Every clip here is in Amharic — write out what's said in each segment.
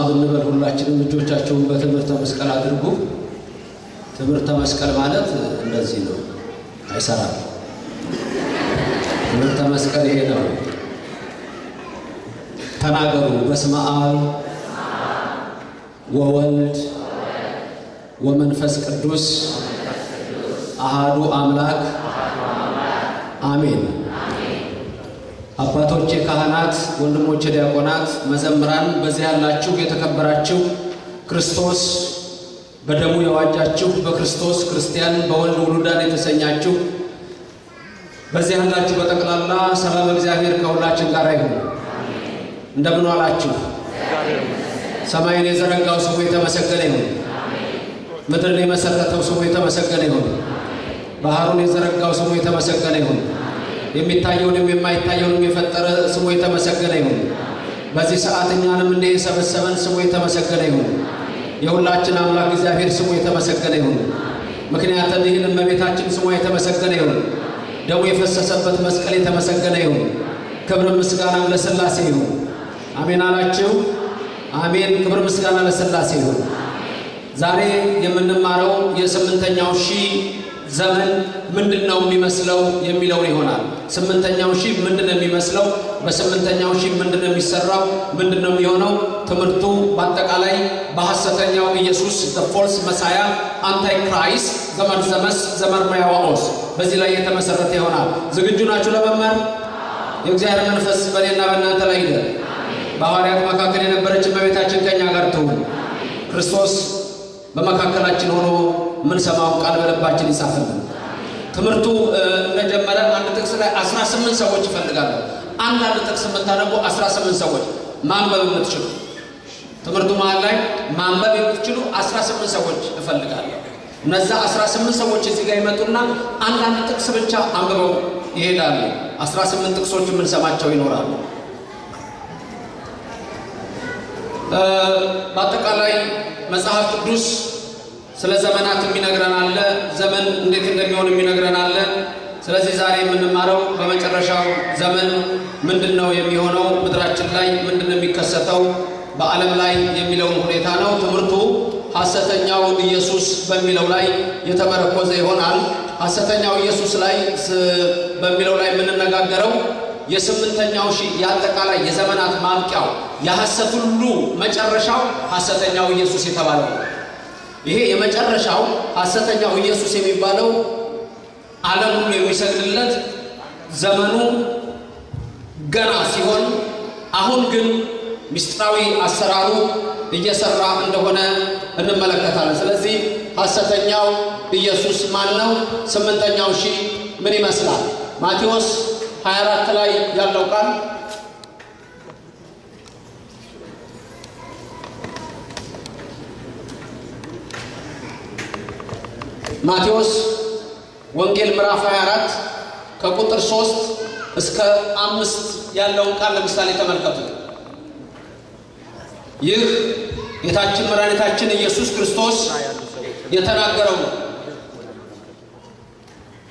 ብንበል ሁላችንም እጆቻቸውን በትምህርተ መስቀል አድርጉ። ትምህርተ መስቀል ማለት እንደዚህ ነው፣ አይሰራም። ትምህርተ መስቀል ይሄ ነው። ተናገሩ። በስመ አብ ወወልድ ወመንፈስ ቅዱስ አሃዱ አምላክ አሜን። አባቶቼ ካህናት፣ ወንድሞቼ ዲያቆናት፣ መዘምራን፣ በዚህ ያላችሁ የተከበራችሁ ክርስቶስ በደሙ የዋጃችሁ በክርስቶስ ክርስቲያን በወልድ ውሉዳን የተሰኛችሁ በዚህ ያላችሁ በጠቅላላ ሰላም እግዚአብሔር ከሁላችን ጋር ይሁን። እንደምን ዋላችሁ? ሰማይን የዘረጋው ስሙ የተመሰገነ ይሁን። ምድርን የመሰረተው ስሙ የተመሰገነ ይሁን። ባህሩን የዘረጋው ስሙ የተመሰገነ ይሁን። የሚታየውንም የማይታየውንም የፈጠረ ስሙ የተመሰገነ ይሁን። በዚህ ሰዓት እኛንም እንደ የሰበሰበን ስሙ የተመሰገነ ይሁን። የሁላችን አምላክ እግዚአብሔር ስሙ የተመሰገነ ይሁን። ምክንያቱም ይህን እመቤታችን ስሟ የተመሰገነ ይሁን። ደሙ የፈሰሰበት መስቀል የተመሰገነ ይሁን። ክብር ምስጋና ለሥላሴ ይሁን። አሜን አላችሁ? አሜን። ክብር ምስጋና ለሥላሴ ይሁን። ዛሬ የምንማረው የስምንተኛው ሺህ ዘመን ምንድን ነው የሚመስለው የሚለውን ይሆናል። ስምንተኛው ሺህ ምንድን ነው የሚመስለው? በስምንተኛው ሺህ ምንድን ነው የሚሰራው? ምንድን ነው የሚሆነው? ትምህርቱ በአጠቃላይ በሐሰተኛው ኢየሱስ false messiah antichrist ዘመርዘመስ ዘመርማያዋኦስ በዚህ ላይ የተመሰረተ ይሆናል። ዝግጁ ናችሁ ለመማር? የእግዚአብሔር መንፈስ በእኔና በእናንተ ላይ ይደር። በሐዋርያት መካከል የነበረች እመቤታችን ከእኛ ጋር ትሁን። ክርስቶስ በመካከላችን ሆኖ የምንሰማውን ቃል በልባችን ይጻፍልን። ትምህርቱ እንደጀመረ አንድ ጥቅስ ላይ 18 ሰዎች ይፈልጋሉ። አንዳንድ ጥቅስ የምታነቡ 18 ሰዎች ማንበብ የምትችሉ ትምህርቱ መሀል ላይ ማንበብ የምትችሉ 18 ሰዎች እፈልጋለሁ። እነዛ 18 ሰዎች እዚህ ጋር ይመጡና አንዳንድ ጥቅስ ብቻ አንብበው ይሄዳሉ። 18 ጥቅሶች የምንሰማቸው ይኖራሉ። በአጠቃላይ መጽሐፍ ቅዱስ ስለ ዘመናት የሚነግረን አለ። ዘመን እንዴት እንደሚሆን የሚነግረን አለ። ስለዚህ ዛሬ የምንማረው በመጨረሻው ዘመን ምንድን ነው የሚሆነው፣ ምድራችን ላይ ምንድን ነው የሚከሰተው፣ በዓለም ላይ የሚለውን ሁኔታ ነው። ትምህርቱ ሐሰተኛው ኢየሱስ በሚለው ላይ የተመረኮዘ ይሆናል። ሐሰተኛው ኢየሱስ ላይ በሚለው ላይ የምንነጋገረው የስምንተኛው ሺህ የአጠቃላይ የዘመናት ማብቂያው የሐሰት ሁሉ መጨረሻው ሐሰተኛው ኢየሱስ የተባለው ነው። ይሄ የመጨረሻው ሐሰተኛው ኢየሱስ የሚባለው ዓለም ሁሉ የሚሰግድለት ዘመኑ ገና ሲሆን፣ አሁን ግን ምስጢራዊ አሰራሩ እየሰራ እንደሆነ እንመለከታለን። ስለዚህ ሐሰተኛው ኢየሱስ ማን ነው? ስምንተኛው ሺህ ምን ይመስላል? ማቴዎስ 24 ላይ ያለው ቃል ማቴዎስ ወንጌል ምዕራፍ 24 ከቁጥር 3 እስከ አምስት ያለውን ቃል ለምሳሌ ተመልከቱ። ይህ ጌታችን መድኃኒታችን ኢየሱስ ክርስቶስ የተናገረው ነው።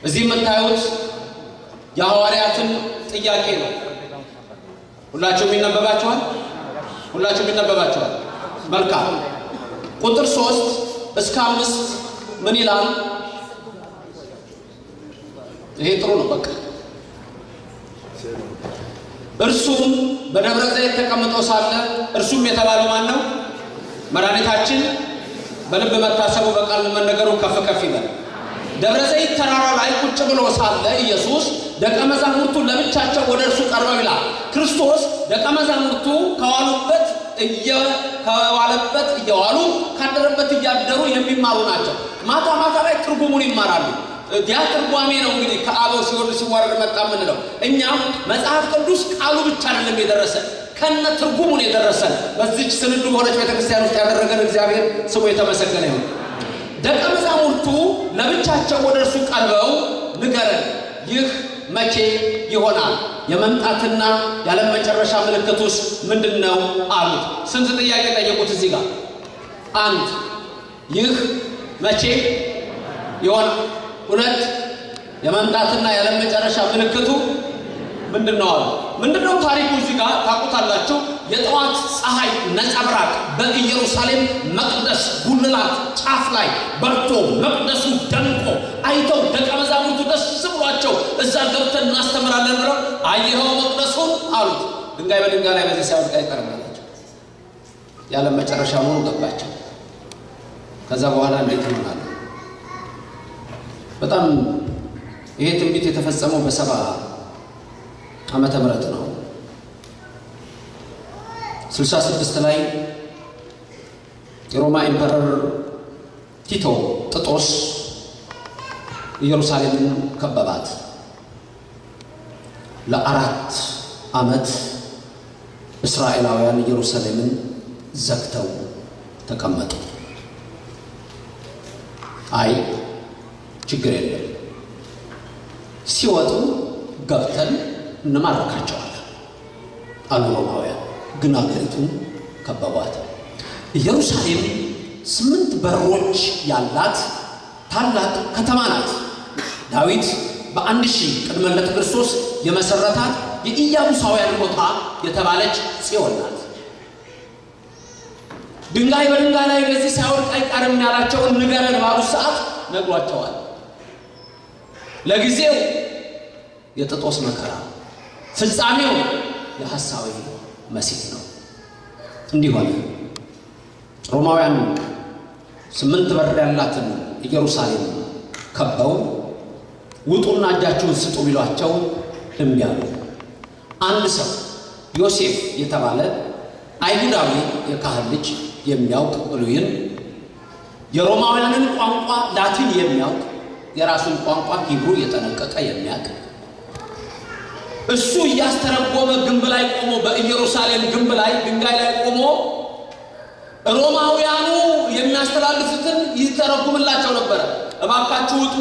እዚህ የምታዩት የሐዋርያትን ጥያቄ ነው። ሁላችሁም ይነበባችኋል? ሁላችሁም ይነበባችኋል? መልካም። ቁጥር ሶስት እስከ አምስት ምን ይላል? ይሄ ጥሩ ነው። በቃ እርሱም በደብረ ዘይት ተቀምጦ ሳለ እርሱም የተባለው ማን ነው? መድኃኒታችን በልብ መታሰቡ በቃል መነገሩ ከፍ ከፍ ይበል። ደብረ ዘይት ተራራ ላይ ቁጭ ብሎ ሳለ ኢየሱስ ደቀ መዛሙርቱ ለብቻቸው ወደ እርሱ ቀርበው ይላል። ክርስቶስ ደቀ መዛሙርቱ ከዋሉበት ከዋለበት እየዋሉ ካደረበት እያደሩ የሚማሩ ናቸው። ማታ ማታ ላይ ትርጉሙን ይማራሉ። ያ ትርጓሜ ነው እንግዲህ ከአበው ሲወርድ ሲዋረድ መጣ የምንለው። እኛም መጽሐፍ ቅዱስ ቃሉ ብቻ አይደለም የደረሰን ከነ ትርጉሙን የደረሰን በዚች ስንዱ በሆነች ቤተክርስቲያን ውስጥ ያደረገን እግዚአብሔር ስሙ የተመሰገነ ይሁን። ደቀ መዛሙርቱ ለብቻቸው ወደ እርሱ ቀርበው ንገረን፣ ይህ መቼ ይሆናል? የመምጣትና ያለም መጨረሻ ምልክቱስ ምንድን ነው አሉት። ስንት ጥያቄ ጠየቁት እዚህ ጋር። አንድ ይህ መቼ ይሆናል? ሁለት የመምጣትና ያለም መጨረሻ ምልክቱ ምንድን ነው አሉ። ምንድን ነው ታሪኩ? እዚህ ጋር ታውቁታላችሁ። የጠዋት ፀሐይ ነጸብራቅ በኢየሩሳሌም መቅደስ ጉልላት ጫፍ ላይ በርቶ መቅደሱ ደምቆ አይተው ደቀ መዛሙርቱ ደስ ብሏቸው እዛ ገብተን እናስተምራለን ብለው አየኸው መቅደሱን አሉት። ድንጋይ በድንጋይ ላይ በዚህ ሳይወድቅ አይቀርም የዓለም መጨረሻ መሆኑ ገባቸው። ከዛ በኋላ እንዴት ይሆናል? በጣም ይሄ ትንቢት የተፈጸመው በሰባ ዓመተ ምህረት ነው። ስልሳ ስድስት ላይ የሮማ ኢምፐረር ቲቶ ጥጦስ ኢየሩሳሌምን ከበባት። ለአራት ዓመት እስራኤላውያን ኢየሩሳሌምን ዘግተው ተቀመጡ። አይ ችግር የለም ሲወጡ ገብተን እንማርካቸዋለን አሉ ሮማውያን። ግን አገሪቱን ከበቧት። ኢየሩሳሌም ስምንት በሮች ያላት ታላቅ ከተማ ናት። ዳዊት በአንድ ሺህ ቅድመ ልደተ ክርስቶስ የመሰረታት የኢያቡሳውያን ቦታ የተባለች ጽዮን ናት። ድንጋይ በድንጋይ ላይ በዚህ ሳይወድቅ አይቀርም ያላቸውን ንገረን ባሉት ሰዓት ነግሯቸዋል። ለጊዜው የጥጦስ መከራ ፍጻሜው የሐሳዊ መሲህ ነው። እንዲህ ሆነ። ሮማውያን ስምንት በር ያላትን ኢየሩሳሌም ከበው ውጡና እጃችሁን ስጡ ቢሏቸው እምቢ አሉ። አንድ ሰው ዮሴፍ የተባለ አይሁዳዊ የካህን ልጅ የሚያውቅ ብሉይን የሮማውያንን ቋንቋ ላቲን የሚያውቅ የራሱን ቋንቋ ሂብሩ የጠነቀቀ የሚያውቅ እሱ እያስተረጎመ ግንብ ላይ ቆሞ በኢየሩሳሌም ግንብ ላይ ድንጋይ ላይ ቆሞ ሮማውያኑ የሚያስተላልፉትን ይተረጉምላቸው ነበረ። እባካችሁ ውጡ፣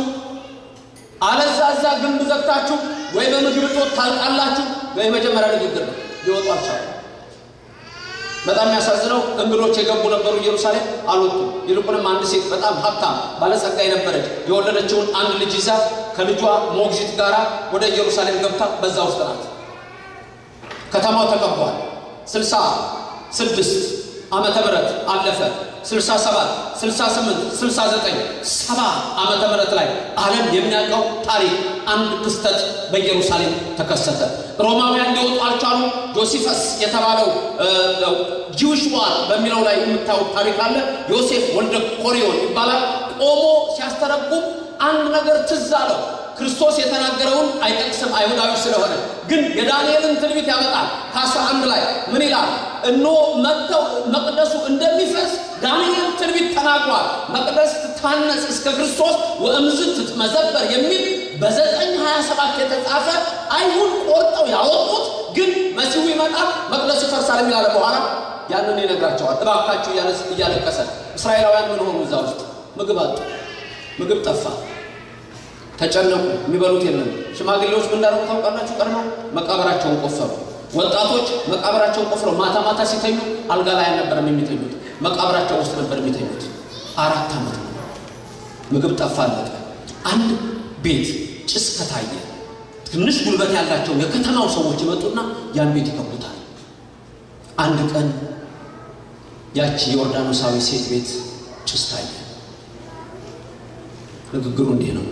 አለዛ እዛ ግንብ ዘግታችሁ ወይ በምግብ እጦት ታልቃላችሁ። የመጀመሪያ ንግግር ነው። ሊወጡ በጣም የሚያሳዝነው እንግዶች የገቡ ነበሩ ኢየሩሳሌም አልወጡም። ይልቁንም አንድ ሴት በጣም ሀብታም ባለጸጋ የነበረች የወለደችውን አንድ ልጅ ይዛ ከልጇ ሞግዚት ጋር ወደ ኢየሩሳሌም ገብታ በዛ ውስጥ ናት። ከተማው ተከቧል። ስልሳ ስድስት ዓመተ ምህረት አለፈ። 67 68 69 ሰባ ዓመተ ምህረት ላይ ዓለም የሚያውቀው ታሪክ አንድ ክስተት በኢየሩሳሌም ተከሰተ። ሮማውያን ሊወጡ አልቻሉ። ጆሲፈስ የተባለው ጂውሽ ዋር በሚለው ላይ የምታዩት ታሪክ አለ። ዮሴፍ ወልደ ኮሪዮን ይባላል። ቆሞ ሲያስተረጉም አንድ ነገር ትዝ አለው። ክርስቶስ የተናገረውን አይጠቅስም አይሁዳዊ ስለሆነ፣ ግን የዳንኤልን ትንቢት ያመጣል። ከአስራ አንድ ላይ ምን ይላል? እነሆ መጥተው መቅደሱ እንደሚፈርስ ዳንኤል ትንቢት ተናግሯል። መቅደስ ትታነጽ እስከ ክርስቶስ ወእምዝ ትትመዘበር የሚል በዘጠኝ ሀያ ሰባት የተጻፈ አይሁድ ቆርጠው ያወጡት ግን መሲሁ ይመጣል መቅደሱ ይፈርሳል የሚላለ በኋላ ያንን ይነግራቸዋል። እባካችሁ እያለቀሰ እስራኤላውያን ምን ሆኑ? እዛ ውስጥ ምግብ አጡ። ምግብ ጠፋ። ተጨነቁ። የሚበሉት የለም። ሽማግሌዎች ምን እንዳደረጉ ታውቃላችሁ? ቀድመው መቃብራቸውን ቆፈሩ። ወጣቶች መቃብራቸውን ቆፍረው ማታ ማታ ሲተኙ አልጋ ላይ አልነበረም የሚተኙት፣ መቃብራቸው ውስጥ ነበር የሚተኙት። አራት ዓመት ምግብ ጠፋ፣ አለቀ። አንድ ቤት ጭስ ከታየ ትንሽ ጉልበት ያላቸው የከተማው ሰዎች ይመጡና ያን ቤት ይከቡታል። አንድ ቀን ያቺ የዮርዳኖሳዊ ሴት ቤት ጭስ ታየ። ንግግሩ እንዲህ ነው።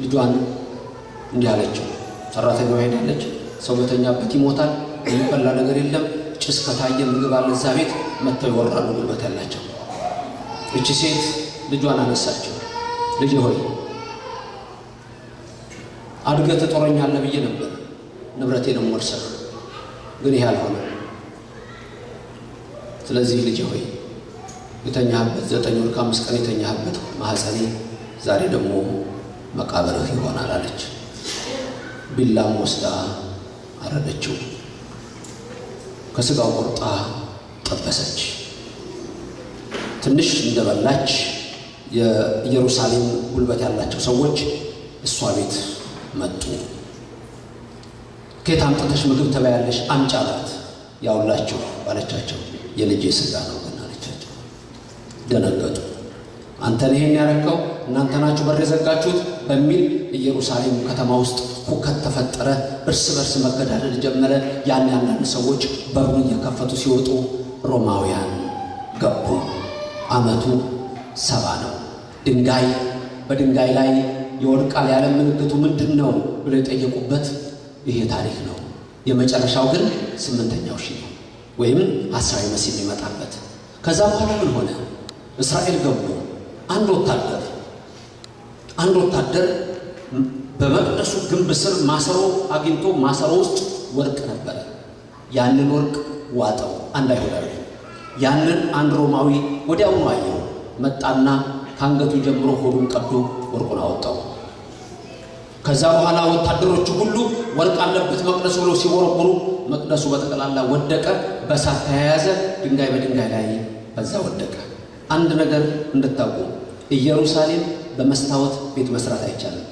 ልጇን እንዲህ አለችው። ሰራተኛዋ ሄዳለች። ሰው በተኛበት ይሞታል፣ የሚበላ ነገር የለም። ጭስ ከታየ ምግብ አለ እዛ ቤት መጥተው ይወራሉ፣ ጉልበት ያላቸው። እቺ ሴት ልጇን አነሳችው። ልጅ ሆይ አድገህ ትጦረኛለህ ብዬ ነበር፣ ንብረቴንም ወርሰህ፣ ግን ይህ አልሆነ። ስለዚህ ልጅ ሆይ የተኛህበት ዘጠኝ ወር ከአምስት ቀን የተኛህበት ማህፀኔ ዛሬ ደግሞ መቃብርህ ይሆናል አለች። ቢላም ወስዳ አረደችው። ከስጋው ቆርጣ ጠበሰች። ትንሽ እንደበላች የኢየሩሳሌም ጉልበት ያላቸው ሰዎች እሷ ቤት መጡ። ከየት አምጥተሽ ምግብ ትበያለሽ? አምጪ አላት። ያውላችሁ ባለቻቸው የልጄ ስጋ ነው ግን አለቻቸው። ደነገጡ። አንተን ይሄን ያረከው እናንተ ናችሁ በር የዘጋችሁት በሚል ኢየሩሳሌም ከተማ ውስጥ ሁከት ተፈጠረ። እርስ በርስ መገዳደል ጀመረ። ያን አንዳንድ ሰዎች በሩን እየከፈቱ ሲወጡ ሮማውያን ገቡ። ዓመቱ ሰባ ነው። ድንጋይ በድንጋይ ላይ የወድቃል ያለ ምልክቱ ምንድን ነው ብለው የጠየቁበት ይሄ ታሪክ ነው። የመጨረሻው ግን ስምንተኛው ሺህ ነው ወይም ሐሳዊ መሲህ የሚመጣበት። ከዛ በኋላ ምን ሆነ? እስራኤል ገቡ። አንድ ወታደር አንድ ወታደር በመቅደሱ ግንብ ስር ማሰሮ አግኝቶ ማሰሮ ውስጥ ወርቅ ነበረ። ያንን ወርቅ ዋጠው አንድ አይሁዳዊ። ያንን አንድ ሮማዊ ወዲያውኑ አየው። መጣና ከአንገቱ ጀምሮ ሆዱን ቀዶ ወርቁን አወጣው። ከዛ በኋላ ወታደሮቹ ሁሉ ወርቅ አለበት መቅደሱ ብለው ሲወረውሩ መቅደሱ በጠቅላላ ወደቀ፣ በእሳት ተያያዘ። ድንጋይ በድንጋይ ላይ በዛ ወደቀ። አንድ ነገር እንድታውቁ ኢየሩሳሌም በመስታወት ቤት መስራት አይቻልም።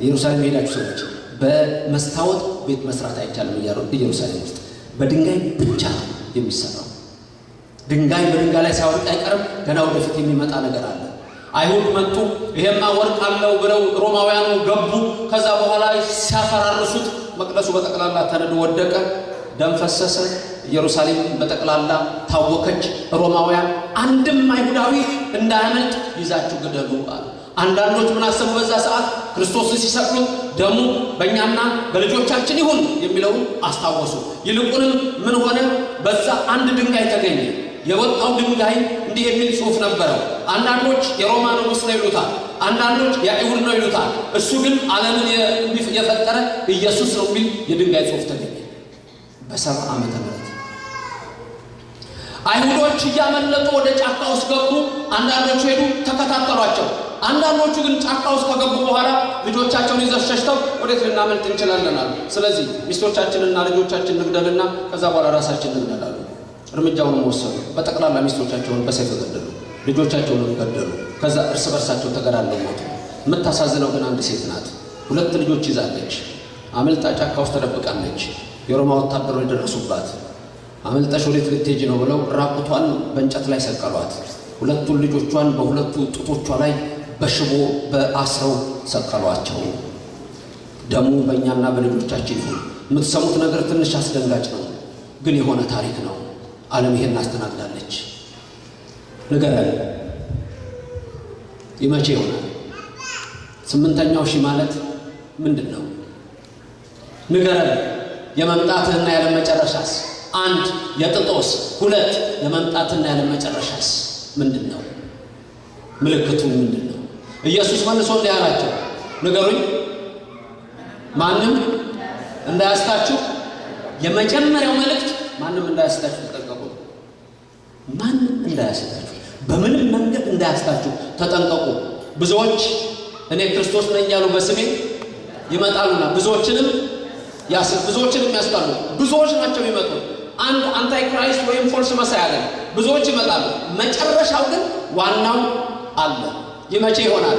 ኢየሩሳሌም የሄዳችሁ ሰዎች በመስታወት ቤት መስራት አይቻልም። ኢየሩሳሌም ውስጥ በድንጋይ ብቻ የሚሰራው ድንጋይ በድንጋይ ላይ ሳይወድቅ አይቀርም። ገና ወደፊት የሚመጣ ነገር አለ። አይሁድ መጡ። ይሄማ ወርቅ አለው ብለው ሮማውያኑ ገቡ። ከዛ በኋላ ሲያፈራርሱት መቅደሱ በጠቅላላ ተነዶ ወደቀ። ደም ፈሰሰ። ኢየሩሳሌም በጠቅላላ ታወከች። ሮማውያን አንድም አይሁዳዊ እንዳያመልጥ ይዛችሁ ግደሉ አሉ። አንዳንዶች ምን አሰቡ? በዛ ሰዓት ክርስቶስን ሲሰቅሉት ደሙ በእኛና በልጆቻችን ይሁን የሚለውን አስታወሱ። ይልቁንም ምን ሆነ? በዛ አንድ ድንጋይ ተገኘ። የወጣው ድንጋይ እንዲህ የሚል ጽሑፍ ነበረው። አንዳንዶች የሮማ ንጉሥ ነው ይሉታል፣ አንዳንዶች የአይሁድ ነው ይሉታል። እሱ ግን ዓለምን የፈጠረ ኢየሱስ ነው የሚል የድንጋይ ጽሑፍ ተገኘ። በሰባ ዓመተ ምህረት አይሁዶች እያመለጡ ወደ ጫካ ውስጥ ገቡ። አንዳንዶቹ ሄዱ፣ ተከታተሏቸው። አንዳንዶቹ ግን ጫካ ውስጥ ከገቡ በኋላ ልጆቻቸውን ይዘው ሸሽተው ወዴት ልናመልጥ እንችላለን አሉ። ስለዚህ ሚስቶቻችንና ልጆቻችን ንግደልና ከዛ በኋላ ራሳችን ንግደላሉ። እርምጃውንም ወሰዱ። በጠቅላላ ሚስቶቻቸውን በሰይፍ ገደሉ፣ ልጆቻቸውንም ገደሉ። ከዛ እርስ በርሳቸው ተገዳለው ሞቱ። የምታሳዝነው ግን አንድ ሴት ናት። ሁለት ልጆች ይዛለች። አመልጣ ጫካ ውስጥ ተደብቃለች። የሮማ ወታደሮች ደረሱባት። አመልጠሽ ወዴት ልትሄጂ ነው ብለው ራቁቷን በእንጨት ላይ ሰቀሏት። ሁለቱን ልጆቿን በሁለቱ ጡቶቿ ላይ በሽቦ በአስረው ሰቀሏቸው። ደሙ በእኛና በልጆቻችን ይሁን። የምትሰሙት ነገር ትንሽ አስደንጋጭ ነው፣ ግን የሆነ ታሪክ ነው። ዓለም ይሄን አስተናግዳለች። ንገረን፣ ይመቼ ይሆናል? ስምንተኛው ሺህ ማለት ምንድን ነው? ንገረን። የመምጣትህና ያለ መጨረሻስ? አንድ የጥጦስ፣ ሁለት የመምጣትና ያለ መጨረሻስ ምንድን ነው? ምልክቱ ምንድን ነው? ኢየሱስ መልሶ እንዲህ አላቸው፣ ንገሩኝ፣ ማንም እንዳያስታችሁ። የመጀመሪያው መልእክት ማንም እንዳያስታችሁ ተጠንቀቁ። ማንም እንዳያስታችሁ፣ በምንም መንገድ እንዳያስታችሁ ተጠንቀቁ። ብዙዎች እኔ ክርስቶስ ነኝ ያሉ በስሜ ይመጣሉና ብዙዎችንም ያስ ብዙዎችንም ያስታሉ። ብዙዎች ናቸው የሚመጡ። አንድ antichrist ወይም false messiah አለ። ብዙዎች ይመጣሉ። መጨረሻው ግን ዋናው አለ። ይሄ መቼ ይሆናል።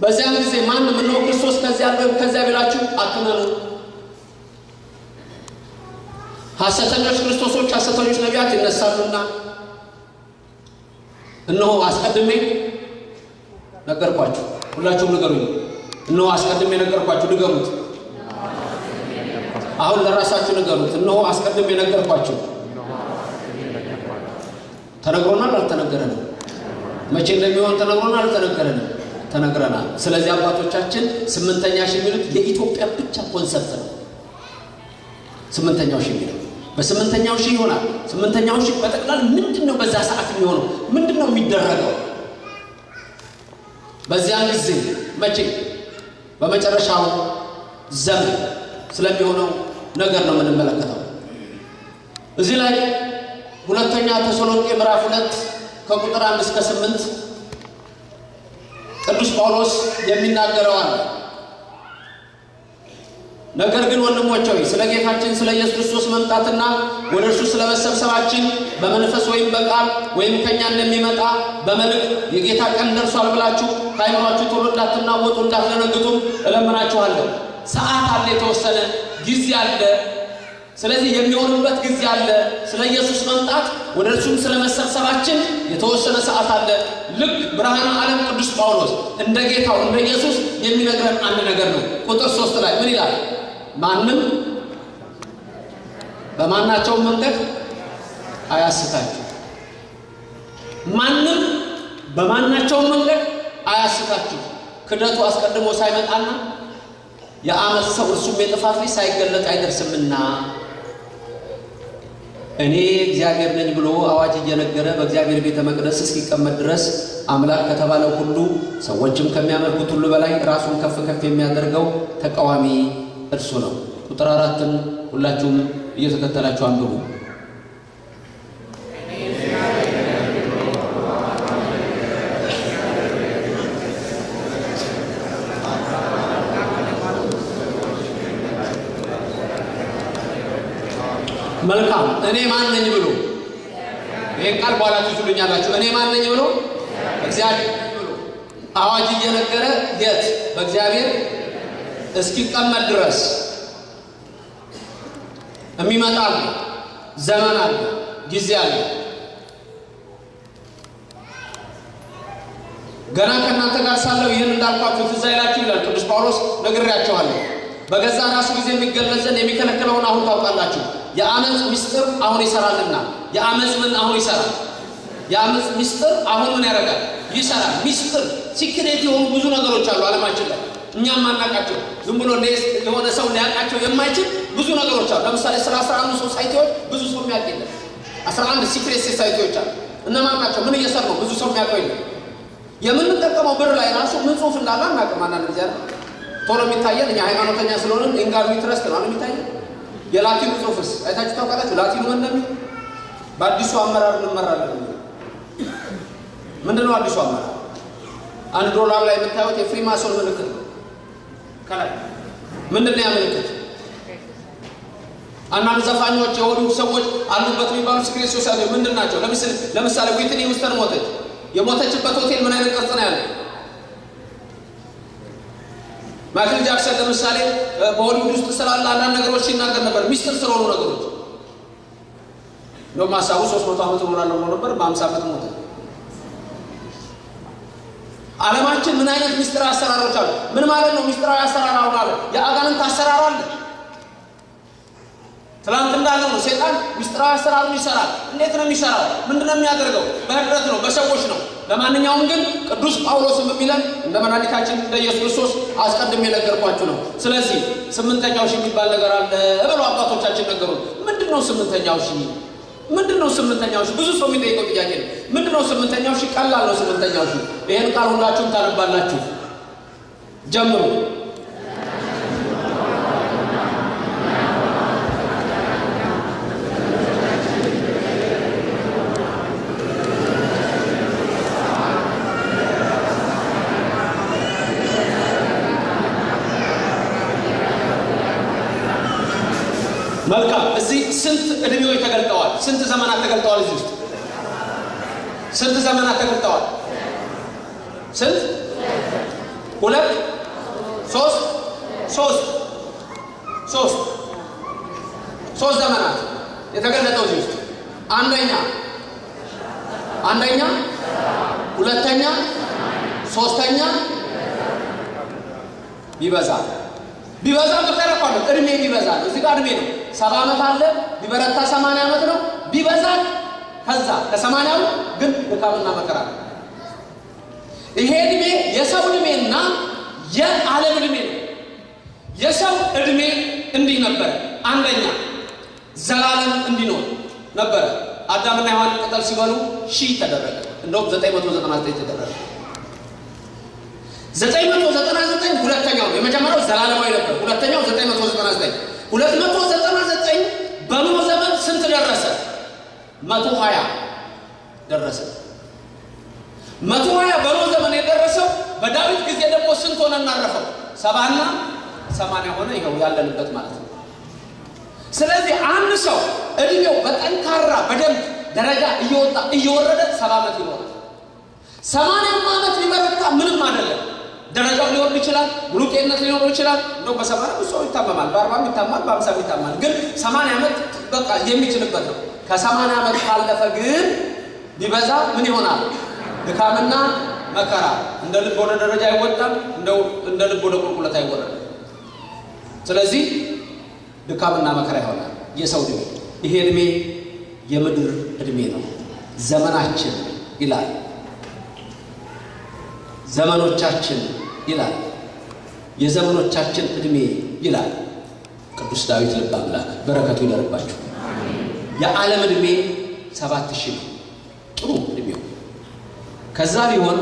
በዚያን ጊዜ ማንም እነሆ ክርስቶስ ከዚያ ከዚያ ቢላችሁ አትመኑ። ሐሰተኞች ክርስቶሶች፣ ሐሰተኞች ነቢያት ይነሳሉና እነሆ አስቀድሜ ነገርኳችሁ። ሁላችሁም ንገሩኝ። እነሆ አስቀድሜ ነገርኳችሁ። ንገሩት። አሁን ለራሳችሁ ንገሩት። እነሆ አስቀድሜ ነገርኳችሁ። ተነግሮናል? አልተነገረንም? መቼ እንደሚሆን ተነግሮናል? አልተነገረንም? ተነግረናል። ስለዚህ አባቶቻችን ስምንተኛ ሺህ የሚሉት የኢትዮጵያ ብቻ ኮንሰፕት ነው። ስምንተኛው ሺህ በስምንተኛው ሺህ ይሆናል። ስምንተኛው ሺህ በጠቅላላ ምንድን ነው በዛ ሰዓት የሚሆነው? ምንድን ነው የሚደረገው? በዚያን ጊዜ መቼ? በመጨረሻው ዘመን ስለሚሆነው ነገር ነው የምንመለከተው። እዚህ ላይ ሁለተኛ ተሰሎንቄ ምዕራፍ ሁለት ከቁጥር አንድ እስከ ስምንት ቅዱስ ጳውሎስ የሚናገረው አለ። ነገር ግን ወንድሞች ሆይ ስለ ጌታችን ስለ ኢየሱስ ክርስቶስ መምጣትና ወደ እርሱ ስለ መሰብሰባችን በመንፈስ ወይም በቃል ወይም ከእኛ እንደሚመጣ በመልእክት የጌታ ቀን ደርሷል ብላችሁ ከአይምሯችሁ ቶሎ እንዳትናወጡ እንዳትደነግጡም እለምናችኋለሁ። ሰዓት አለ፣ የተወሰነ ጊዜ አለ። ስለዚህ የሚሆንበት ጊዜ አለ። ስለ ኢየሱስ መምጣት ወደ እርሱም ስለ መሰብሰባችን የተወሰነ ሰዓት አለ። ልክ ብርሃነ ዓለም ቅዱስ ጳውሎስ እንደ ጌታው እንደ ኢየሱስ የሚነግረን አንድ ነገር ነው። ቁጥር ሶስት ላይ ምን ይላል? ማንም በማናቸውም መንገድ አያስታችሁ። ማንም በማናቸውም መንገድ አያስታችሁ። ክደቱ አስቀድሞ ሳይመጣና የዓመፅ ሰው እርሱም የጥፋት ልጅ ሳይገለጥ አይደርስምና እኔ እግዚአብሔር ነኝ ብሎ አዋጅ እየነገረ በእግዚአብሔር ቤተ መቅደስ እስኪቀመጥ ድረስ አምላክ ከተባለው ሁሉ ሰዎችም ከሚያመልኩት ሁሉ በላይ ራሱን ከፍ ከፍ የሚያደርገው ተቃዋሚ እርሱ ነው። ቁጥር አራትን ሁላችሁም እየተከተላችሁ አንብቡ። መልካም እኔ ማን ብሎ ይህን ቃል በኋላ ትይዙልኛላችሁ። እኔ ማን ነኝ ብሎ እግዚአብሔር ብሎ አዋጅ እየነገረ የት በእግዚአብሔር እስኪቀመጥ ድረስ የሚመጣ ዘመን አለ፣ ጊዜ አለ። ገና ከእናንተ ጋር ሳለሁ ይህን እንዳልኳችሁ ትዝ አይላችሁ ይላል ቅዱስ ጳውሎስ። ነግሬያችኋለሁ። በገዛ ራሱ ጊዜ የሚገለጽ ዘንድ የሚከለክለውን አሁን ታውቃላችሁ። የዓመፅ ምስጢር አሁን ይሰራልና። የዓመፅ ምን አሁን ይሰራል? የዓመፅ ምስጢር አሁን ምን ያደርጋል? ይሰራል። ምስጢር secret የሆኑ ብዙ ነገሮች አሉ ዓለማችን ላይ እኛም የማናቃቸው ዝም ብሎ የሆነ ሰው ሊያውቃቸው የማይችል ብዙ ነገሮች አሉ። ለምሳሌ ስለ አስራ አንዱ society ዎች ብዙ ሰው የሚያውቅ የለም። አስራ አንድ secret society ዎች አሉ። እነማን ናቸው? ምን እየሰሩ ነው? ብዙ ሰው የሚያውቀው የለም። የምንጠቀመው ብር ላይ ራሱ ምን ጽሁፍ እንዳለ አናውቅም። አንዳንድ ጊዜ ቶሎ የሚታየን እኛ ሃይማኖተኛ ስለሆንን in God we trust ነው የሚታየን። የላቲኑ ጽሁፍስ አይታችሁ ታውቃላችሁ? ላቲኑ ምን እንደሚል በአዲሱ አመራር እንመራለን። ምንድን ነው አዲሱ አመራር? አንድ ዶላር ላይ የምታዩት የ Freemason ምልክት ነው። ከላይ ምንድን ነው ያ? አንዳንድ ዘፋኞች የሆኑ ሰዎች አሉበት የሚባሉ secret society ምንድን ናቸው? ለምሳሌ ዊትኒ ሂውስተን ሞተች። የሞተችበት ሆቴል ምን አይነት ቅርጽ ነው ያለው? ማይክል ጃክሰን ለምሳሌ በሆሊውድ ውስጥ ስላለ አንዳንድ ነገሮች ሲናገር ነበር፣ ሚስጥር ስለሆኑ ነገሮች እንደውም ሀሳቡ ሶስት መቶ ዓመት እኖራለሁ ብሎ ነበር። በአምሳ ዓመት ሞተ። ዓለማችን ምን አይነት ሚስጥር አሰራሮች አሉ? ምን ማለት ነው ሚስጥራዊ አሰራር? አሁን አለ የአጋንንት አሰራር አለ። ትላንት እንዳለው ነው። ሴጣን ሚስጥራዊ አሰራሩን ይሰራል። እንዴት ነው የሚሰራው? ምንድን ነው የሚያደርገው? በህብረት ነው፣ በሰዎች ነው። ለማንኛውም ግን ቅዱስ ጳውሎስም የሚለን እንደ መድኃኒታችን እንደ ኢየሱስ ክርስቶስ አስቀድሜ የነገርኳችሁ ነው። ስለዚህ ስምንተኛው ሺህ የሚባል ነገር አለ ብለው አባቶቻችን ነገሩ። ምንድን ነው ስምንተኛው ሺህ? ምንድን ነው ስምንተኛው ሺህ? ብዙ ሰው የሚጠይቀው ጥያቄ ነው። ምንድን ነው ስምንተኛው ሺህ? ቀላል ነው ስምንተኛው ሺህ። ይህን ቃል ሁላችሁም ታነባላችሁ። ጀምሩ። መልካም እዚህ ስንት እድሜዎች ተገልጠዋል? ስንት ዘመናት ተገልጠዋል? እዚህ ውስጥ ስንት ዘመናት ተገልጠዋል? ስንት? ሁለት፣ ሶስት፣ ሶስት፣ ሶስት፣ ሶስት ዘመናት የተገለጠው እዚህ ውስጥ። አንደኛ? አንደኛ፣ ሁለተኛ፣ ሶስተኛ? ቢበዛ። ቢበዛ ተቀረቋል። እድሜ ቢበዛ እዚህ ጋር እድሜ ነው። ሰባ ዓመት አለ። ቢበረታ ሰማንያ ዓመት ነው። ቢበዛ። ከዛ ከሰማንያው ግን ድካምና መከራ ይሄ እድሜ የሰው እድሜና የዓለም እድሜ ነው። የሰው እድሜ እንዲህ ነበረ። አንደኛ ዘላለም እንዲኖር ነበረ። አዳምና ሔዋን ቅጠል ሲበሉ ሺህ ተደረገ። እንደውም 999 ተደረገ። 999 ሁለተኛው የመጀመሪያው ዘላለማዊ ነበር። ሁለተኛው 999 299 በኖህ ዘመን ስንት ደረሰ? 120 ደረሰ። 120 በኖህ ዘመን የደረሰው በዳዊት ጊዜ ደግሞ ስንት ሆነ እናረፈው? ሰባና ሰማንያ ሆነ። ይኸው ያለንበት ማለት ነው። ስለዚህ አንድ ሰው እድሜው በጠንካራ በደንብ ደረጃ እየወጣ እየወረደ ሰባ ዓመት ይኖራል። ሰማንያም ዓመት ሊበረታ ምንም አይደለም። ደረጃው ሊወርድ ይችላል። ሙሉ ጤንነት ሊኖረው ይችላል። እንደው በሰማንያ ሰው ይታመማል፣ በአርባም ይታማል፣ በአምሳም ይታማል። ግን ሰማንያ ዓመት በቃ የሚችልበት ነው። ከሰማንያ ዓመት ካለፈ ግን ቢበዛ ምን ይሆናል? ድካምና መከራ። እንደ ልብ ወደ ደረጃ አይወጣም፣ እንደ ልብ ወደ ቁልቁለት አይወረድም። ስለዚህ ድካምና መከራ ይሆናል የሰው ዕድሜ። ይሄ ዕድሜ የምድር ዕድሜ ነው። ዘመናችን ይላል ዘመኖቻችን ይላል የዘመኖቻችን ዕድሜ ይላል ቅዱስ ዳዊት ልበ አምላክ በረከቱ ይደርባችሁ። የዓለም ዕድሜ ሰባት ሺህ ነው ጥሩ ዕድሜው። ከዛ ቢሆን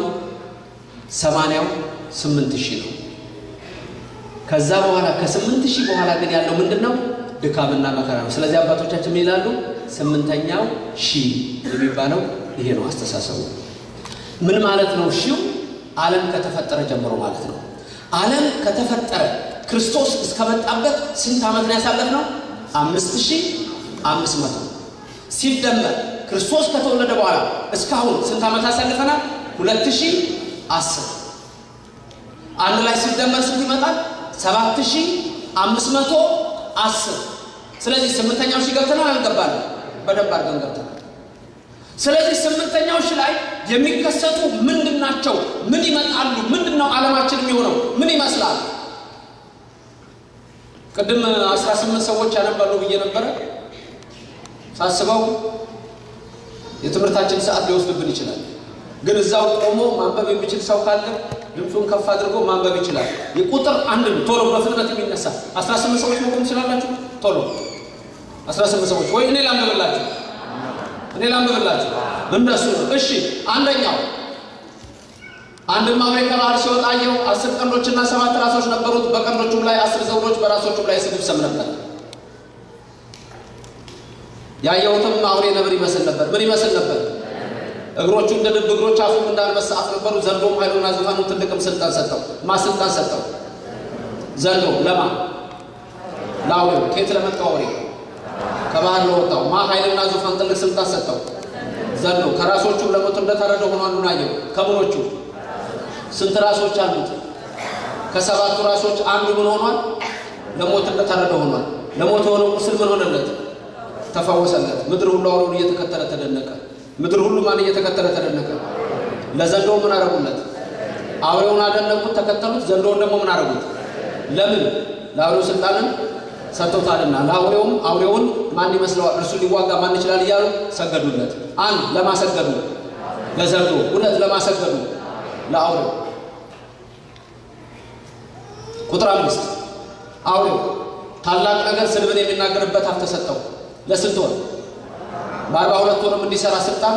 ሰማንያው ስምንት ሺህ ነው። ከዛ በኋላ ከስምንት ሺህ በኋላ ግን ያለው ምንድን ነው? ድካምና መከራ ነው። ስለዚህ አባቶቻችን ምን ይላሉ? ስምንተኛው ሺህ የሚባለው ይሄ ነው አስተሳሰቡ። ምን ማለት ነው? ሺው ዓለም ከተፈጠረ ጀምሮ ማለት ነው። ዓለም ከተፈጠረ ክርስቶስ እስከመጣበት ስንት ዓመት ነው ያሳለፍነው? አምስት ሺህ አምስት መቶ ሲደመር ክርስቶስ ከተወለደ በኋላ እስካሁን ስንት ዓመት አሳልፈናል? ሁለት ሺህ አስር አንድ ላይ ሲደመር ስንት ይመጣል? ሰባት ሺህ አምስት መቶ አስር ስለዚህ ስምንተኛው ሺህ ገብተናል አልገባንም? በደንብ አድርገን ገብተናል። ስለዚህ ስምንተኛው ሺህ ላይ የሚከሰቱ ምንድን ናቸው? ምን ይመጣሉ? ምንድን ነው ዓለማችን የሚሆነው? ምን ይመስላል? ቅድም አስራ ስምንት ሰዎች ያነባሉ ብዬ ነበረ። ሳስበው የትምህርታችን ሰዓት ሊወስድብን ይችላል። ግን እዛው ቆሞ ማንበብ የሚችል ሰው ካለ ድምፁን ከፍ አድርጎ ማንበብ ይችላል። የቁጥር አንድ ቶሎ በፍጥነት የሚነሳ አስራ ስምንት ሰዎች መቆም ትችላላችሁ? ቶሎ። አስራ ስምንት ሰዎች ወይ እኔ ላንብብላችሁ? እኔ ላንብብላችሁ? እንደሱ እሺ አንደኛው አንድም አውሬ ከባህር ሲወጣ አስር ቀንዶችና ሰባት ራሶች ነበሩት። በቀንዶቹም ላይ አስር ዘውዶች በራሶቹም ላይ ስድብ ሰም ነበር ያየሁትም አውሬ ነብር ይመስል ነበር። ምን ይመስል ነበር? እግሮቹ እንደ ድብ እግሮች አፉም እንደ አንበሳ አፍ ነበሩ። ዘንዶም ኃይሉና ዙፋኑ ትልቅም ስልጣን ሰጠው። ማ ስልጣን ሰጠው? ዘንዶ። ለማ? ለአውሬው ከየት ለመጣው አውሬ? ከባህር ለወጣው። ማ ኃይልና ዙፋን ትልቅ ስልጣን ሰጠው? ዘንዶ። ከራሶቹ ለሞት እንደታረደ ሆኗሉን አየው። ከምኖቹ ስንት ራሶች አሉት? ከሰባቱ ራሶች አንዱ ምን ሆኗል? ለሞት እንደታረደ ሆኗል። ለሞት የሆነው ቁስል ምን ሆነለት ተፈወሰለት። ምድር ሁሉ አውሬውን እየተከተለ ተደነቀ። ምድር ሁሉ ማን እየተከተለ ተደነቀ? ለዘንዶው ምን አረጉለት አውሬውን አደነቁት ተከተሉት። ዘንዶውን ደግሞ ምን አረጉት ለምን? ለአውሬው ስልጣንን ሰጥተውታልና። ለአውሬውም አውሬውን ማን ይመስለዋል? እርሱ ሊዋጋ ማን ይችላል እያሉ ሰገዱለት። አንድ ለማሰገዱ ለዘንዶ። ሁለት ለማሰገዱ ለአውሬው። ቁጥር አምስት። አውሬው ታላቅ ነገር ስድብን የሚናገርበት አፍ ተሰጠው ለስንት ወር? በአርባ ሁለት ወርም እንዲሰራ ስልጣን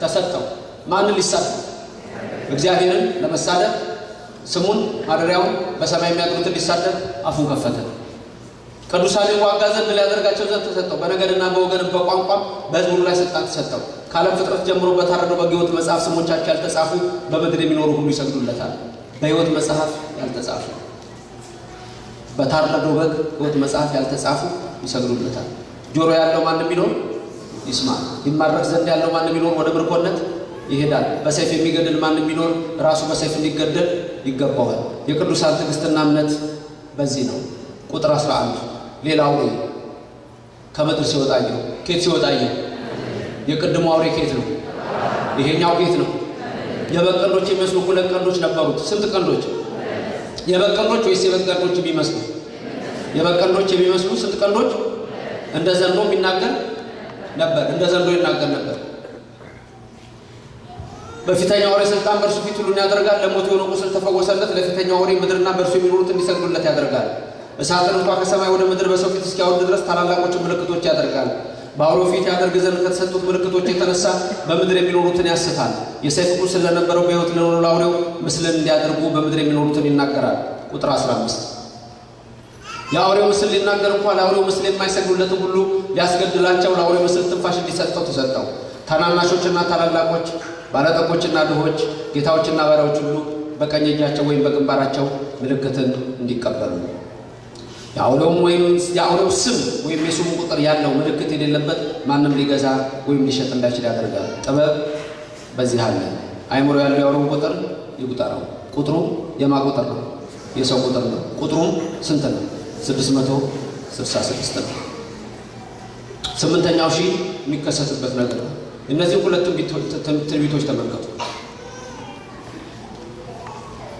ተሰጠው። ማንን ሊሳደብ እግዚአብሔርን ለመሳደብ ስሙን ማደሪያውን በሰማይ የሚያድሩትን ሊሳደብ አፉን ከፈተ። ቅዱሳን ይዋጋ ዘንድ ሊያደርጋቸው ዘንድ ተሰጠው። በነገድና በወገንም በቋንቋም በሕዝብ ላይ ስልጣን ተሰጠው። ከዓለም ፍጥረት ጀምሮ በታረደው በሕይወት መጽሐፍ ስሞቻቸው ያልተጻፉ በምድር የሚኖሩ ሁሉ ይሰግዱለታል። በሕይወት መጽሐፍ ያልተጻፉ በታረደው በግ ሕይወት መጽሐፍ ያልተጻፉ ይሰግዱለታል ጆሮ ያለው ማንም ቢኖር ይስማ። ይማረክ ዘንድ ያለው ማንም ቢኖር ወደ ምርኮነት ይሄዳል። በሰይፍ የሚገድል ማንም ቢኖር ራሱ በሰይፍ እንዲገደል ይገባዋል። የቅዱሳን ትዕግስትና እምነት በዚህ ነው። ቁጥር 11 ሌላ አውሬ ከምድር ሲወጣየው ኬት ሲወጣየው የቅድሞ አውሬ ኬት ነው? ይሄኛው ኬት ነው። የበግ ቀንዶች የሚመስሉ ሁለት ቀንዶች ነበሩት። ስንት ቀንዶች? የበግ ቀንዶች ወይስ የበግ ቀንዶች የሚመስሉ? የበግ ቀንዶች የሚመስሉ ስንት ቀንዶች እንደ ዘንዶ የሚናገር ነበር እንደ ዘንዶ ይናገር ነበር። በፊተኛው አውሬ ስልጣን በእርሱ ፊት ሁሉን ያደርጋል። ለሞት የሆነ ቁስል ተፈወሰለት። ለፊተኛው አውሬ ምድርና በእርሱ የሚኖሩት እንዲሰግዱለት ያደርጋል። እሳትን እንኳ ከሰማይ ወደ ምድር በሰው ፊት እስኪያወርድ ድረስ ታላላቆችን ምልክቶች ያደርጋል። በአውሬው ፊት ያደርግ ዘንድ ከተሰጡት ምልክቶች የተነሳ በምድር የሚኖሩትን ያስታል። የሰይፍ ቁስል ለነበረው በሕይወት ለኖሩ ለአውሬው ምስልን እንዲያደርጉ በምድር የሚኖሩትን ይናገራል። ቁጥር 15 የአውሬው ምስል ሊናገር እንኳ ለአውሬው ምስል የማይሰግዱለትን ሁሉ ሊያስገድላቸው ለአውሬው ምስል ትንፋሽ እንዲሰጠው ተሰጠው ታናናሾችና ታላላቆች ባለጠጎችና ድሆች ጌታዎችና ባሪያዎች ሁሉ በቀኝ እጃቸው ወይም በግንባራቸው ምልክትን እንዲቀበሉ የአውሬውም ወይም የአውሬው ስም ወይም የስሙ ቁጥር ያለው ምልክት የሌለበት ማንም ሊገዛ ወይም ሊሸጥ እንዳይችል ያደርጋል ጥበብ በዚህ አለ አይምሮ ያለው የአውሬው ቁጥር ይቁጠረው ቁጥሩ የማ ቁጥር ነው? የሰው ቁጥር ነው። ቁጥሩም ስንት ነው? 666 ነው። ስምንተኛው ሺህ የሚከሰትበት ነገር ነው። እነዚህ ሁለት ትንቢቶች ተመልከቱ።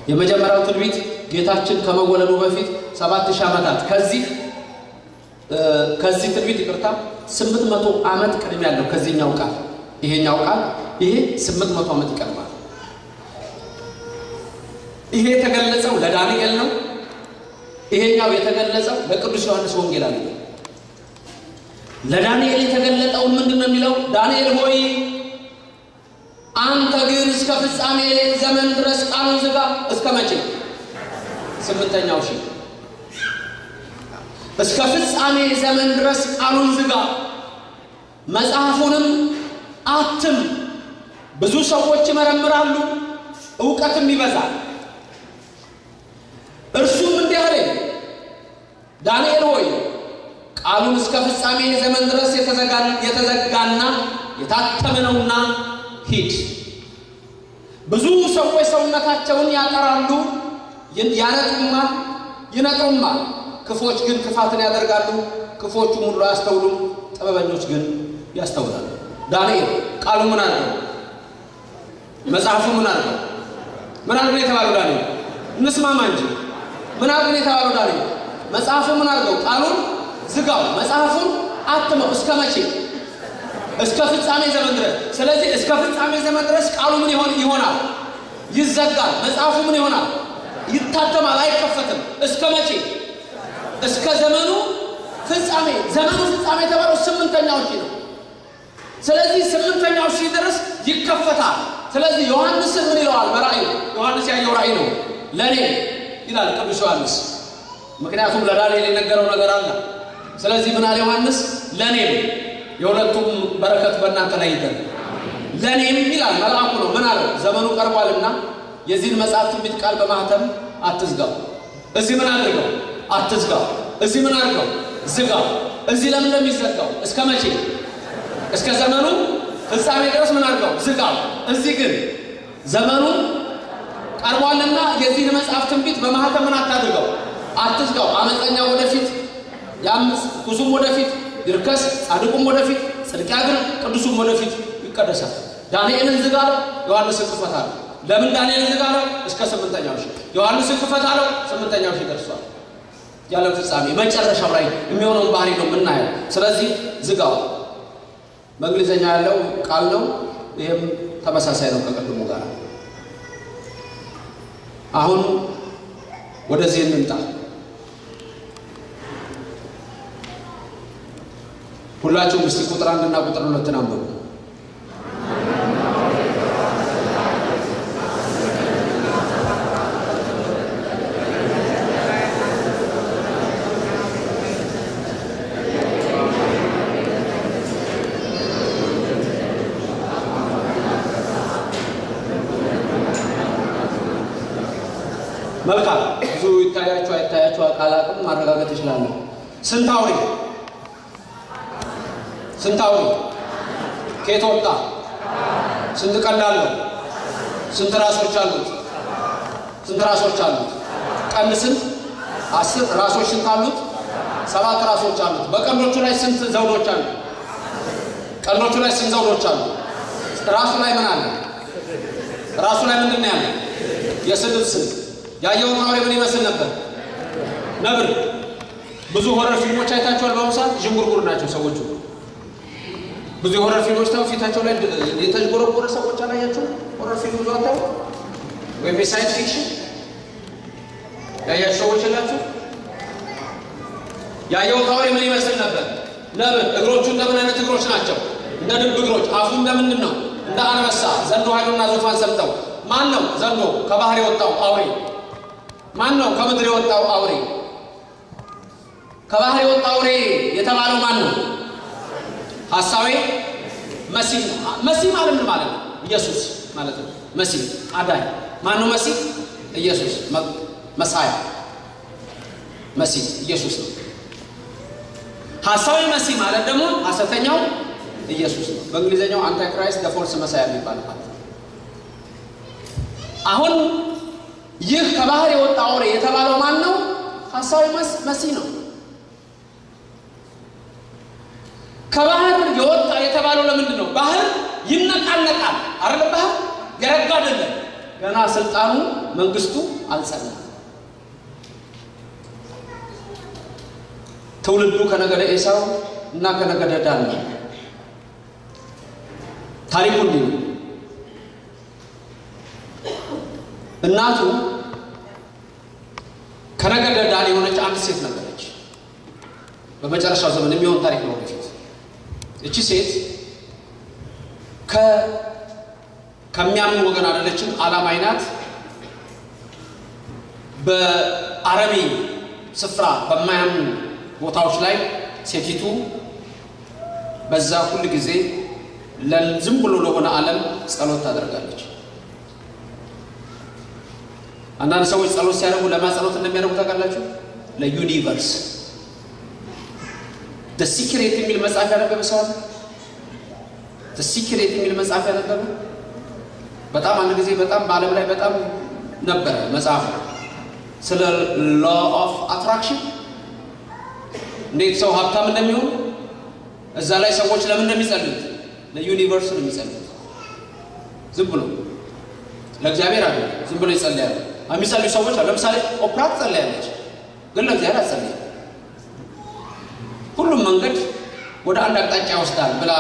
የመጀመሪያው ትንቢት ጌታችን ከመወለዱ በፊት ሰባት ሺህ ዓመታት ከዚህ ከዚህ ትንቢት ይቅርታ ስምንት መቶ ዓመት ቅድም ያለው ከዚህኛው ቃል ይሄኛው ቃል ይሄ ስምንት መቶ ዓመት ይቀድማል። ይሄ የተገለጸው ለዳንኤል ነው። ይሄኛው የተገለጸው ለቅዱስ ዮሐንስ ወንጌላዊ ነው። ለዳንኤል የተገለጠውን ምንድን ነው የሚለው? ዳንኤል ሆይ አንተ ግን እስከ ፍጻሜ ዘመን ድረስ ቃሉን ዝጋ። እስከ መቼ? ስምንተኛው ሺህ እስከ ፍጻሜ ዘመን ድረስ ቃሉን ዝጋ፣ መጽሐፉንም አትም። ብዙ ሰዎች ይመረምራሉ፣ እውቀትም ይበዛል። እርሱም እንዲህ አለኝ፣ ዳንኤል ሆይ ቃሉን እስከ ፍጻሜ ዘመን ድረስ የተዘጋና የታተመ ነውና ሂድ። ብዙ ሰዎች ሰውነታቸውን ያጠራሉ፣ ያነጡማል፣ ይነጥሩማል። ክፎች ግን ክፋትን ያደርጋሉ፣ ክፎቹም ሁሉ አያስተውሉም፣ ጥበበኞች ግን ያስተውላሉ። ዳንኤል ቃሉ ምን አድርገው? መጽሐፉ ምን አድርገው? ምን አድርገው የተባለው ዳንኤል? እንስማማ እንጂ ምን አድርገው የተባለው ዳንኤል? መጽሐፉ ምን አድርገው? ቃሉን ዝጋው፣ መጽሐፉን አትመው። እስከ መቼ? እስከ ፍጻሜ ዘመን ድረስ። ስለዚህ እስከ ፍጻሜ ዘመን ድረስ ቃሉ ምን ይሆናል? ይዘጋል። መጽሐፉ ምን ይሆናል? ይታተማል፣ አይከፈትም። እስከ መቼ? እስከ ዘመኑ ፍጻሜ። ዘመኑ ፍጻሜ የተባለው ስምንተኛው ሺህ ነው። ስለዚህ ስምንተኛው ሺህ ድረስ ይከፈታል። ስለዚህ ዮሐንስ ምን ይለዋል? በራእዩ ዮሐንስ ያየው ራእይ ነው ለእኔ ይላል ቅዱስ ዮሐንስ። ምክንያቱም ለዳንኤል የነገረው ነገር አለ። ስለዚህ ምን አለ ዮሐንስ? ለእኔም የሁለቱም በረከት በእናንተ ላይ ይደር ለእኔም ይላል መልአኩ ነው። ምን አለው? ዘመኑ ቀርቧልና የዚህን መጽሐፍ ትንቢት ቃል በማህተም አትዝጋው። እዚህ ምን አድርገው? አትዝጋው። እዚህ ምን አድርገው? ዝጋው። እዚህ ለምን ለሚዘጋው? እስከ መቼ? እስከ ዘመኑ ፍጻሜ ድረስ ምን አድርገው? ዝጋው። እዚህ ግን ዘመኑ ቀርቧልና የዚህን መጽሐፍ ትንቢት በማህተም ምን አታድርገው? አትዝጋው። አመፀኛ ወደፊት ያምፅ፣ ኩሱም ወደፊት ይርከስ፣ ጻድቁም ወደፊት ጽድቅ ያግር፣ ቅዱሱም ወደፊት ይቀደሳል። ዳንኤልን ዝጋ አለው፣ ዮሐንስን ክፈት አለው። ለምን ዳንኤልን ዝጋ አለው? እስከ ስምንተኛው ሺህ። ዮሐንስን ክፈት አለው፣ ስምንተኛው ሺህ ደርሷል። ያለ ፍጻሜ መጨረሻው ላይ የሚሆነውን ባህሪ ነው የምናየው። ስለዚህ ዝጋው። በእንግሊዝኛ ያለው ቃል ነው። ይህም ተመሳሳይ ነው ከቅድሙ ጋር። አሁን ወደዚህ እንምጣ። ሁላችሁም እስቲ ቁጥር አንድና ቁጥር ሁለትን አንብቡ። መልካም ብዙ ይታያችሁ አይታያችሁ ማረጋገጥ ይችላለሁ። ስንት አውሬ ስንት አውሬ ከየት ወጣ? ስንት ቀንድ አለው? ስንት ራሶች አሉት? ስንት ራሶች አሉት? ቀንድ ስንት? አስር ራሶች ስንት አሉት? ሰባት ራሶች አሉት። በቀንዶቹ ላይ ስንት ዘውዶች አሉ? ቀንዶቹ ላይ ስንት ዘውዶች አሉ? ራሱ ላይ ምን አለ? ራሱ ላይ ምንድን ያለ? የስድብ ስንት ያየውን አውሬ ምን ይመስል ነበር? ነብር። ብዙ horror ፊልሞች አይታችኋል። በአሁኑ ሰዓት ዥንጉርጉር ናቸው ሰዎቹ። ብዙ የ horror ፊልሞች ታው ፊታቸው ላይ የተዥጎረጎረ ሰዎች አላያችሁ? horror ፊልም ብዙ አታው ወይም የ science fiction ያያችሁ ሰዎች የላችሁ? ያየውን አውሬ ምን ይመስል ነበር? ነብር። እግሮቹ እንደምን አይነት እግሮች ናቸው? እንደ ድብ እግሮች። አፉ እንደምንድን ነው? እንደ አንበሳ። ዘንዶ ኃይሉና ዙፋን ሰምተው ማን ነው ዘንዶ? ከባህር የወጣው አውሬ ማን ነው? ከምድር የወጣው አውሬ። ከባህር የወጣው አውሬ የተባለው ማን ነው? ሐሳዌ መሲህ ነው። መሲህ ማለት ምን ማለት ነው? ኢየሱስ ማለት ነው። መሲህ አዳኝ ማን ነው? መሲህ ኢየሱስ መሳያ መሲህ ኢየሱስ ነው። ሐሳዊ መሲህ ማለት ደግሞ ሐሰተኛው ኢየሱስ ነው። በእንግሊዝኛው antichrist the false messiah የሚባል አሁን ይህ ከባህር የወጣ አውሬ የተባለው ማን ነው? ሐሳዊ መሲህ ነው። ከባህር የወጣ የተባለው ለምንድን ነው? ባህር ይነቃነቃል አይደለ? ባህር የረጋ አይደለም። ገና ስልጣኑ መንግስቱ አልጸናም። ትውልዱ ከነገደ ኤሳው እና ከነገደ ዳን ነው። ታሪኩ እንዲህ እናቱ ከነገደ ዳን የሆነች አንድ ሴት ነበረች። በመጨረሻው ዘመን የሚሆን ታሪክ ነው ወደፊት። እቺ ሴት ከሚያምን ወገን አይደለችም፣ አላማይ ናት። በአረቢ ስፍራ በማያምኑ ቦታዎች ላይ ሴቲቱ በዛ ሁል ጊዜ ዝም ብሎ ለሆነ ዓለም ጸሎት ታደርጋለች። አንዳንድ ሰዎች ጸሎት ሲያደርጉ ለማ ጸሎት እንደሚያደርጉ ታውቃላችሁ? ለ universe secret የሚል መጽሐፍ ያነበበ ሰው አለ? secret የሚል መጽሐፍ ያነበበ በጣም አንድ ጊዜ በጣም በዓለም ላይ በጣም ነበረ መጽሐፍ ስለ law of attraction እንዴት ሰው ሀብታም እንደሚሆን እዛ ላይ ሰዎች ለምን እንደሚጸልዩት ለ universe ነው የሚጸልዩት። ዝም ብሎ ለእግዚአብሔር አለ ዝም ብሎ ይጸልያሉ። የሚጸልዩ ሰዎች አሉ። ለምሳሌ ኦፕራ ትጸልያለች፣ ግን ለእግዚአብሔር አትጸልይም። ሁሉም መንገድ ወደ አንድ አቅጣጫ ይወስዳል ብላ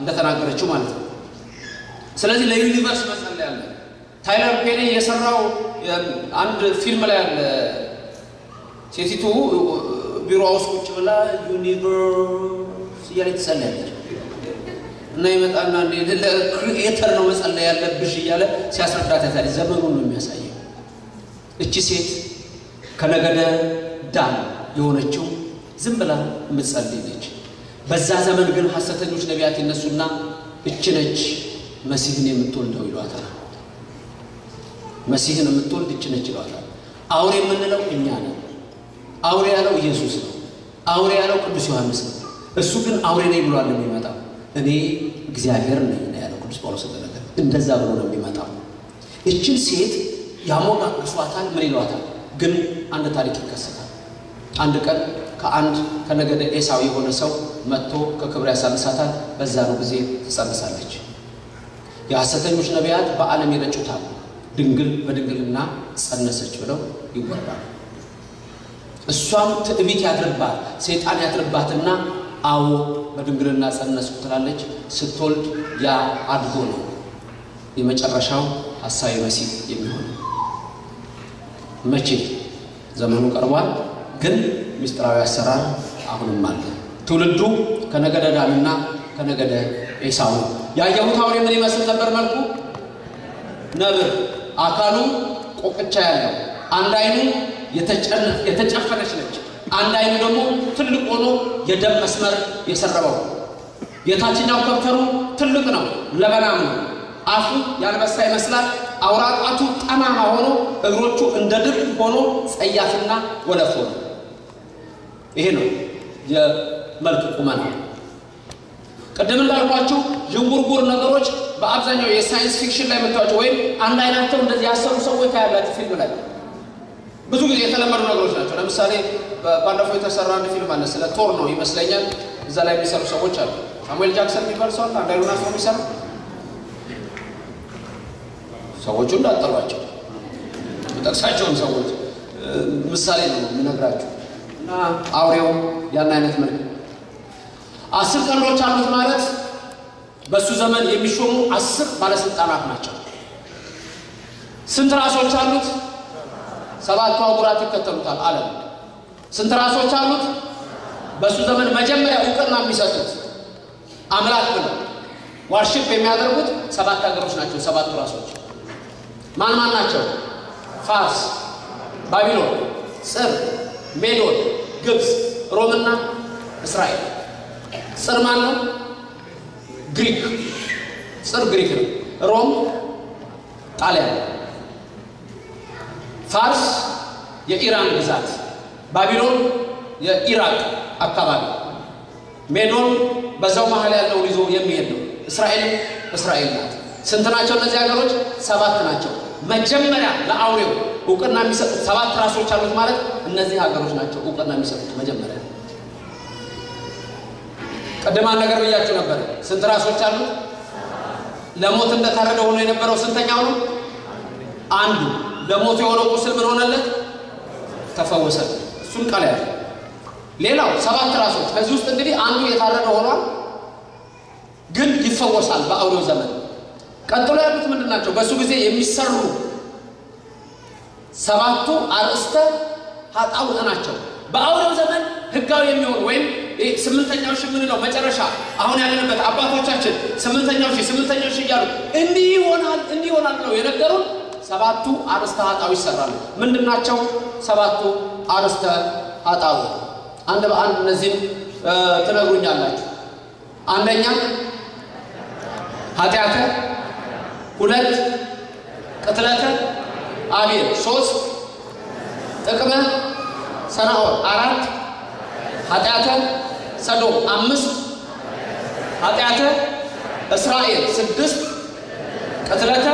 እንደተናገረችው ማለት ነው። ስለዚህ ለ universe መጸለይ አለ። ታይለር ፔሪ የሰራው አንድ ፊልም ላይ አለ። ሴቲቱ ቢሮ ውስጥ ቁጭ ብላ universe እያለች ትጸልያለች እና ይመጣና ለ creator ነው መጸለይ ያለብሽ እያለ ሲያስረዳት ያታል። ዘመኑን ነው የሚያሳየው። እቺ ሴት ከነገደ ዳን የሆነችው ዝም ብላ የምትጸልይ ነች። በዛ ዘመን ግን ሐሰተኞች ነቢያት ይነሱና እች ነች መሲህን የምትወልደው ይሏታል። መሲህን የምትወልድ እች ነች ይሏታል። አውሬ የምንለው እኛ ነን። አውሬ ያለው ኢየሱስ ነው። አውሬ ያለው ቅዱስ ዮሐንስ ነው። እሱ ግን አውሬ ነኝ ብሏል የሚመጣው እኔ እግዚአብሔር ነኝ ነው ያለው ቅዱስ ጳውሎስ ተነገረ። እንደዛ ብሎ ነው የሚመጣው። እችን ሴት ያሞጋግሷታል፣ ምን ይሏታል? ግን አንድ ታሪክ ይከሰታል። አንድ ቀን ከአንድ ከነገደ ኤሳው የሆነ ሰው መጥቶ ከክብር ያሳንሳታል። በዛ ነው ጊዜ ትጸንሳለች። የሐሰተኞች ነቢያት በዓለም ይረጩታል። ድንግል በድንግልና ጸነሰች ብለው ይወራል። እሷም ትዕቢት ያድርባት ሰይጣን ያድርባትና አዎ በድንግልና ጸነስኩ ትላለች። ስትወልድ ያ አድጎ ነው የመጨረሻው ሐሳዊ መሲህ የሚሆነው። መቼ ዘመኑ ቀርቧል፣ ግን ምስጢራዊ አሰራር አሁንም አለ። ትውልዱ ከነገደ ዳንና ከነገደ ኤሳው ነው። ያየሁት አውሬ ምን ይመስል ነበር? መልኩ ነብር፣ አካሉ ቆቅቻ ያለው፣ አንድ አይኑ የተጨፈነች ነች። አንድ አይኑ ደግሞ ትልቅ ሆኖ የደም መስመር የሰረበው። የታችኛው ከንፈሩ ትልቅ ነው፣ ለበናም ነው። አፉ ያንበሳ ይመስላል። አውራ ጣቱ ጠማማ ሆኖ እግሮቹ እንደ ድብ ሆኖ ጸያፍና ወለፎ ነው። ይሄ ነው የመልክ ቁመና። ቅድም እንዳልኳችሁ ዥንጉርጉር ነገሮች በአብዛኛው የ science fiction ላይ የምታዩቸው ወይም አንድ አይናቸው እንደዚህ ያሰሩ ሰዎች ታያላችሁ ፊልም ላይ ብዙ ጊዜ የተለመዱ ነገሮች ናቸው። ለምሳሌ ባለፈው የተሰራ አንድ ፊልም አለ፣ ስለ ቶር ነው ይመስለኛል። እዛ ላይ የሚሰሩ ሰዎች አሉ። ሳሙኤል ጃክሰን የሚባል ሰው አንድ አይኑን አስሮ የሚሰራ ሰዎቹ እንዳጠሯቸው ጠቅሳቸውን ሰዎች ምሳሌ ነው የምነግራቸው። እና አውሬው ያን አይነት መልክ አስር ቀንዶች አሉት ማለት በእሱ ዘመን የሚሾሙ አስር ባለስልጣናት ናቸው። ስንት ራሶች አሉት? ሰባቱ አህጉራት ይከተሉታል ዓለም። ስንት ራሶች አሉት? በእሱ ዘመን መጀመሪያ እውቅና የሚሰጡት አምላክ ብለው worship የሚያደርጉት ሰባት ሀገሮች ናቸው። ሰባቱ ራሶች ማን ማን ናቸው? ፋርስ፣ ባቢሎን፣ ጽር፣ ሜዶን፣ ግብፅ፣ ሮምና እስራኤል። ጽር ማን ነው? ግሪክ። ጽር ግሪክ ነው። ሮም ጣሊያን ፋርስ የኢራን ግዛት፣ ባቢሎን የኢራቅ አካባቢ፣ ሜዶን በዛው መሀል ያለውን ይዞ የሚሄድ ነው። እስራኤል እስራኤል ናት። ስንት ናቸው እነዚህ ሀገሮች? ሰባት ናቸው። መጀመሪያ ለአውሬው እውቅና የሚሰጡት ሰባት ራሶች አሉት ማለት እነዚህ ሀገሮች ናቸው እውቅና የሚሰጡት መጀመሪያ። ቅድማን ነገር ብያችሁ ነበር። ስንት ራሶች አሉት? ለሞት እንደታረደ ሆኖ የነበረው ስንተኛው ነው? አንዱ። ለሞት የሆነው ቁስል ምን ሆነለት? ተፈወሰ። እሱን ቃል ያለ ሌላው ሰባት ራሶች። ከዚህ ውስጥ እንግዲህ አንዱ የታረደ ሆኗል፣ ግን ይፈወሳል በአውሬው ዘመን። ቀጥሎ ያሉት ምንድን ናቸው? በእሱ ጊዜ የሚሰሩ ሰባቱ አርእስተ ኃጣውእ ናቸው። በአውሬው ዘመን ህጋዊ የሚሆኑ ወይም ስምንተኛው ሺህ የምንለው መጨረሻ አሁን ያለንበት አባቶቻችን ስምንተኛው ሺህ ስምንተኛው ሺህ እያሉ እንዲህ ይሆናል እንዲህ ይሆናል ብለው የነገሩን ሰባቱ አርእስተ ኃጣውእ ይሰራሉ። ምንድን ናቸው ሰባቱ አርእስተ ኃጣውእ? አንድ በአንድ እነዚህም ትነግሩኛላችሁ። አንደኛ ኃጢአተ፣ ሁለት ቅትለተ አቤል፣ ሶስት ጥቅመ ሰናዖር፣ አራት ኃጢአተ ሰዶም፣ አምስት ኃጢአተ እስራኤል፣ ስድስት ቅትለተ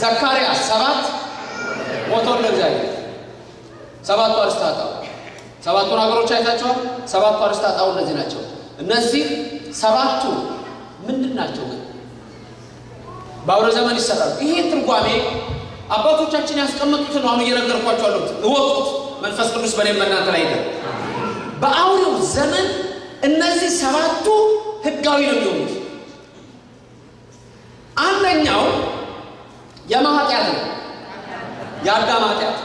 ዘካርያስ፣ ሰባት ሞቶ እንደ እግዚአብሔር። ሰባቱ ኃጣውእ ሰባቱን ሀገሮች አይታቸዋል። ሰባቱ ኃጣውእ እነዚህ ናቸው። እነዚህ ሰባቱ ምንድን ናቸው ግን በአውረ ዘመን ይሰራሉ። ይሄ ትርጓሜ አባቶቻችን ያስቀመጡትን አሁን እየነገርኳቸው አሉት። እወቁት፣ መንፈስ ቅዱስ በእኔም በእናንተ ላይ ይደር። በአውሬው ዘመን እነዚህ ሰባቱ ህጋዊ ነው የሚሆኑት። አንደኛው የማ ኃጢአት ነው? የአዳም ኃጢአት።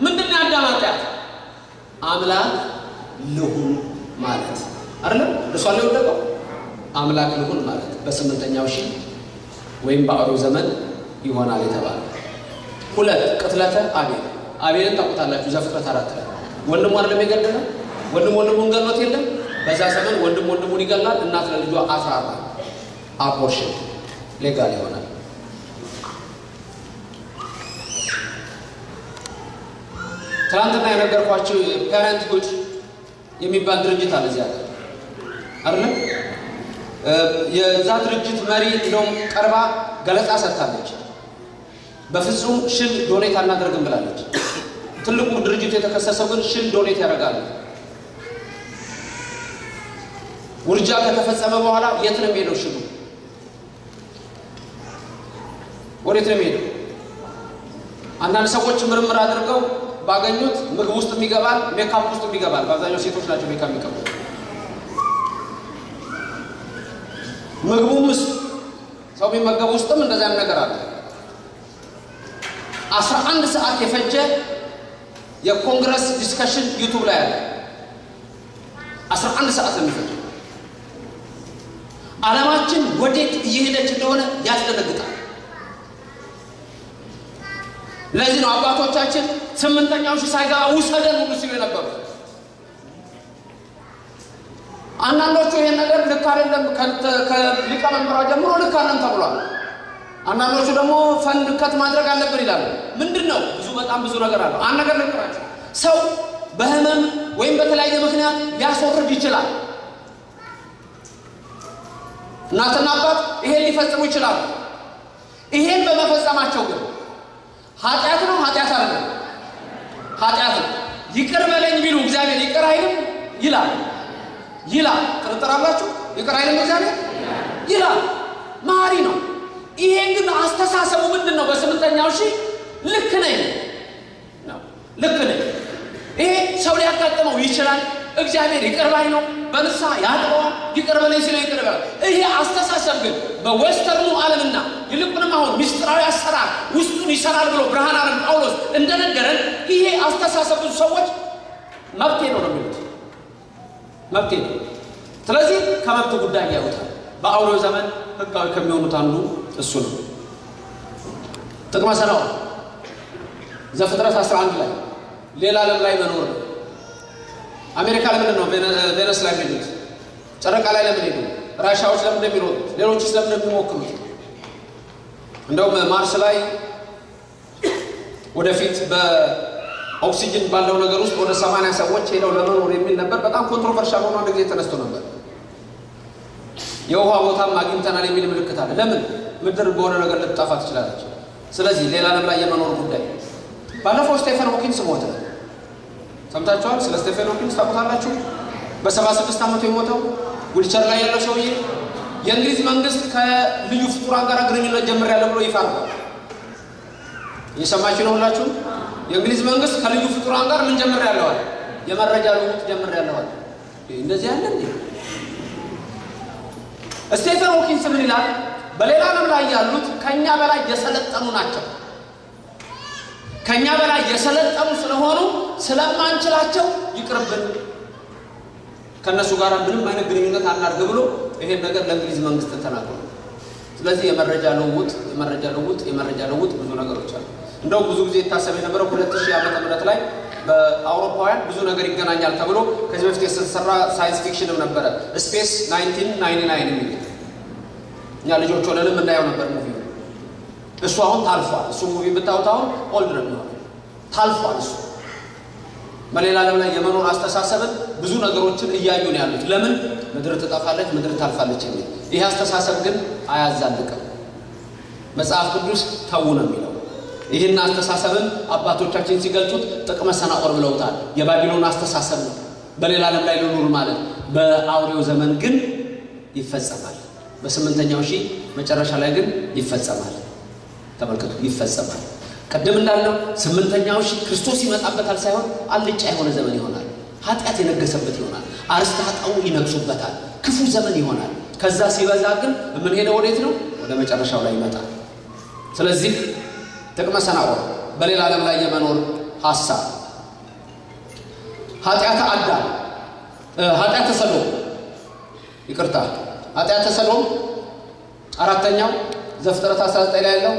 ምንድን ነው የአዳም ኃጢአት? አምላክ ልሁን ማለት አይደለም። እርሷ ላይ ወደቀው አምላክ ልሁን ማለት በስምንተኛው ሺህ ወይም በአውሬው ዘመን ይሆናል የተባለ ሁለት ቅትለተ አቤል አቤልን ታውቁታላችሁ። ዘፍጥረት አራት ላይ ወንድሙ አይደለም የገደለው ወንድም ወንድሙን ገሎት የለም። በዛ ዘመን ወንድም ወንድሙን ይገላል። እናት ለልጇ አስራራ አቦርሽን ሌጋል ይሆናል። ትናንትና የነገርኳችሁ parenthood የሚባል ድርጅት አለ እዚያ አይደለም። የዛ ድርጅት መሪ እንደውም ቀርባ ገለጻ ሰጥታለች። በፍጹም ሽል donate አናደርግም ብላለች። ትልቁ ድርጅቱ የተከሰሰው ግን ሽል donate ያደርጋሉ። ውርጃ ከተፈጸመ በኋላ የት ነው የሚሄደው? ሽሉ ወዴት ነው የሚሄደው? አንዳንድ ሰዎች ምርምር አድርገው ባገኙት ምግብ ውስጥ ይገባል፣ ሜካፕ ውስጥ ይገባል። በአብዛኛው ሴቶች ናቸው ሜካፕ የሚቀቡት። ምግቡም ውስጥ ሰው የሚመገቡ ውስጥም እንደዚያም ነገር አለ። አስራ አንድ ሰዓት የፈጀ የ congress discussion ዩቱብ ላይ አለ። አስራ አንድ ሰዓት ነው የሚፈጀው። ዓለማችን ወዴት እየሄደች እንደሆነ ያስደነግጣል። ለዚህ ነው አባቶቻችን ስምንተኛው ሺህ ሳይገባ ውሰደን ሁሉ ሲሉ የነበሩ። አንዳንዶቹ ይሄን ነገር ልክ አይደለም ከሊቀመንበሯ ጀምሮ ልክ አለም ተብሏል። አንዳንዶቹ ደግሞ ፈንድ ከት ማድረግ አለብን ይላሉ። ምንድን ነው ብዙ በጣም ብዙ ነገር አለው። አንድ ነገር ልንገራችሁ፣ ሰው በህመም ወይም በተለያየ ምክንያት ሊያስወርድ ይችላል። እናትና አባት ይሄን ሊፈጽሙ ይችላሉ። ይሄን በመፈጸማቸው ግን ኃጢአት ነው ኃጢአት አይደለም? ኃጢአት ነው። ይቅር በለኝ ቢሉ እግዚአብሔር ይቅር አይልም ይላል ይላል። ጥርጥር አላችሁ? ይቅር አይልም እግዚአብሔር ይላል። መሐሪ ነው። ይሄን ግን አስተሳሰቡ ምንድን ነው? በስምንተኛው ሺህ ልክ ነኝ ነው ልክ ነኝ። ይሄ ሰው ሊያጋጥመው ይችላል። እግዚአብሔር ይቅር ነው። በንስሐ ያጥበዋል። ይቅር በለኝ ሲለው ይቅር ይሄ አስተሳሰብ ግን በዌስተርኑ ዓለምና ይልቁንም አሁን ምስጢራዊ አሰራር ውስጡን ይሰራል ብሎ ብርሃን ዓለም ጳውሎስ እንደነገረን ይሄ አስተሳሰብ ብዙ ሰዎች መብቴ ነው ነው የሚሉት መብቴ ነው። ስለዚህ ከመብት ጉዳይ ያዩታል። በአውሬው ዘመን ህጋዊ ከሚሆኑት አንዱ እሱ ነው። ግንበ ሰናዖር ዘፍጥረት 11 ላይ ሌላ ዓለም ላይ መኖር ነው። አሜሪካ ለምንድን ነው ቬነስ ላይ የሚሄዱት? ጨረቃ ላይ ለምን ሄዱ? ራሻዎች ለምን እንደሚሮጡት? ሌሎችስ ለምን እንደሚሞክሩት? እንደውም ማርስ ላይ ወደፊት በኦክሲጅን ባለው ነገር ውስጥ ወደ ሰማንያ ሰዎች ሄደው ለመኖር የሚል ነበር። በጣም controversial ሆኖ አንድ ጊዜ ተነስቶ ነበር። የውሃ ቦታም አግኝተናል የሚል ምልክት አለ። ለምን ምድር በሆነ ነገር ልትጠፋ ትችላለች። ስለዚህ ሌላ ዓለም ላይ የመኖር ጉዳይ ባለፈው ስቴፈን ሆኪንስ ሞተ። ሰምታችኋል? ስለ ስቴፈን ሆኪንስ ታውቁታላችሁ? በሰባ ስድስት ዓመቱ የሞተው ዊልቸር ላይ ያለው ሰውዬ የእንግሊዝ መንግስት ከልዩ ፍጡራን ጋር ግንኙነት ጀምሬያለሁ ብሎ ይፋ አድርጓል። እየሰማችሁ ነው ሁላችሁ? የእንግሊዝ መንግስት ከልዩ ፍጡራን ጋር ምን ጀምሬያለሁ አለ? የመረጃ ልውውጥ ጀምሬያለሁ አለ። እንደዚህ አለ እንዴ? ስቴፈን ሆኪንስ ምን ይላል? በሌላ ዓለም ላይ ያሉት ከእኛ በላይ የሰለጠኑ ናቸው። ከእኛ በላይ የሰለጠኑ ስለሆኑ ስለማንችላቸው ይቅርብን፣ ከእነሱ ጋር ምንም አይነት ግንኙነት አናድርግ ብሎ ይሄን ነገር ለእንግሊዝ መንግስት ተናግሮ ስለዚህ የመረጃ ልውውጥ የመረጃ ልውውጥ የመረጃ ልውውጥ ብዙ ነገሮች አሉ። እንደው ብዙ ጊዜ የታሰበ የነበረው ሁለት ሺህ ዓመተ ምህረት ላይ በአውሮፓውያን ብዙ ነገር ይገናኛል ተብሎ ከዚህ በፊት የተሰራ science fiction ም ነበረ ስፔስ 1999 የሚል እኛ ልጆች ሆነንም እናየው ነበር movie እሱ አሁን ታልፏል። እሱ movie ብታዩት አሁን old ነው የሚሆነው ታልፏል። እሱ በሌላ ዓለም ላይ የመኖር አስተሳሰብን ብዙ ነገሮችን እያዩ ነው ያሉት። ለምን ምድር ትጠፋለች፣ ምድር ታልፋለች የሚል ይህ አስተሳሰብ ግን አያዛልቅም። መጽሐፍ ቅዱስ ተዉ ነው የሚለው። ይህን አስተሳሰብን አባቶቻችን ሲገልጹት ጥቅመ ሰናዖር ብለውታል። የባቢሎን አስተሳሰብ ነው። በሌላ ዓለም ላይ ልኑር ማለት በአውሬው ዘመን ግን ይፈጸማል። በስምንተኛው ሺህ መጨረሻ ላይ ግን ይፈጸማል። ተመልከቱ፣ ይፈጸማል። ቅድም እንዳለው ስምንተኛው ሺህ ክርስቶስ ይመጣበታል ሳይሆን አልጫ የሆነ ዘመን ይሆናል። ኃጢአት የነገሰበት ይሆናል። አርስተ ኃጣው ይነግሱበታል። ክፉ ዘመን ይሆናል። ከዛ ሲበዛ ግን የምንሄደው ወዴት ነው? ወደ መጨረሻው ላይ ይመጣል። ስለዚህ ጥቅመ ሰናዖር በሌላ ዓለም ላይ የመኖር ሀሳብ ኃጢአተ አዳም ኃጢአተ ሰዶም ይቅርታ ኃጢአተ ሰዶም አራተኛው ዘፍጥረት 19 ላይ ያለው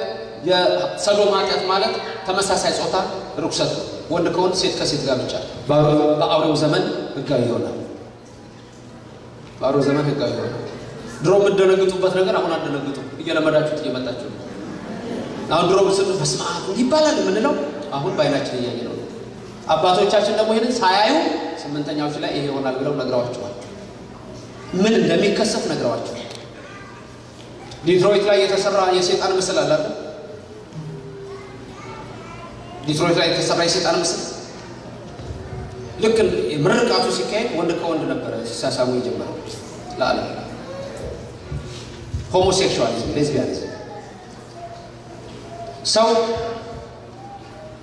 የሰዶም ኃጢአት ማለት ተመሳሳይ ጾታ ርኩሰት ነው። ወንድ ከወንድ ሴት ከሴት ጋር ብቻ በአውሬው ዘመን ህጋዊ ይሆናል። በአውሬው ዘመን ህጋዊ ይሆናል። ድሮ የምትደነግጡበት ነገር አሁን አትደነግጡ። እየለመዳችሁት እየመጣችሁ ነው። አሁን ድሮ ምስሉ በስመ አብ ይባላል የምንለው አሁን በአይናችን እያየ ነው። አባቶቻችን ደግሞ ይህንን ሳያዩ ስምንተኛዎች ላይ ይሄ ይሆናል ብለው ነግረዋቸዋል። ምን እንደሚከሰት ነግረዋቸዋል። ዲትሮይት ላይ የተሰራ የሴጣን ምስል አለ። ዲትሮይት ላይ የተሰራ የሴጣን ምስል ልክ ምርቃቱ ሲካሄድ ወንድ ከወንድ ነበረ ሲሳሳሙ የጀመረው ለዓለም homosexualism፣ lesbianism ሰው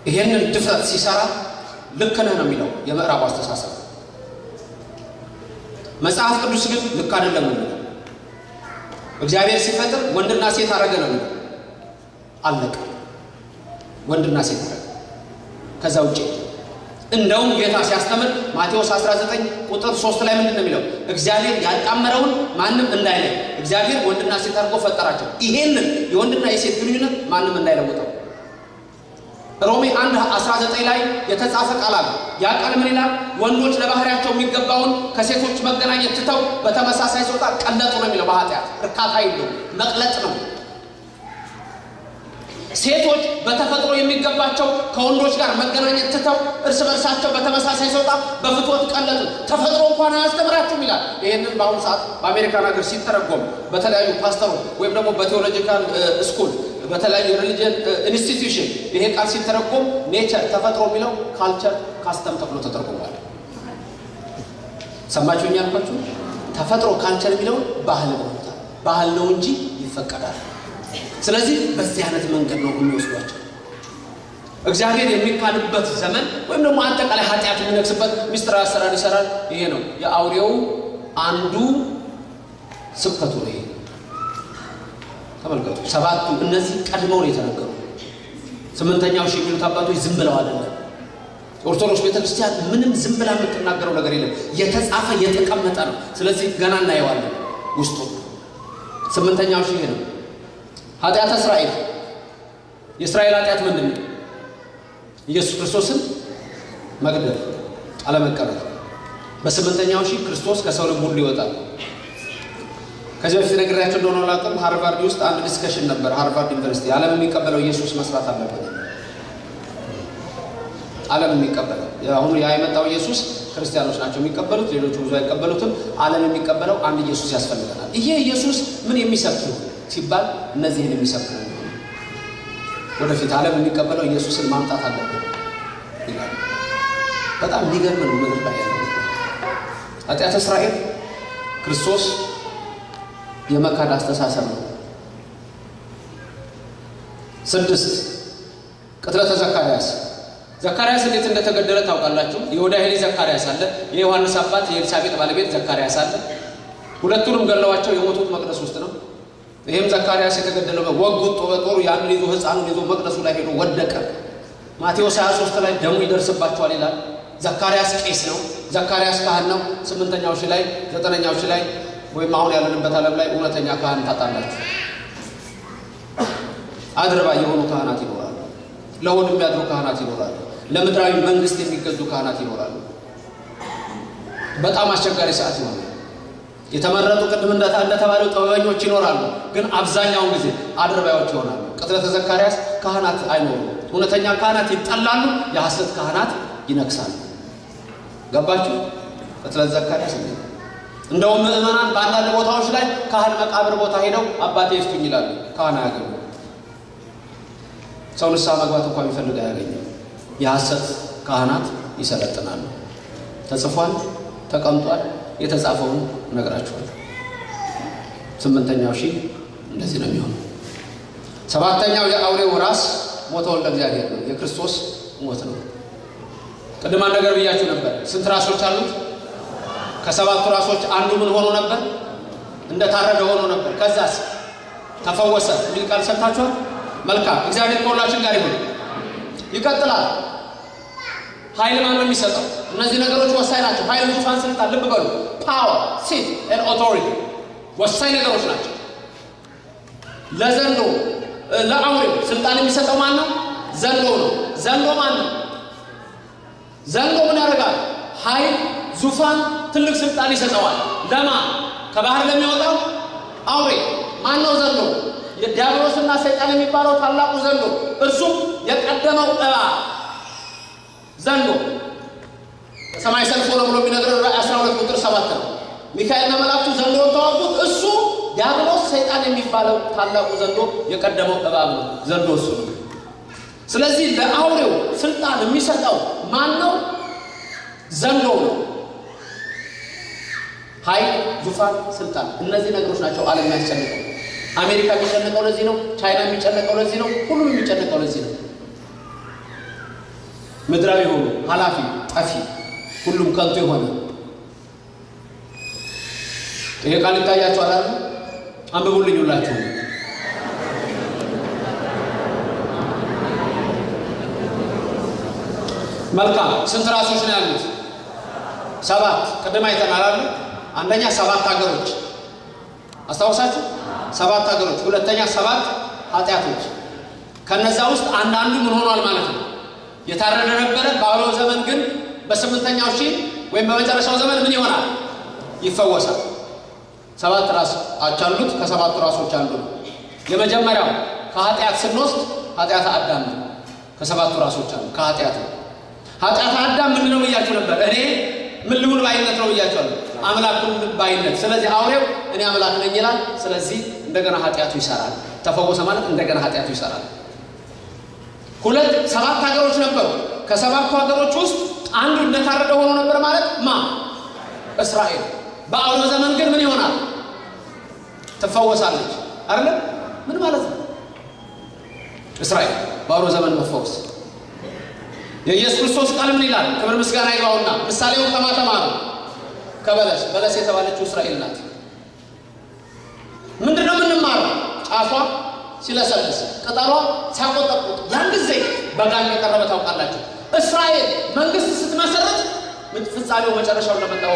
ይሄንን ድፍረት ሲሰራ ልክ ነህ ነው የሚለው የምዕራቡ አስተሳሰብ። መጽሐፍ ቅዱስ ግን ልክ አይደለም እግዚአብሔር ሲፈጥር ወንድና ሴት አረገ ነው አለቀ። ወንድና ሴት አረገ። ከዛ ውጭ እንደውም ጌታ ሲያስተምር ማቴዎስ 19 ቁጥር 3 ላይ ምንድን ነው የሚለው? እግዚአብሔር ያጣመረውን ማንም እንዳይለይ እግዚአብሔር ወንድና ሴት አድርጎ ፈጠራቸው። ይሄንን የወንድና የሴት ግንኙነት ማንም እንዳይለውጠው። ሮሜ 1 19 ላይ የተጻፈ ቃል አለ። ያ ቃል ምን ይላል? ወንዶች ለባህሪያቸው የሚገባውን ከሴቶች መገናኘት ትተው በተመሳሳይ ጾታ ቀለጡ ነው የሚለው። በኃጢአት እርካታ የለውም፣ መቅለጥ ነው። ሴቶች በተፈጥሮ የሚገባቸው ከወንዶች ጋር መገናኘት ትተው እርስ በርሳቸው በተመሳሳይ ጾታ በፍትወት ቀለጡ። ተፈጥሮ እንኳን አያስተምራችሁም ይላል። ይህንን በአሁኑ ሰዓት በአሜሪካን ሀገር ሲተረጎም በተለያዩ ፓስተሮች ወይም ደግሞ በ theological school በተለያዩ religion institution ይሄ ቃል ሲተረጎም nature ተፈጥሮ የሚለው culture custom ተብሎ ተተርጉሟል። ሰማችሁኝ ያልኳችሁ? ተፈጥሮ ካልቸር የሚለውን ባህል ብሎታል። ባህል ነው እንጂ ይፈቀዳል። ስለዚህ በዚህ አይነት መንገድ ነው የሚወስዷቸው። እግዚአብሔር የሚካድበት ዘመን ወይም ደግሞ አጠቃላይ ኃጢአት የሚነግስበት ሚስጥራዊ አሰራር ይሰራል። ይሄ ነው የአውሬው አንዱ ስብከቱ ነው። ተመልከቱ። ሰባቱ እነዚህ ቀድመው ነው የተነገሩ። ስምንተኛው ሺህ የሚሉት አባቶች ዝም ብለው አይደለም። ኦርቶዶክስ ቤተክርስቲያን ምንም ዝም ብላ የምትናገረው ነገር የለም። የተጻፈ የተቀመጠ ነው። ስለዚህ ገና እናየዋለን ውስጡ። ስምንተኛው ሺህ ነው። ኃጢአተ እስራኤል የእስራኤል ኃጢአት ምንድን ነው? ኢየሱስ ክርስቶስን መግደል፣ አለመቀበል። በስምንተኛው ሺህ ክርስቶስ ከሰው ልብ ሁሉ ይወጣል። ከዚህ በፊት ነግሬያቸው እንደሆነ አላውቅም። ሃርቫርድ ውስጥ አንድ discussion ነበር። ሃርቫርድ ዩኒቨርሲቲ ዓለም የሚቀበለው ኢየሱስ መስራት አለበት። ዓለም የሚቀበለው አሁኑ ያ የመጣው ኢየሱስ ክርስቲያኖች ናቸው የሚቀበሉት፣ ሌሎቹ ብዙ አይቀበሉትም። ዓለም የሚቀበለው አንድ ኢየሱስ ያስፈልገናል። ይሄ ኢየሱስ ምን የሚሰብክ ሲባል እነዚህን የሚሰብክ ነው። ወደፊት ዓለም የሚቀበለው ኢየሱስን ማምጣት አለብን በጣም የሚገርም ነው። ምድር ላይ ያለው ኃጢአት እስራኤል ክርስቶስ የመካድ አስተሳሰብ ነው። ስድስት ቅጥለተ ዘካርያስ ዘካርያስ እንዴት እንደተገደለ ታውቃላችሁ። የወዳሄ ልጅ ዘካርያስ አለ፣ የዮሐንስ አባት የኤልሳቤጥ ባለቤት ዘካርያስ አለ። ሁለቱንም ገለዋቸው የሞቱት መቅደስ ውስጥ ነው። ይህም ዘካርያስ የተገደለው ወጉት በጦሩ ያንን ይዞ ሕፃኑን ይዞ መቅደሱ ላይ ሄዶ ወደቀ። ማቴዎስ 23 ላይ ደሙ ይደርስባቸዋል ይላል። ዘካርያስ ቄስ ነው። ዘካርያስ ካህን ነው። ስምንተኛው ሺህ ላይ ዘጠነኛው ላይ ወይም አሁን ያለንበት ዓለም ላይ እውነተኛ ካህን ታጣላችሁ። አድርባ የሆኑ ካህናት ይኖራሉ። ለሆድ የሚያድሩ ካህናት ይኖራሉ። ለምድራዊ መንግስት የሚገዙ ካህናት ይኖራሉ። በጣም አስቸጋሪ ሰዓት ይሆናል። የተመረጡ ቅድም እንደተባለው ጥበበኞች ይኖራሉ፣ ግን አብዛኛውን ጊዜ አድርባዮች ይሆናሉ። ቅጥለተ ዘካርያስ ካህናት አይኖሩም። እውነተኛ ካህናት ይጠላሉ፣ የሐሰት ካህናት ይነግሳሉ። ገባችሁ? ቅጥለት ዘካርያስ! እንደውም ምዕመናን በአንዳንድ ቦታዎች ላይ ካህን መቃብር ቦታ ሄደው አባቴ ይፍቱኝ ይላሉ። ካህን አያገኙ። ሰው ንስሐ መግባት እንኳ የሚፈልግ አያገኝም። የሐሰት ካህናት ይሰለጥናሉ። ተጽፏል፣ ተቀምጧል። የተጻፈውን እነግራችኋለሁ። ስምንተኛው ሺህ እንደዚህ ነው የሚሆነው። ሰባተኛው የአውሬው ራስ ሞተ ወልደ እግዚአብሔር ነው። የክርስቶስ ሞት ነው። ቅድማ ነገር ብያችሁ ነበር። ስንት ራሶች አሉት? ከሰባቱ ራሶች አንዱ ምን ሆኖ ነበር? እንደታረደ ሆኖ ነበር። ከዛስ ተፈወሰ የሚል ቃል ሰምታችኋል። መልካም እግዚአብሔር ከሁላችን ጋር ይሁን። ይቀጥላል። ኃይል ማን ነው የሚሰጠው? እነዚህ ነገሮች ወሳኝ ናቸው። ኃይል፣ ዙፋን፣ ስልጣን፣ ልብ በሉ power፣ seat and authority ወሳኝ ነገሮች ናቸው። ለዘንዶ ለአውሬው ስልጣን የሚሰጠው ማን ነው? ዘንዶ ነው። ዘንዶ ማን ነው? ዘንዶ ምን ያደርጋል? ኃይል፣ ዙፋን፣ ትልቅ ስልጣን ይሰጠዋል። ለማ ከባህር ለሚወጣው አውሬ ማን ነው? ዘንዶ የዲያብሎስና ሰይጣን የሚባለው ታላቁ ዘንዶ እርሱም የቀደመው እባብ ዘንዶ ሰማይ ሰልፍ ሆነ ብሎ የሚነግረን ራእይ 12 ቁጥር 7 ነው። ሚካኤልና መላእክቱ ዘንዶውን ተዋጉት። እሱ ዲያብሎስ ሰይጣን የሚባለው ታላቁ ዘንዶ የቀደመው እባብ ዘንዶ እሱ ነው። ስለዚህ ለአውሬው ስልጣን የሚሰጠው ማን ነው? ዘንዶ ነው። ኃይል፣ ዙፋን፣ ስልጣን እነዚህ ነገሮች ናቸው ዓለም የሚያስጨንቀው። አሜሪካ የሚጨነቀው ለዚህ ነው። ቻይና የሚጨነቀው ለዚህ ነው። ሁሉም የሚጨነቀው ለዚህ ነው። ምድራዊ የሆኑ ኃላፊ ጠፊ፣ ሁሉም ከንቱ የሆነ ይሄ ቃል ይታያቸዋል አይደል? አንብቡልኝ ሁላችሁ። መልካም ስንት ራሶች ነው ያሉት? ሰባት። ቅድም አይተናል አይደል? አንደኛ ሰባት ሀገሮች አስታውሳችሁ፣ ሰባት ሀገሮች። ሁለተኛ ሰባት ኃጢአቶች። ከነዛ ውስጥ አንዳንዱ ምን ሆኗል ማለት ነው የታረደ ነበረ። በአውሬው ዘመን ግን በስምንተኛው ሺህ ወይም በመጨረሻው ዘመን ምን ይሆናል? ይፈወሳል። ሰባት ራስ አሉት። ከሰባቱ ራሶች አንዱ ነው። የመጀመሪያው ከኃጢአት ስንወስድ ኃጢአት አዳም ነው። ከሰባቱ ራሶች አንዱ ከኃጢአት ነው። ኃጢአት አዳም ምንድን ነው ብያችሁ ነበር? እኔ ምን ልሁን ባይነት ነው ብያችኋለሁ። አምላክ ልሁን ባይነት። ስለዚህ አውሬው እኔ አምላክ ነኝ ይላል። ስለዚህ እንደገና ኃጢአቱ ይሰራል። ተፈወሰ ማለት እንደገና ኃጢአቱ ይሰራል። ሁለት ሰባት ሀገሮች ነበሩ። ከሰባቱ ሀገሮች ውስጥ አንዱ እንደታረደ ሆኖ ነበር ማለት ማ እስራኤል። በአውሬው ዘመን ግን ምን ይሆናል? ትፈወሳለች። አይደለም? ምን ማለት ነው? እስራኤል በአውሬው ዘመን መፈወስ። የኢየሱስ ክርስቶስ ቃል ምን ይላል? ክብር ምስጋና ይግባውና ምሳሌውን ከማ ተማሩ? ከበለስ በለስ የተባለችው እስራኤል ናት። ምንድን ነው የምንማረው? ጫፏ ሲለሰልስ ቅጠሏ ሲያቆጠቁጥ ያን ጊዜ በጋ እንደቀረበ ታውቃላችሁ። እስራኤል መንግስት ስትመሰረት ፍጻሜው መጨረሻው እንደመጣው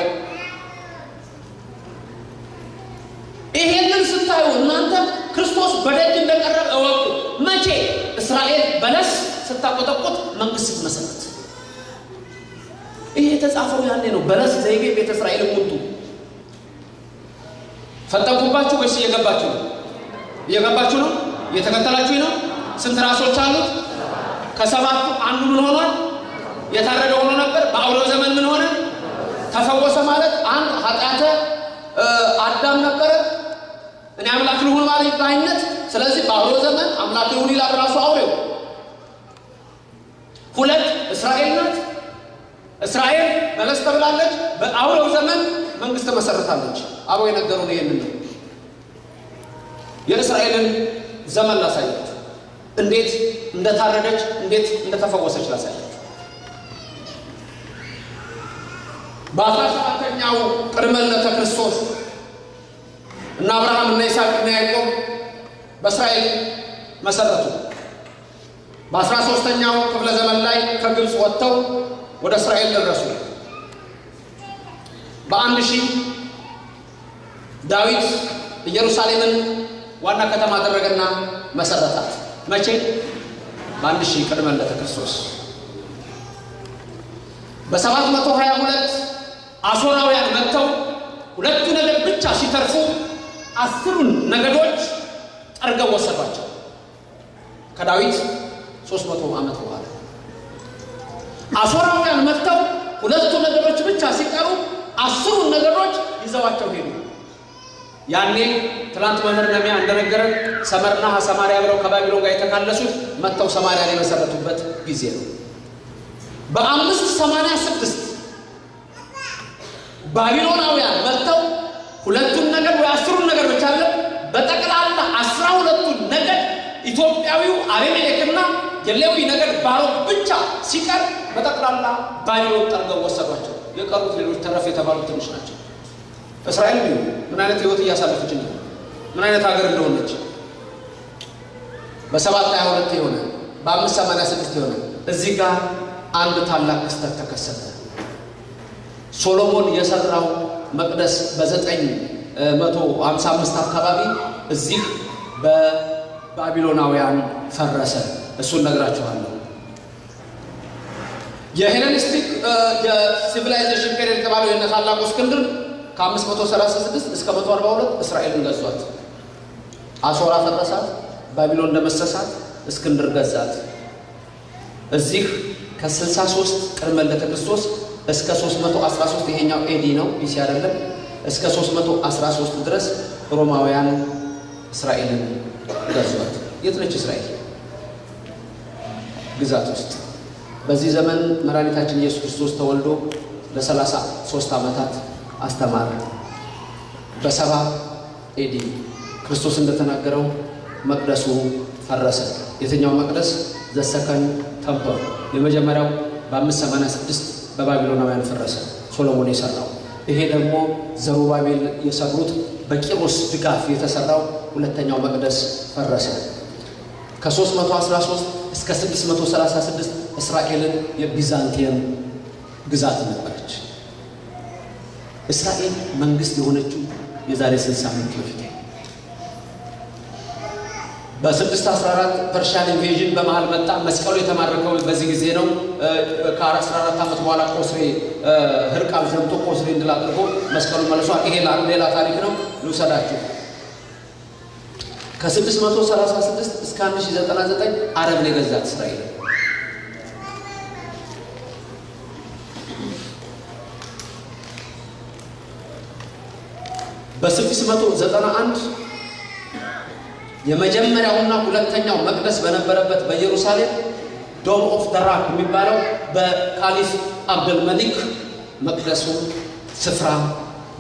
ይሄንን ስታዩ እናንተ ክርስቶስ በደጅ እንደቀረበ እወቁ። መቼ? እስራኤል በለስ ስታቆጠቁጥ መንግስት ስትመሰረት። ይሄ የተጻፈው ያኔ ነው። በለስ ዘይቤ ቤተ እስራኤል ሙቱ ፈጠንኩባችሁ ወይስ እየገባችሁ ነው? እየገባችሁ ነው? እየተከተላችሁ ነው? ስንት ራሶች አሉት? ከሰባቱ አንዱ ምን ሆኗል? የታረደ ሆኖ ነበር። በአውሬው ዘመን ምን ሆነ? ተፈወሰ ማለት አንድ ኃጢአተ አዳም ነበረ። እኔ አምላክ ልሁን ማለት ባይነት። ስለዚህ በአውሬው ዘመን አምላክ ልሁን ይላል ራሱ አውሬው። ሁለት እስራኤል ናት። እስራኤል በለስ ተብላለች። በአውሬው ዘመን መንግስት መሰረታለች። አበው የነገሩን ይህንን ነው። የእስራኤልን ዘመን ላሳያችሁ፣ እንዴት እንደታረደች፣ እንዴት እንደተፈወሰች ላሳያችሁ። በአስራ ሰባተኛው ቅድመ ልደተ ክርስቶስ እና አብርሃም እና ይስሐቅ እና ያዕቆብ በእስራኤል መሰረቱ። በአስራ ሦስተኛው ክፍለ ዘመን ላይ ከግብፅ ወጥተው ወደ እስራኤል ደረሱ። በአንድ ሺህ ዳዊት ኢየሩሳሌምን ዋና ከተማ አደረገና መሰረታት። መቼ? በአንድ ሺህ ቅድመ ልደተ ክርስቶስ። በሰባት መቶ ሀያ ሁለት አሦራውያን መጥተው ሁለቱ ነገድ ብቻ ሲተርፉ አስሩን ነገዶች ጠርገው ወሰዷቸው። ከዳዊት ሦስት መቶ ዓመት በኋላ አሦራውያን መጥተው ሁለቱ ነገዶች ብቻ ሲቀሩ አስሩን ነገዶች ይዘዋቸው ሄዱ። ያኔ ትናንት መምህር ነሚያ እንደነገረን ሰመርና ሰማሪያ ብለው ከባቢሎን ጋር የተካለሱት መጥተው ሰማሪያን የመሰረቱበት ጊዜ ነው። በአምስት ሰማንያ ስድስት ባቢሎናውያን መጥተው ሁለቱን ነገድ ወይ አስሩን ነገድ ብቻ አለ በጠቅላላ አስራ ሁለቱን ነገድ ኢትዮጵያዊው አቤሜሌክና የሌዊ ነገድ ባሮክ ብቻ ሲቀር በጠቅላላ ባቢሎን ጠርገው ወሰዷቸው። የቀሩት ሌሎች ተረፍ የተባሉት ትንሽ ናቸው። እስራኤል ምን አይነት ህይወት እያሳለፈች ነው? ምን አይነት ሀገር እንደሆነች በሰባት ሀያ ሁለት የሆነ በአምስት ሰማንያ ስድስት የሆነ እዚህ ጋር አንድ ታላቅ ክስተት ተከሰተ። ሶሎሞን የሰራው መቅደስ በዘጠኝ መቶ ሀምሳ አምስት አካባቢ እዚህ በባቢሎናውያን ፈረሰ። እሱን ነግራችኋለሁ። የ Hellenistic የ civilization period የተባለው የነ ታላቁ እስክንድር ከ536 እስከ 142 እስራኤልን ገዟት። አሶር ፈረሳት፣ ባቢሎን ደመሰሳት፣ እስክንድር ገዛት። እዚህ ከ63 ቅድመ ልደተ ክርስቶስ እስከ 313 ይሄኛው AD ነው BC አይደለም። እስከ 313 ድረስ ሮማውያን እስራኤልን ገዟት። የት ነች እስራኤል? ግዛት ውስጥ። በዚህ ዘመን መድኃኒታችን ኢየሱስ ክርስቶስ ተወልዶ ለሰላሳ ሦስት ዓመታት አስተማረ። በሰባ AD ክርስቶስ እንደተናገረው መቅደሱ ፈረሰ። የትኛው መቅደስ? ዘሰከን ተምፐል የመጀመሪያው በ586 በባቢሎናውያን ፈረሰ፣ ሶሎሞን የሰራው። ይሄ ደግሞ ዘሩባቤል የሰሩት በቂሮስ ድጋፍ የተሰራው ሁለተኛው መቅደስ ፈረሰ። ከ313 እስከ 636 እስራኤልን የቢዛንቲየም ግዛት ነበረች። እስራኤል መንግስት የሆነችው የዛሬ 60 ዓመት በፊት በ614 ፐርሻን ኢንቬዥን በመሃል መጣ። መስቀሉ የተማረከው በዚህ ጊዜ ነው። ከ14 ዓመት በኋላ ቆስሬ ህርቃብ ዘምቶ ቆስሬ እንድል አድርጎ መስቀሉ መልሷል። ይሄ ሌላ ታሪክ ነው፣ ልውሰዳችሁ። ከ636 እስከ 1099 አረብን የገዛት እስራኤል በ691 የመጀመሪያውና ሁለተኛው መቅደስ በነበረበት በኢየሩሳሌም Dome of the Rock የሚባለው በካሊፍ አብደልመሊክ መቅደሱ ስፍራ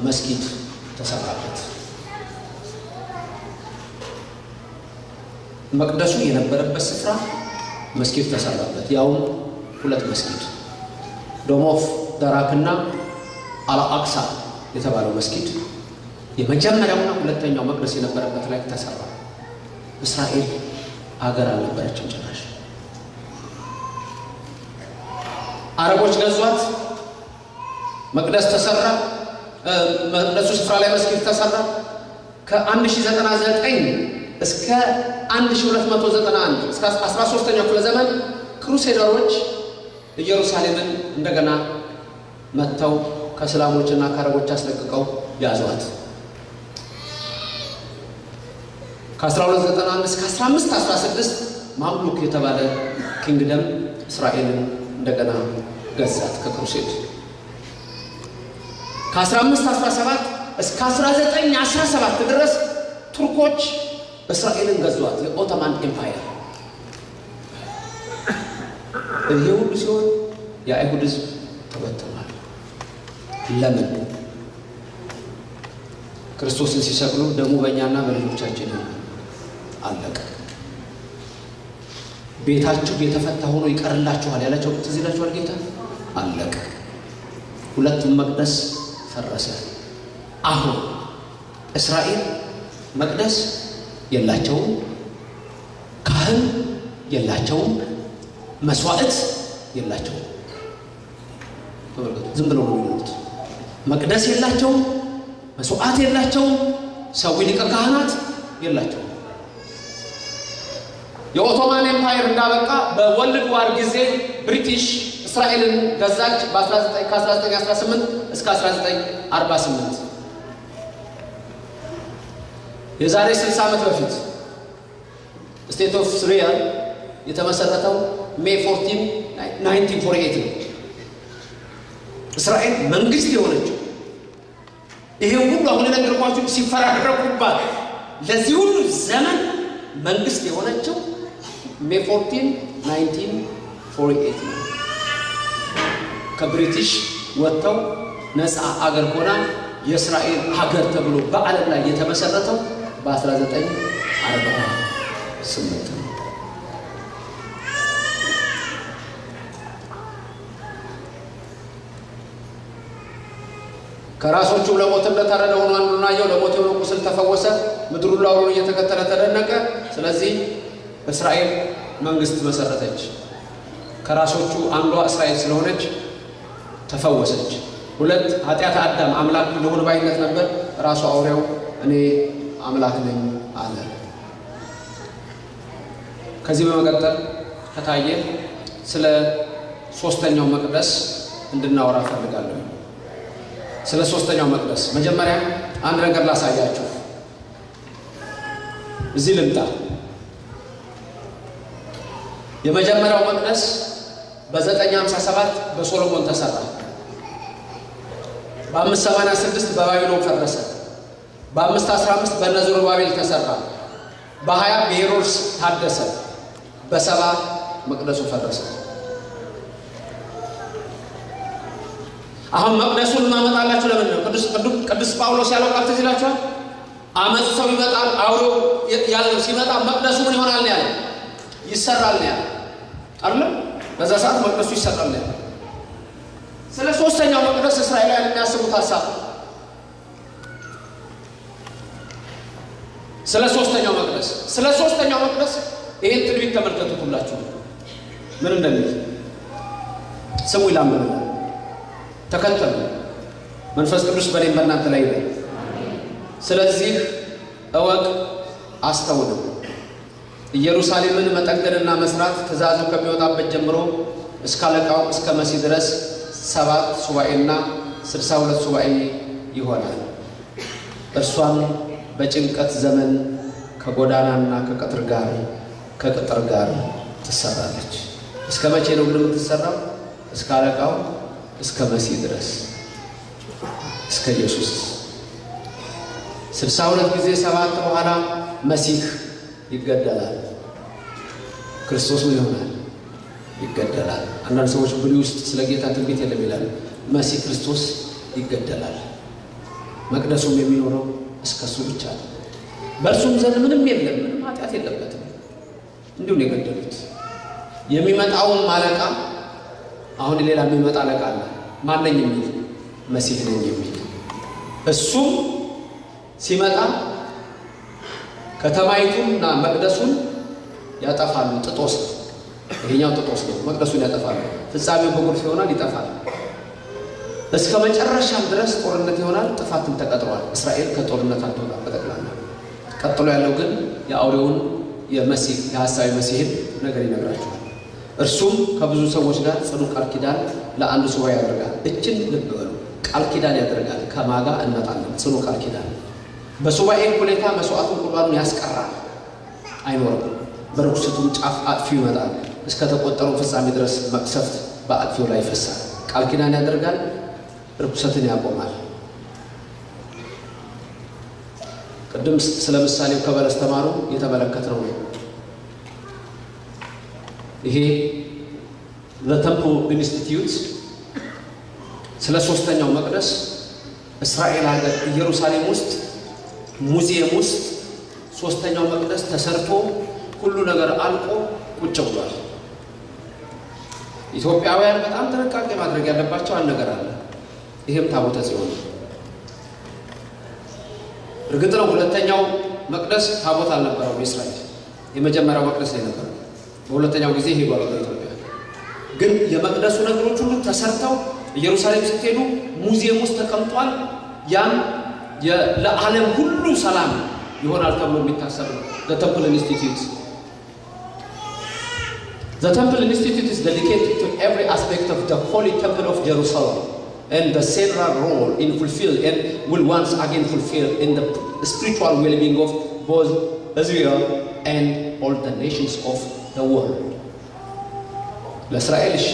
መስጊድ ተሰራበት። መቅደሱ የነበረበት ስፍራ መስጊድ ተሰራበት። ያውም ሁለት መስጊድ Dome of the Rock ና አልአቅሳ የተባለው መስጊድ የመጀመሪያውና ሁለተኛው መቅደስ የነበረበት ላይ ተሰራ። እስራኤል አገር አልነበረችም ጭራሽ። አረቦች ገዟት። መቅደስ ተሰራ። መቅደሱ ስፍራ ላይ መስጊድ ተሰራ። ከ1099 እስከ 1291 እስከ 13ኛው ክፍለ ዘመን ክሩሴደሮች ኢየሩሳሌምን እንደገና መጥተው ከእስላሞችና ከአረቦች አስለቅቀው ያዟት። ከ1291 እስከ 1516 ማምሉክ የተባለ ኪንግደም እስራኤልን እንደገና ገዛት ከክሩሴድ። ከ1517 እስከ 1917 ድረስ ቱርኮች እስራኤልን ገዟት፣ የ Ottoman Empire። ይሄ ሁሉ ሲሆን የአይሁድ ሕዝብ ተበትኗል። ለምን? ክርስቶስን ሲሰቅሉ ደሙ በእኛና በልጆቻችን አለቀ። ቤታችሁ የተፈታ ሆኖ ይቀርላችኋል ያላቸው ትዝ ይላችኋል ጌታ። አለቀ። ሁለቱም መቅደስ ፈረሰ። አሁን እስራኤል መቅደስ የላቸውም፣ ካህን የላቸውም፣ መስዋዕት የላቸውም። ዝም ብለው ነው የሚሉት። መቅደስ የላቸውም፣ መስዋዕት የላቸውም፣ ሰው ሊቀ ካህናት የላቸውም። የ Ottoman Empire እንዳበቃ በ World War ጊዜ ብሪቲሽ እስራኤልን ገዛች ከ1918 እስከ 1948 የዛሬ 60 ዓመት በፊት State of Israel የተመሰረተው May 14 1948 ነው። እስራኤል መንግስት የሆነችው ይሄ ሁሉ አሁን የነገርኳችሁ ሲፈራረቁባት ለዚህ ሁሉ ዘመን መንግስት የሆነችው ሜይ 14 1948 ነው። ከብሪቲሽ ወጥተው ነፃ አገር ሆና የእስራኤል ሀገር ተብሎ በዓለም ላይ የተመሰረተው በ1948 ነው። ከራሶቹ ለሞት እንደታረደ ሆኖ አንዱን አየው። ለሞት የሆነ ቁስል ተፈወሰ። ምድሩ ሁሉ እየተከተለ ተደነቀ። ስለዚህ እስራኤል መንግስት መሰረተች። ከራሶቹ አንዷ እስራኤል ስለሆነች ተፈወሰች። ሁለት ኃጢአት አዳም አምላክ ልሁን ባይነት ነበር። ራሱ አውሬው እኔ አምላክ ነኝ አለ። ከዚህ በመቀጠል ከታየ ስለ ሶስተኛው መቅደስ እንድናወራ ፈልጋለሁ። ስለ ሶስተኛው መቅደስ መጀመሪያ አንድ ነገር ላሳያችሁ። እዚህ ልምጣ። የመጀመሪያው መቅደስ በ957 በሶሎሞን ተሰራ። በ586 በባቢሎን ፈረሰ። በ515 በእነ ዘሩባቤል ተሰራ። በ20 በሄሮድስ ታደሰ። በሰባ መቅደሱ ፈረሰ። አሁን መቅደሱን እናመጣላችሁ ለምን ነው? ቅዱስ ጳውሎስ ያለው ቃል ትዝ ይላችኋል። አመፅ ሰው ይመጣል። አውሬው ያለው ሲመጣ መቅደሱ ምን ይሆናል ያለው? ይሰራል ነው ያለው አይደለም? በዛ ሰዓት መቅደሱ ይሰራል ነው ያለው። ስለ ሶስተኛው መቅደስ እስራኤላውያን የሚያስቡት ሀሳብ ስለ ሶስተኛው መቅደስ ስለ ሶስተኛው መቅደስ ይሄን ትንቢት ተመልከቱት። ሁላችሁ ምን እንደሚል ስሙ ይላመናል። ተከተሉ። መንፈስ ቅዱስ በእኔም በእናንተ ላይ ይላል። ስለዚህ እወቅ አስተውልም። ኢየሩሳሌምን መጠገንና መስራት ትእዛዙ ከሚወጣበት ጀምሮ እስከ አለቃው እስከ መሲህ ድረስ ሰባት ሱባኤና ስልሳ ሁለት ሱባኤ ይሆናል። እርሷም በጭንቀት ዘመን ከጎዳናና ከቅጥር ጋር ከቅጥር ጋር ትሰራለች። እስከ መቼ ነው ግን የምትሰራው? እስከ አለቃው እስከ መሲህ ድረስ እስከ ኢየሱስ ስልሳ ሁለት ጊዜ ሰባት በኋላ መሲህ ይገደላል። ክርስቶስ ምን ይሆናል? ይገደላል። አንዳንድ ሰዎች ብሉይ ውስጥ ስለ ጌታ ትንቢት የለም ይላል። መሲህ ክርስቶስ ይገደላል። መቅደሱም የሚኖረው እስከ እሱ ብቻ ነው። በእርሱም ዘንድ ምንም የለም፣ ምንም ኃጢአት የለበትም። እንዲሁ ነው የገደሉት። የሚመጣውን አለቃ አሁን ሌላ የሚመጣ አለቃ አለ። ማነኝ የሚል መሲህ ነኝ የሚል እሱም ሲመጣ ከተማይቱንና መቅደሱን ያጠፋሉ። ጥጦስ ይሄኛው ጥጦስ ነው። መቅደሱን ያጠፋሉ። ፍጻሜው በጎርፍ ይሆናል፣ ይጠፋል። እስከ መጨረሻም ድረስ ጦርነት ይሆናል። ጥፋትም ተቀጥሯል። እስራኤል ከጦርነት አትወጣም በጠቅላላ። ቀጥሎ ያለው ግን የአውሬውን የመሲህ የሐሳዊ መሲህን ነገር ይነግራቸዋል። እርሱም ከብዙ ሰዎች ጋር ጽኑ ቃል ኪዳን ለአንድ ሱባኤ ያደርጋል። እችን ልብ በሉ፣ ቃል ኪዳን ያደርጋል። ከማጋ እንመጣለን። ጽኑ ቃል ኪዳን በሱባኤ ሁኔታ መስዋዕቱን ቁርባኑን ያስቀራል፣ አይኖርም። በርኩሰቱም ጫፍ አጥፊው ይመጣል። እስከ ተቆጠረው ፍጻሜ ድረስ መቅሰፍት በአጥፊው ላይ ይፈሳል። ቃል ኪዳን ያደርጋል፣ ርኩሰትን ያቆማል። ቅድም ስለ ምሳሌው ከበለስ ተማሩ የተመለከትነው ነው። ይሄ ለተምፕል ኢንስቲትዩት ስለ ሶስተኛው መቅደስ እስራኤል ሀገር ኢየሩሳሌም ውስጥ ሙዚየም ውስጥ ሶስተኛው መቅደስ ተሰርቶ ሁሉ ነገር አልቆ ቁጭ ብሏል። ኢትዮጵያውያን በጣም ጥንቃቄ ማድረግ ያለባቸው አንድ ነገር አለ። ይህም ታቦተ ጽዮን እርግጥ ነው ሁለተኛው መቅደስ ታቦት አልነበረው የእስራኤል የመጀመሪያው መቅደስ ላይ ነበረ። በሁለተኛው ጊዜ ሄዷል ኢትዮጵያ። ግን የመቅደሱ ነገሮች ሁሉ ተሰርተው ኢየሩሳሌም ስትሄዱ ሙዚየም ውስጥ ተቀምጧል። ያም ለዓለም ሁሉ ሰላም ይሆናል ተብሎ የሚታሰብ ነው። ተምፕል ኢንስቲትዩት Temple Institute is dedicated to every aspect of the Holy Temple of Jerusalem and the central role in fulfill and will once again fulfill in the spiritual well-being of both Israel and all the nations of the world. ለእስራኤል እሺ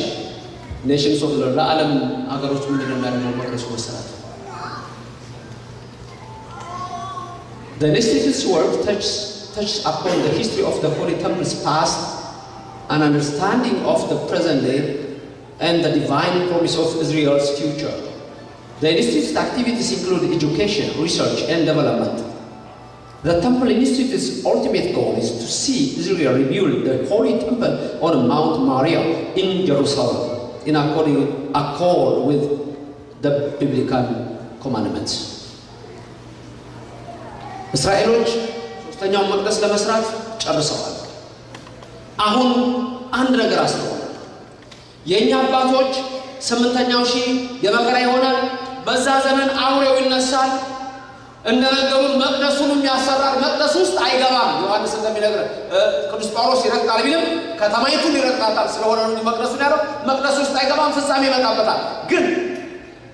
ኔሽንስ ኦፍ ለዓለም ሀገሮች ምንድን ነው የሚያደርገው መቅደሱ መሰራት The Institute's work touches, touches upon the history of the Holy Temple's past an understanding of the present day and the divine promise of Israel's future. The Institute's activities include education, research, and development. The Temple Institute's ultimate goal is to see Israel rebuild the Holy Temple on Mount Moriah in Jerusalem in according, accord with the biblical commandments. እስራኤሎች ሶስተኛውን መቅደስ ለመስራት ጨርሰዋል። አሁን አንድ ነገር አስተዋል። የእኛ አባቶች ስምንተኛው ሺህ የመከራ ይሆናል፣ በዛ ዘመን አውሬው ይነሳል፣ እንደነገሩን መቅደሱንም ያሰራል፣ መቅደስ ውስጥ አይገባም። ዮሐንስ እንደሚነግረን ቅዱስ ጳውሎስ ይረግጣል ቢልም ከተማይቱን ይረግጣታል። ስለሆነ ነው መቅደሱን ያለው። መቅደስ ውስጥ አይገባም፣ ፍጻሜ ይመጣበታል። ግን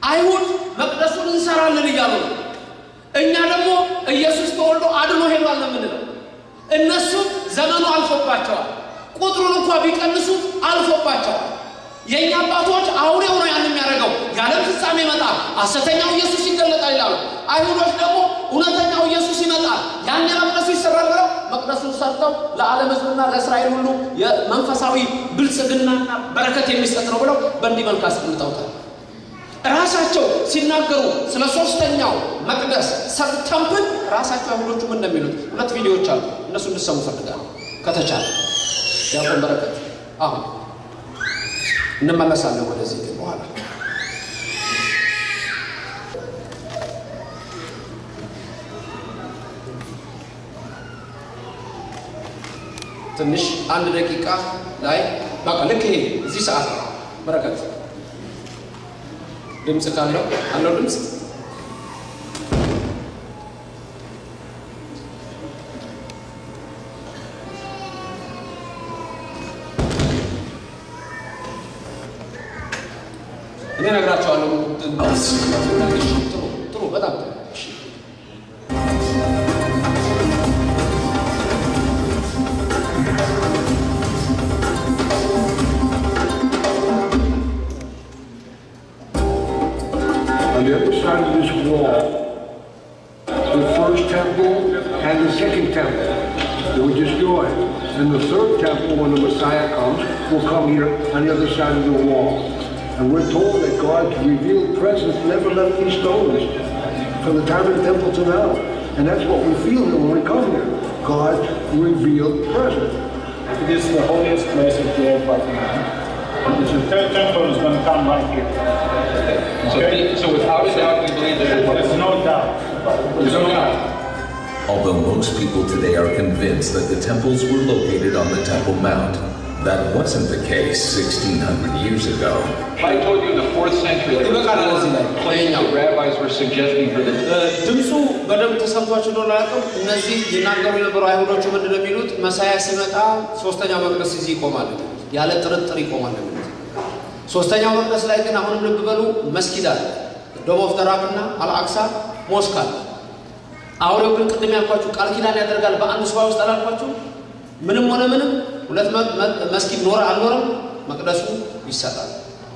አይሁድ መቅደሱን እንሰራለን እያሉ ነው። እኛ ደግሞ ኢየሱስ ተወልዶ አድኖ ሄዷል ነው የምንለው። እነሱ ዘመኑ አልፎባቸዋል። ቁጥሩን እንኳ ቢቀንሱ አልፎባቸዋል። የእኛ አባቶች አውሬው ነው ያን የሚያደርገው። የዓለም ፍጻሜ ይመጣል፣ ሐሰተኛው ኢየሱስ ይገለጣል ይላሉ። አይሁዶች ደግሞ እውነተኛው ኢየሱስ ይመጣል፣ ያን መቅደሱ ይሰራል ብለው መቅደሱን ሰርተው ለዓለም ሕዝብና ለእስራኤል ሁሉ የመንፈሳዊ ብልጽግናና በረከት የሚሰጥ ነው ብለው በእንዲህ መልክ አስቀምጠውታል። ራሳቸው ሲናገሩ ስለ ሶስተኛው መቅደስ ተምፕል ራሳቸው አይሁዶቹም እንደሚሉት ሁለት ቪዲዮዎች አሉ። እነሱ እንድሰሙ ፈልጋለሁ ከተቻለ ዲያቆን በረከት አሁን እንመለሳለን ወደዚህ ግን በኋላ። ትንሽ አንድ ደቂቃ ላይ በቃ ልክ ይሄ እዚህ ሰዓት በረከት። ድምፅ ካለው? አለው ድምፅ እኔ እነግራቸዋለሁ። ጥሩ ጥሩ፣ በጣም ጥሩ። On the other side of this wall, the first temple and the second temple. They were destroyed. And the third temple, when the Messiah comes, will come here on the other side of the wall. And we're told that God's revealed presence never left these stones from the time of the temple to now. And that's what we feel here when we come here. God's revealed presence. It is the holiest place of the earth right now. The third temple is going to come right here. Okay? So without a doubt, we believe that There's no doubt. there's no doubt. Although most people today are convinced that the temples were located on the Temple Mount, that wasn't the case 1600 years ago. I told you in the fourth century, there was ይበቃናል እዚህ ላይ claims ይኸኛው that rabbis were suggesting for the ድምፁ በደንብ ተሰምቷቸው እንደሆነ አላውቅም። እነዚህ ይናገሩ የነበሩ አይሁዶቹ ምንድን ነው የሚሉት? መሳያ ሲመጣ ሶስተኛው መቅደስ እዚህ ይቆማል፣ ያለ ጥርጥር ይቆማል የሚሉት። ሶስተኛው መቅደስ ላይ ግን አሁንም ልብ በሉ መስጊድ አለ፣ Dome of the Rock እና Al-Aqsa Mosque አለ። አውሬው ግን ቅድም ያልኳችሁ ቃል ኪዳን ያደርጋል በአንድ ሱባኤ ውስጥ አላልኳችሁ? ምንም ሆነ ምንም ሁለት መስጊድ ኖረ አልኖረም መቅደሱ ይሰራል።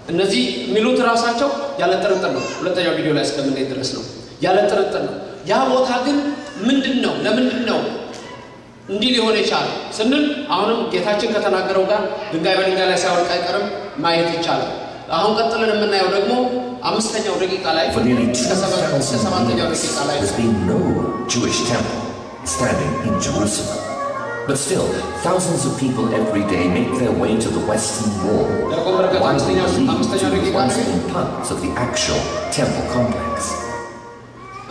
እነዚህ የሚሉት ራሳቸው ያለ ጥርጥር ነው። ሁለተኛው ቪዲዮ ላይ እስከምንሄድ ድረስ ነው። ያለ ጥርጥር ነው። ያ ቦታ ግን ምንድን ነው? ለምንድን ነው እንዲህ ሊሆን የቻለ ስንል አሁንም ጌታችን ከተናገረው ጋር ድንጋይ በድንጋይ ላይ ሳይወድቅ አይቀርም ማየት ይቻላል። አሁን ቀጥለን የምናየው ደግሞ አምስተኛው ደቂቃ ላይ For nearly እስከ ሰባ- እስከ 2,000 ሰባተኛው years, ደቂቃ ላይ there's But still, thousands of people every day make their way to the Western Wall, widely believed to have once been parts of the actual temple complex.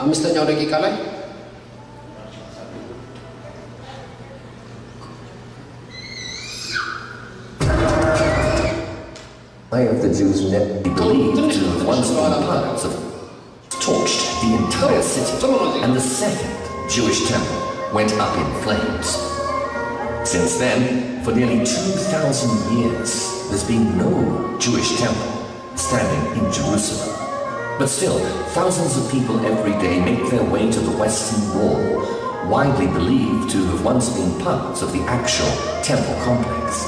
Ang gusto niyo rin of the Jews never believed to have once been parts of torched the entire city, and the second Jewish temple went up in flames. Since then, for nearly 2,000 years, there's been no Jewish temple standing in Jerusalem. But still, thousands of people every day make their way to the Western Wall, widely believed to have once been parts of the actual temple complex.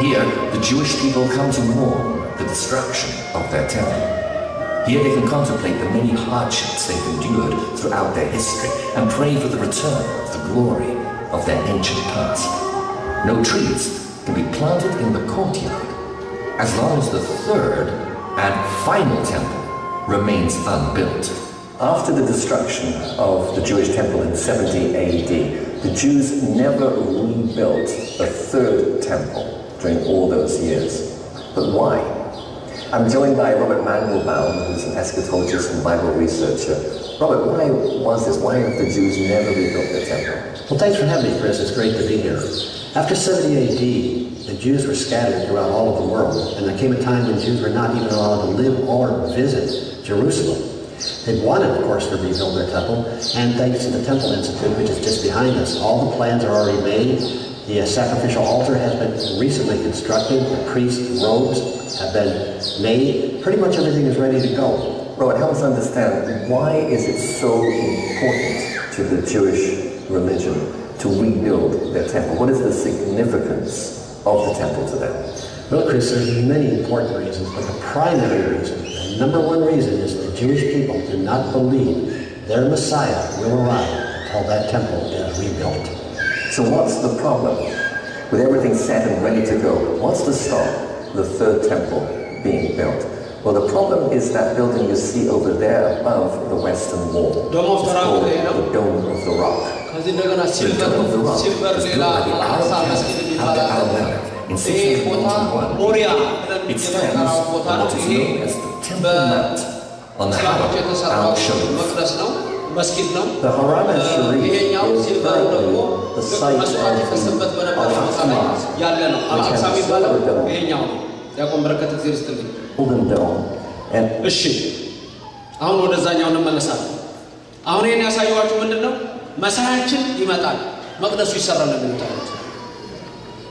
Here, the Jewish people come to mourn the destruction of their temple. Here they can contemplate the many hardships they've endured throughout their history and pray for the return of the glory of their ancient past. No trees can be planted in the courtyard as long as the third and final temple remains unbuilt. After the destruction of the Jewish temple in 70 AD, the Jews never rebuilt a third temple during all those years. But why? I'm joined by Robert Mandelbaum, who's an eschatologist and Bible researcher. Robert, why was this? Why have the Jews never rebuilt their temple? Well, thanks for having me, Chris. It's great to be here. After 70 AD, the Jews were scattered throughout all of the world, and there came a time when Jews were not even allowed to live or visit Jerusalem. They wanted, of course, to rebuild their temple, and thanks to the Temple Institute, which is just behind us, all the plans are already made. The uh, sacrificial altar has been recently constructed. The priest's robes have been made. Pretty much everything is ready to go. Robert, help us understand why is it so important to the Jewish religion to rebuild their temple? What is the significance of the temple to them? Well, Chris, there's many important reasons, but the primary reason, the number one reason, is the Jewish people do not believe their Messiah will arrive until that temple is rebuilt. So what's the problem? With everything set and ready to go, what's to stop the third temple being built? Well, the problem is that building you see over there above the western wall. Dome of It's the called the Dome of the Rock. ከዚህ እንደገና ሲልቨር ሲልቨር ሌላ Arab መስጊድ in ይህ ቦታ 681. ሞሪያ stands ቦታ ነው። ይሄ በእስላሞች የተሰራው. መቅደስ ነው፣ መስጊድ ነው። ይሄኛው ሲልቨሩ ደግሞ መስዋዕት the በነበረው ቦታ ላይ ያለ ነው። አልአቅሳ የሚባለው. ይሄኛው ነው። ዲያቆን በረከት Dome. And እሺ አሁን ወደዛኛው እንመለሳለን። አሁን ይህን ያሳየኋችሁ ምንድን ነው? መሳያችን ይመጣል፣ መቅደሱ ይሰራል እንደምታዩት።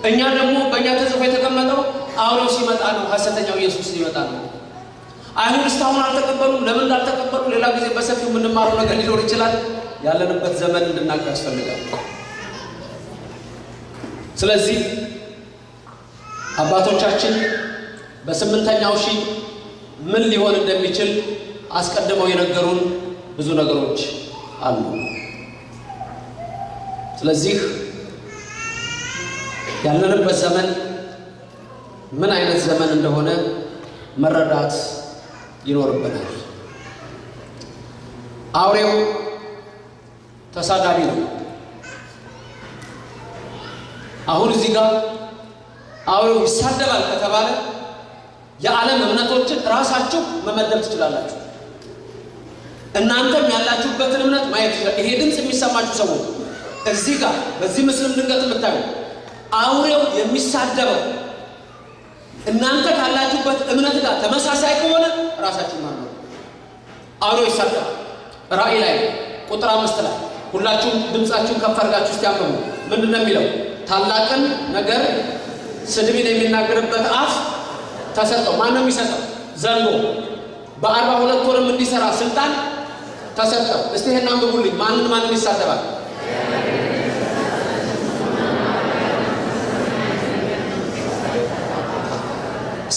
እኛ ደግሞ በእኛ ተጽፎ የተቀመጠው አውሬው ሲመጣ ነው፣ ሐሰተኛው ኢየሱስ ሊመጣ ነው። አይሁድ እስካሁን አልተቀበሉም። ለምን እንዳልተቀበሉ ሌላ ጊዜ በሰፊው የምንማረው ነገር ሊኖር ይችላል። ያለንበት ዘመን እንድናውቅ ያስፈልጋል። ስለዚህ አባቶቻችን በስምንተኛው ሺህ ምን ሊሆን እንደሚችል አስቀድመው የነገሩን ብዙ ነገሮች አሉ። ስለዚህ ያለንበት ዘመን ምን አይነት ዘመን እንደሆነ መረዳት ይኖርብናል። አውሬው ተሳዳቢ ነው። አሁን እዚህ ጋር አውሬው ይሳደባል ከተባለ የዓለም እምነቶችን ራሳችሁ መመደብ ትችላላችሁ። እናንተም ያላችሁበትን እምነት ማየት ይችላል። ይሄ ድምፅ የሚሰማችሁ ሰዎች እዚህ ጋር በዚህ ምስልም ድንገት የምታዩ አውሬው የሚሳደበው እናንተ ካላችሁበት እምነት ጋር ተመሳሳይ ከሆነ ራሳችሁ ማለት ነው። አውሬው ይሳደባል። ራእይ ላይ ቁጥር አምስት ላይ ሁላችሁም ድምፃችሁን ከፍ አድርጋችሁ እስቲ ምንድን ነው የሚለው? ታላቅን ነገር ስድብን የሚናገርበት አፍ ተሰጠው። ማን ነው የሚሰጠው? ዘንዶ በአርባ ሁለት ወርም እንዲሰራ ስልጣን ተሰጠው። እስቲ ይሄን አንብቡልኝ። ማንን ማንን ይሳደባል?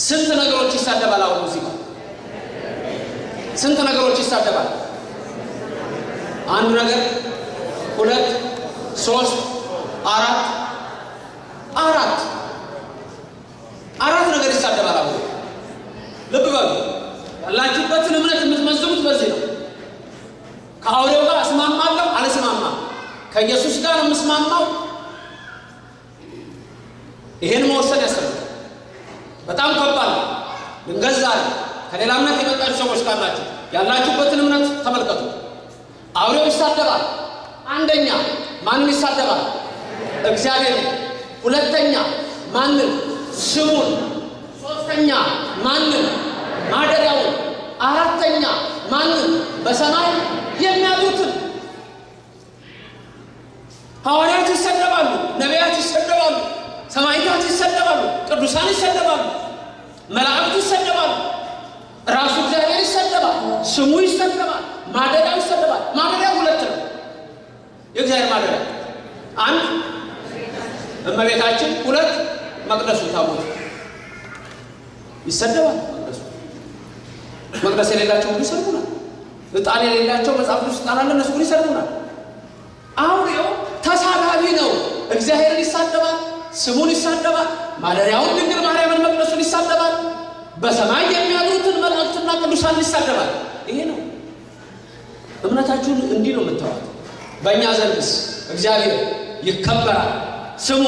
ስንት ነገሮች ይሳደባል? አሁን ሙዚቃ ስንት ነገሮች ይሳደባል? አንድ ነገር፣ ሁለት፣ ሶስት፣ አራት አራት አራት ነገር ይሳደባል። አሁን ልብ በሉ። ያላችሁበትን እምነት የምትመዝኑት በዚህ ነው። ከአውሬው ጋር እስማማለሁ አልስማማም፣ ከኢየሱስ ጋር የምስማማው ይሄን መወሰን ያስፈልጋል። በጣም ከባድ ነው። ከሌላ እምነት የመጣችሁ ሰዎች ካላችሁ ያላችሁበትን እምነት ተመልከቱ። አውሬው ይሳደባል። አንደኛ ማንን ይሳደባል? እግዚአብሔር። ሁለተኛ ማንን? ስሙን። ሶስተኛ ማንን? ማደሪያውን። አራተኛ ማንን? በሰማይ የሚያሉትን ሐዋርያት ይሰደባሉ፣ ነቢያት ይሰደባሉ፣ ሰማዕታት ይሰደባሉ፣ ቅዱሳን ይሰደባሉ፣ መላእክቱ ይሰደባሉ፣ ራሱ እግዚአብሔር ይሰደባል፣ ስሙ ይሰደባል፣ ማደሪያው ይሰደባል። ማደሪያው ሁለት ነው። የእግዚአብሔር ማደሪያ አንድ እመቤታችን፣ ሁለት መቅደሱ ታቦት ይሰደባል። መቅደሱ መቅደስ የሌላቸው ሁሉ ይሰድቡናል። ዕጣን የሌላቸው መጽሐፍ ቅዱስ ዕጣን እነሱ ሁሉ ይሰድቡናል። አውሬው ተሳዳቢ ነው። እግዚአብሔርን ይሳደባል፣ ስሙን ይሳደባል፣ ማደሪያውን ድንግል ማርያምን መቅደሱን ይሳደባል፣ በሰማይ የሚያሉትን መላእክትና ቅዱሳን ይሳደባል። ይሄ ነው እምነታችሁን እንዲህ ነው የምታዋት። በእኛ ዘንድስ እግዚአብሔር ይከበራል፣ ስሙ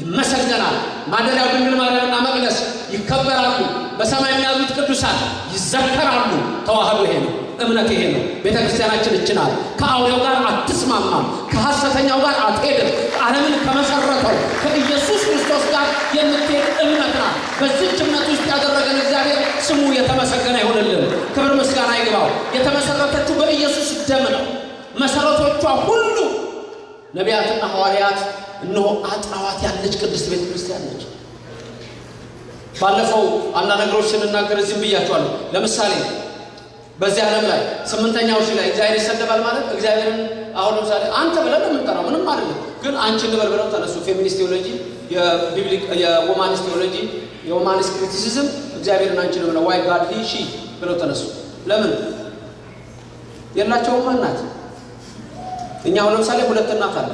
ይመሰገናል፣ ማደሪያው ድንግል ማርያምና መቅደስ ይከበራሉ፣ በሰማይ የሚያሉት ቅዱሳን ይዘከራሉ። ተዋህዶ ይሄ ነው። እምነት ይሄ ነው። ቤተ ክርስቲያናችን እችናል። ከአውሬው ጋር አትስማማም፣ ከሐሰተኛው ጋር አትሄድም። ዓለምን ከመሰረተው ከኢየሱስ ክርስቶስ ጋር የምትሄድ እምነት ናት። በዚህች እምነት ውስጥ ያደረገን እግዚአብሔር ስሙ የተመሰገነ ይሁንልን። ክብር ምስጋና ይግባው። የተመሰረተችው በኢየሱስ ደም ነው። መሰረቶቿ ሁሉ ነቢያትና ሐዋርያት እነሆ አጥራዋት ያለች ቅድስት ቤተ ክርስቲያን ነች። ባለፈው አንዳንድ ነገሮች ስንናገር እዚህም ብያቸዋለሁ። ለምሳሌ በዚህ ዓለም ላይ ስምንተኛው ሺህ ላይ እግዚአብሔር ይሰደባል ማለት እግዚአብሔርን አሁን ለምሳሌ አንተ ብለን የምንጠራው ምንም አይደለም፣ ግን አንቺ እንበል ብለው ተነሱ። feminist theology፣ የ womanist theology፣ የ womanist criticism እግዚአብሔርን አንቺ ነው ብለው why God he she ብለው ተነሱ። ለምን የላቸውም እናት? እኛ አሁን ለምሳሌ ሁለት እናት አለ።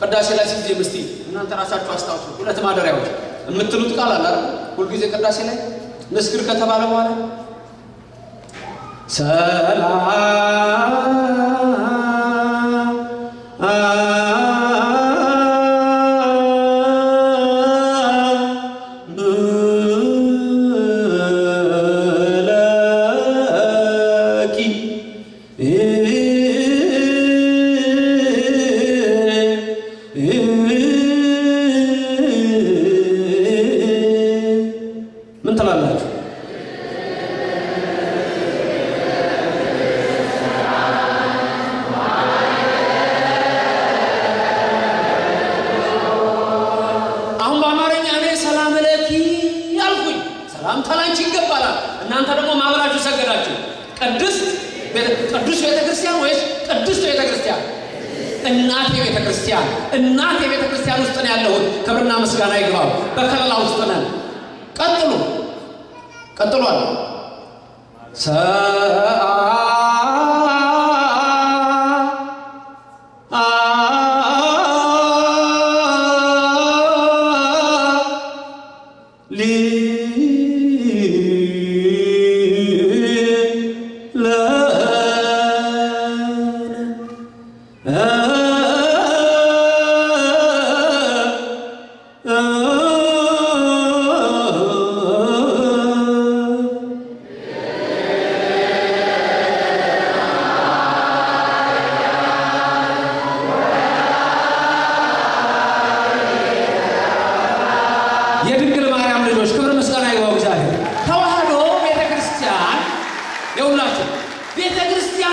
ቅዳሴ ላይ ሲዜ ምስቲ እናንተ ራሳችሁ አስታውሱ። ሁለት ማደሪያዎች የምትሉት ቃል አለ? ሁልጊዜ ቅዳሴ ላይ ንስግር ከተባለ በኋላ ሰላም ምስጋና ይግባው። በከለላ ውስጥ ነን። ቀጥሉ ቀጥሏል።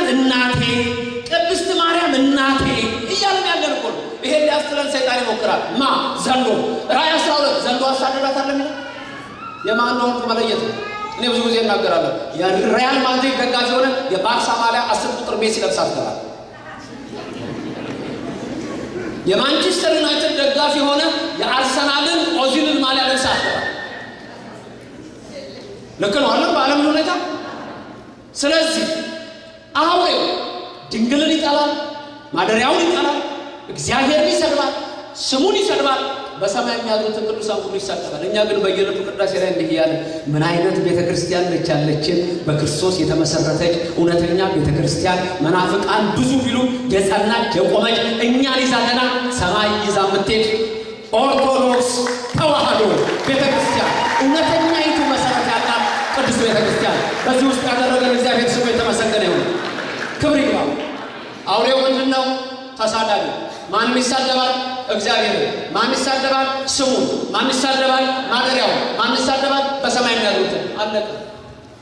እናቴ፣ ቅድስት ማርያም እናቴ እያልን ያለን እኮ ይሄን ሊያስጥለን ሰይጣን ይሞክራል። ማ ዘንዶ ራእይ አስራ ሁለት ዘንዶ አሳደዳት አለ የሚለው የማን ነው መለየት ነው። እኔ ብዙ ጊዜ እናገራለሁ። የሪያል ማድሪድ ደጋፊ የሆነ የባርሳ ማሊያ አስር ቁጥር ሜሲ ለብሳ አትገባም። የማንቸስተር ዩናይትድ ደጋፊ የሆነ የአርሰናልን ኦዚልን ማሊያ ለብሳ አትገባም። ልክ ነው አለም በዓለም ሁኔታ። ስለዚህ አውሬው ድንግልን ይጠላል፣ ማደሪያውን ይጠላል፣ እግዚአብሔርን ይሰድባል፣ ስሙን ይሰድባል። በሰማይ የሚያድሩትን ቅዱሳን ሁሉ ይሳደባል። እኛ ግን በየዕለቱ ቅዳሴ ላይ እንዲህ እያለ ምን አይነት ቤተ ክርስቲያን ነች ያለችን በክርስቶስ የተመሰረተች እውነተኛ ቤተ ክርስቲያን መናፍቃን ብዙ ቢሉ የጸናች የቆመች እኛን ይዛ ገና ሰማይ ይዛ የምትሄድ ኦርቶዶክስ ተዋህዶ ቤተ ክርስቲያን እውነተኛይቱ መሰረት ያላት ቅዱስ ቤተ ክርስቲያን በዚህ ውስጥ ያደረገን እግዚአብሔር ስሙ የተመሰገነ ክብር ይግባው። አውሬው ምንድን ነው? ተሳዳቢ። ማንም ይሳደባል? እግዚአብሔር። ማን ይሳደባል? ስሙ። ማን ይሳደባል? ማደሪያው። ማን ይሳደባል? በሰማይ ያሉትን። አለቀ።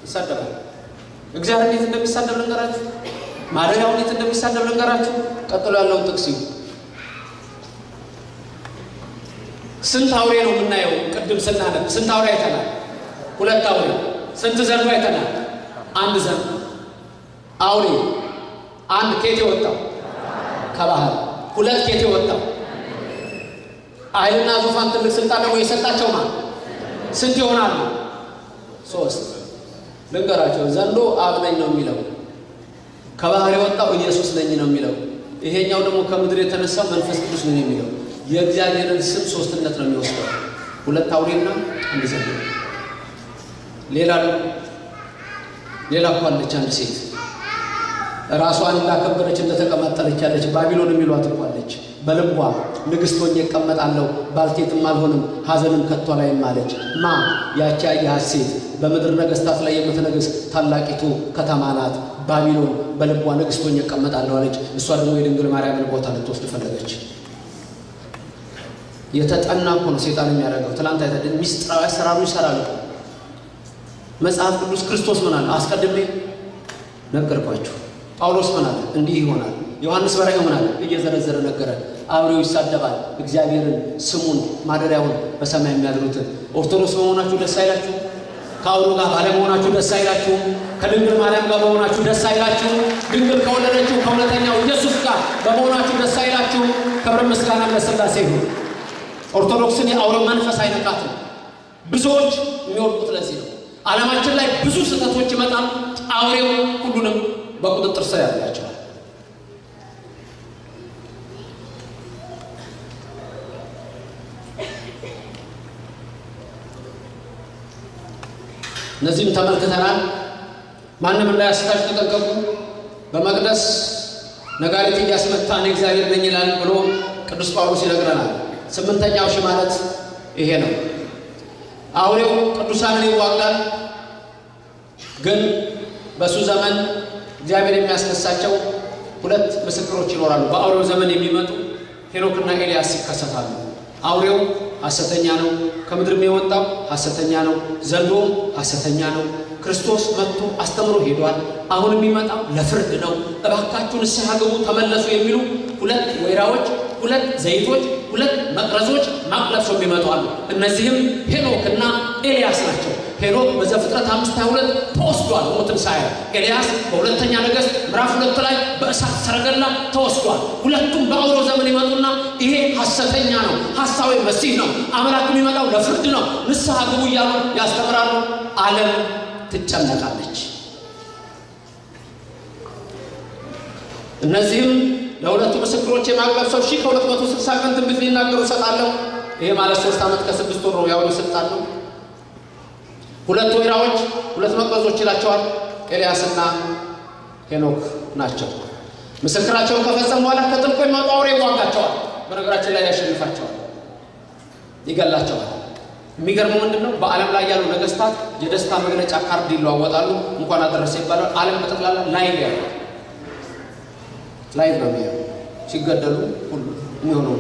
ይሳደባል። እግዚአብሔር እንዴት እንደሚሳደብ ልንገራችሁ። ማደሪያው እንዴት እንደሚሳደብ ልንገራችሁ። ቀጥሎ ያለውን ጥቅስ ስንት አውሬ ነው የምናየው? ቅድም ስናነብ ስንት አውሬ አይተናል? ሁለት አውሬ። ስንት ዘንዶ አይተናል? አንድ ዘንዶ አውሬ አንድ ኬት የወጣው ከባህር ሁለት ኬት የወጣው ኃይልና ዙፋን ትልቅ ስልጣን ደግሞ የሰጣቸው ማለት ስንት ይሆናሉ? ሶስት። ልንገራቸው። ዘንዶ አብ ነኝ ነው የሚለው። ከባህር የወጣው ኢየሱስ ነኝ ነው የሚለው። ይሄኛው ደግሞ ከምድር የተነሳው መንፈስ ቅዱስ ነው የሚለው። የእግዚአብሔርን ስም ሶስትነት ነው የሚወስደው። ሁለት አውሬና አንድ ዘንዶ። ሌላ ሌላ እኮ አለች አንድ ሴት ራሷን እንዳከበረች እንደተቀማጠለች ያለች ባቢሎን የሚሏት እኮ አለች። በልቧ ንግሥት ሆኜ እቀመጣለሁ ባልቴትም አልሆንም ሐዘንም ከቶ ላይም አለች። ማ ያቺ ያየሃት ሴት በምድር ነገሥታት ላይ የምትነግስ ታላቂቱ ከተማ ናት ባቢሎን። በልቧ ንግሥት ሆኜ እቀመጣለሁ አለች። እሷ ደግሞ የድንግል ማርያምን ቦታ ልትወስድ ፈለገች። የተጠና እኮ ነው ሴጣን የሚያደርገው። ትላንት አይተ ሚስጥራዊ አሰራሩ ይሰራል መጽሐፍ ቅዱስ ክርስቶስ አለ? አስቀድሜ ነገርኳችሁ። ጳውሎስ ምን አለ? እንዲህ ይሆናል። ዮሐንስ በራእዩ ምን አለ? እየዘረዘረ ነገረን። አብሬው ይሳደባል እግዚአብሔርን፣ ስሙን፣ ማደሪያውን በሰማይ የሚያድሩትን። ኦርቶዶክስ በመሆናችሁ ደስ አይላችሁ? ከአውሮ ጋር ባለመሆናችሁ ደስ አይላችሁ? ከድንግል ማርያም ጋር በመሆናችሁ ደስ አይላችሁ? ድንግል ከወለደችው ከእውነተኛው ኢየሱስ ጋር በመሆናችሁ ደስ አይላችሁ? ክብር ምስጋና ለሥላሴ ይሁን። ኦርቶዶክስን የአውሬው መንፈስ አይነካትም። ብዙዎች የሚወድቁት ለዚህ ነው። ዓለማችን ላይ ብዙ ስህተቶች ይመጣል። አውሬው ሁሉንም በቁጥጥር ስር ያላቸዋል። እነዚህም ተመልክተናል። ማንም እንዳያስታችሁ ተጠንቀቁ። በመቅደስ ነጋሪት እያስመታ እኔ እግዚአብሔር ነኝ ይላል ብሎ ቅዱስ ጳውሎስ ይነግረናል። ስምንተኛው ሺህ ማለት ይሄ ነው። አውሬው ቅዱሳንን ይዋጋል። ግን በእሱ ዘመን እግዚአብሔር የሚያስነሳቸው ሁለት ምስክሮች ይኖራሉ። በአውሬው ዘመን የሚመጡ ሄኖክና ኤልያስ ይከሰታሉ። አውሬው ሐሰተኛ ነው፣ ከምድርም የወጣው ሐሰተኛ ነው፣ ዘንዶም ሐሰተኛ ነው። ክርስቶስ መጥቶ አስተምሮ ሄዷል። አሁን የሚመጣው ለፍርድ ነው። እባካችሁ ንስሐ ግቡ፣ ተመለሱ የሚሉ ሁለት ወይራዎች፣ ሁለት ዘይቶች፣ ሁለት መቅረዞች ማቅ ለብሰው የሚመጡ አሉ። እነዚህም ሄኖክና ኤልያስ ናቸው። ሄኖክ በዘፍጥረት አምስት ሃያ ሁለት ተወስዷል ሳያይ። ኤልያስ በሁለተኛ ነገሥት ምዕራፍ ሁለት ላይ በእሳት ሰረገላ ተወስዷል። ሁለቱም በአውሬው ዘመን ይመጡና ይሄ ሐሰተኛ ነው፣ ሐሳዊ መሲህ ነው፣ አምላክ የሚመጣው ለፍርድ ነው፣ ንስሐ ግቡ እያሉ ያስተምራሉ። ዓለም ትጨነቃለች። እነዚህም ለሁለቱ ምስክሮች የማቅረብ ሰው ሺህ ከሁለት መቶ ስልሳ ቀን ትንቢት ሊናገሩ እሰጣለሁ። ይሄ ማለት ሶስት ዓመት ከስድስት ወር ነው። ያሁኑ ስልጣን ነው። ሁለት ወይራዎች፣ ሁለት መቅረዞች ይላቸዋል። ኤልያስና ሄኖክ ናቸው። ምስክራቸውን ከፈጸሙ በኋላ ከጥልቁ የሚወጣ አውሬ ይዋጋቸዋል። በነገራችን ላይ ያሸንፋቸዋል፣ ይገላቸዋል። የሚገርመው ምንድን ነው? በዓለም ላይ ያሉ ነገስታት የደስታ መግለጫ ካርድ ይለዋወጣሉ። እንኳን አደረሰ ይባላል። ዓለም በጠቅላላ live ያሉ live ነው ሲገደሉ ሁሉ የሚሆነው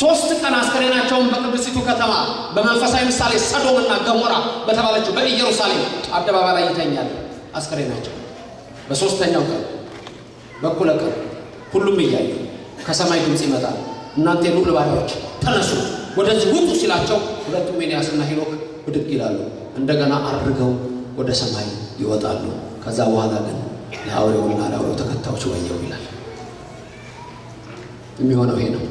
ሶስት ቀን አስከሬናቸውን በቅድስቲቱ ከተማ በመንፈሳዊ ምሳሌ ሰዶምና ገሞራ በተባለችው በኢየሩሳሌም አደባባይ ላይ ይተኛል። አስከሬናቸው በሶስተኛው ቀን በኩለ ቀን ሁሉም እያዩ ከሰማይ ድምፅ ይመጣል። እናንተ የልዑል ባሪያዎች ተነሱ፣ ወደዚህ ውጡ ሲላቸው ሁለቱም ኤልያስና ሄኖክ ብድግ ይላሉ። እንደገና አድርገው ወደ ሰማይ ይወጣሉ። ከዛ በኋላ ግን ለአውሬውና ለአውሬው ተከታዮች ወየው ይላል። የሚሆነው ይሄ ነው።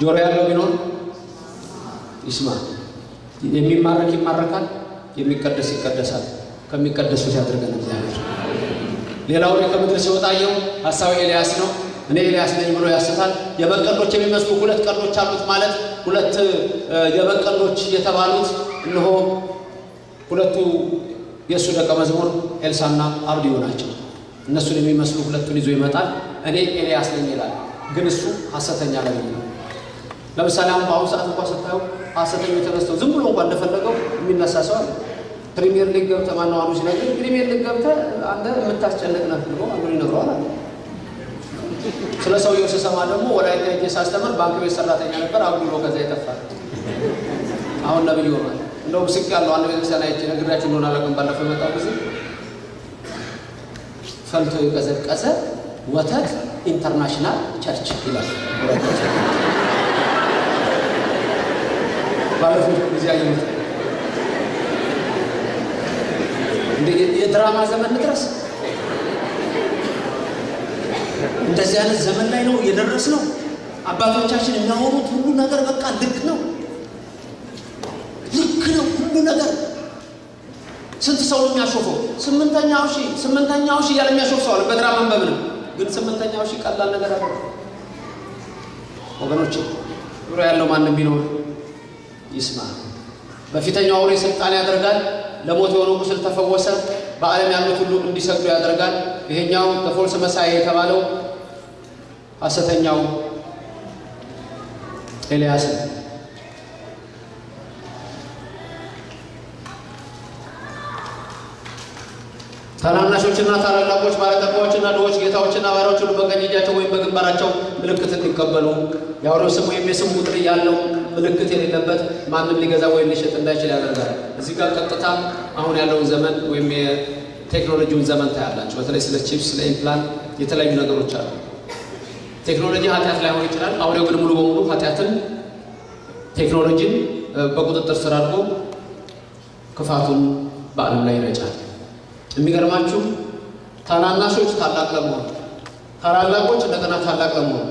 ጆሮ ያለው ቢኖር ይስማ። የሚማረክ ይማረካል፣ የሚቀደስ ይቀደሳል። ከሚቀደሱት ያድርገን እግዚአብሔር። ሌላ አውሬ ከምድር ሲወጣ አየሁ። ሐሳዊ ኤልያስ ነው። እኔ ኤልያስ ነኝ ብሎ ያስታል። የበግ ቀንዶች የሚመስሉ ሁለት ቀንዶች አሉት ማለት ሁለት የበግ ቀንዶች የተባሉት እነሆ ሁለቱ የእሱ ደቀ መዝሙር ኤልሳና አብድዩ ናቸው። እነሱን የሚመስሉ ሁለቱን ይዞ ይመጣል። እኔ ኤልያስ ነኝ ይላል፣ ግን እሱ ሐሰተኛ ነው። ለምሳሌ አሁን በአሁኑ ሰዓት እንኳ ስታዩ ሐሰተኞች ተነስተው ዝም ብሎ እንኳ እንደፈለገው የሚነሳ ሰው አለ። ፕሪሚየር ሊግ ገብተህ ማነው አሉ ሲነግር ፕሪሚየር ሊግ ገብተህ አንተ የምታስጨንቅ ነህ ብሎ አንዱ ይነግረዋል አለ። ስለ ሰውየው ስሰማ ደግሞ ወላይታ ሄጄ ሳስተምር ባንክ ቤት ሰራተኛ ነበር፣ አጉሎ ከዛ ይጠፋል። አሁን ነብይ ሆኗል። እንደውም ስቅ ያለው አንድ ቤተክርስቲያን አይቼ ነግራችሁ እንደሆነ አላውቅም። ባለፈው የመጣው ጊዜ ፈልቶ የቀዘቀዘ ወተት International Church ይላል። ባለፈው ጊዜ አየሁት። የድራማ ዘመን ድረስ እንደዚህ አይነት ዘመን ላይ ነው የደረስነው። አባቶቻችን የሚያወሩት ሁሉ ነገር በቃ ልክ ነው፣ ልክ ነው ሁሉ ነገር። ስንት ሰው የሚያሾፈው ስምንተኛው ሺህ ስምንተኛው ሺህ እያለ የሚያሾፍ ሰው አለ በድራማ በምንም ግን ስምንተኛው ሺህ ቀላል ነገር አለ ወገኖች። ዙሮ ያለው ማንም ቢኖር ይስማ። በፊተኛው አውሬ ስልጣን ያደርጋል። ለሞት የሆነው ቁስል ተፈወሰ። በዓለም ያሉት ሁሉ እንዲሰግዱ ያደርጋል። ይሄኛው በፎልስ መሳይ የተባለው ሐሰተኛው ኤልያስ ነው። ታናናሾችና ታላላቆች፣ ባለጠጋዎችና ድሆች፣ ጌታዎችና ባሪያዎች ሁሉ በቀኝ እጃቸው ወይም በግንባራቸው ምልክት እንዲቀበሉ የአውሬው ስም ወይም የስም ቁጥር ያለው ምልክት የሌለበት ማንም ሊገዛ ወይም ሊሸጥ እንዳይችል ያደርጋል። እዚህ ጋር ቀጥታ አሁን ያለውን ዘመን ወይም የቴክኖሎጂውን ዘመን ታያላችሁ። በተለይ ስለ ቺፕስ፣ ስለ implant የተለያዩ ነገሮች አሉ። ቴክኖሎጂ ኃጢአት ላይሆን ይችላል። አውሬው ግን ሙሉ በሙሉ ኃጢአትን ቴክኖሎጂን በቁጥጥር ስር አድርጎ ክፋቱን በዓለም ላይ ይረጫል። የሚገርማችሁ ታናናሾች ታላቅ ለመሆን፣ ታላላቆች እንደገና ታላቅ ለመሆን፣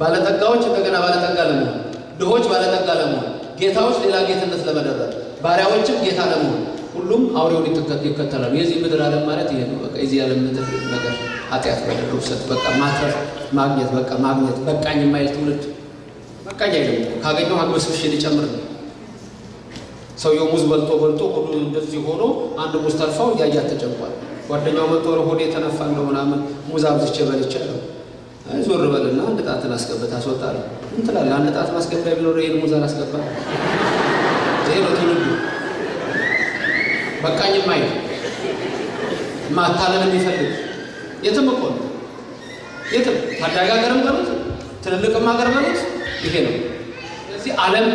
ባለጠጋዎች እንደገና ባለጠጋ ለመሆን፣ ድሆች ባለጠጋ ለመሆን፣ ጌታዎች ሌላ ጌትነት ለመደረግ፣ ባሪያዎችም ጌታ ለመሆን ሁሉም አውሬውን ይከተላሉ። የዚህ ምድር ዓለም ማለት ይሄ ነው። በቃ የዚህ ዓለም ምድር ነገር ኃጢአት፣ በደል፣ ርኩሰት፣ በቃ ማትረፍ፣ ማግኘት፣ በቃ ማግኘት፣ በቃኝ የማይል ትውልድ በቃኝ አይልም። ካገኘው አግበስብሼ ሊጨምር ነው። ሰውየው ሙዝ በልቶ በልቶ ሆዱ እንደዚህ ሆኖ አንድ ሙዝ ተርፋው እያያት ተጨንቋል። ጓደኛው መጥቶ ሆዴ የተነፋ እንደው ምናምን ሙዝ አብዝቼ በልቻለሁ። ዞር በልና አንድ ጣትን አስገብታ አስወጣለሁ። ምን ትላለህ? አንድ ጣት ማስገቢያ ቢኖር ይሄን ሙዝ አላስገባ። ይሄ ነው ትውልዱ። በቃኝ ማይል ማታለል የሚፈልግ የትም እኮ ነው። የትም ታዳጊ ሀገርም በሉት ትልልቅም ሀገር በሉት ይሄ ነው። ስለዚህ ዓለም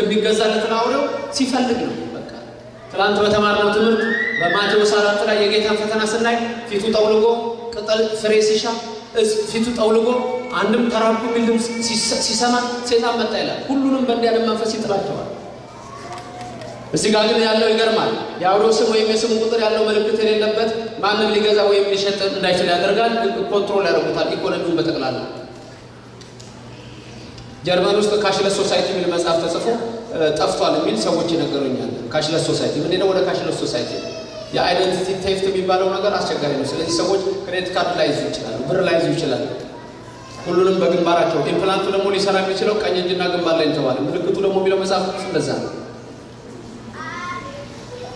የሚገዛለትን አውሬው ሲፈልግ ነው። በቃ ትናንት በተማርነው ትምህርት በማቴዎስ አራት ላይ የጌታን ፈተና ስናይ ፊቱ ጠውልጎ ቅጠል ፍሬ ሲሻ ፊቱ ጠውልጎ አንድም ተራብኩ የሚል ድምፅ ሲሰማ ሴጣን መጣ ይላል። ሁሉንም በእንዲህ ያለ መንፈስ ይጥላቸዋል። እዚህ ጋር ግን ያለው ይገርማል። የአውሬው ስም ወይም የስሙ ቁጥር ያለው ምልክት የሌለበት ማንም ሊገዛ ወይም ሊሸጥ እንዳይችል ያደርጋል። control ያደርጉታል ኢኮኖሚውን በጠቅላላ ጀርመን ውስጥ cashless society የሚል መጽሐፍ ተጽፎ ጠፍቷል የሚል ሰዎች ይነግሩኛል። cashless society ምንድነው? ወደ cashless society የ identity theft የሚባለው ነገር አስቸጋሪ ነው። ስለዚህ ሰዎች credit card ላይዙ ይችላሉ፣ ብር ላይዙ ይችላሉ። ሁሉንም በግንባራቸው implant ኡ ደግሞ ሊሰራ የሚችለው ቀኝ እጅና ግንባር ላይ እንተዋለ። ምልክቱ ደግሞ የሚለው መጽሐፍ ቅዱስ እንደዛ ነው።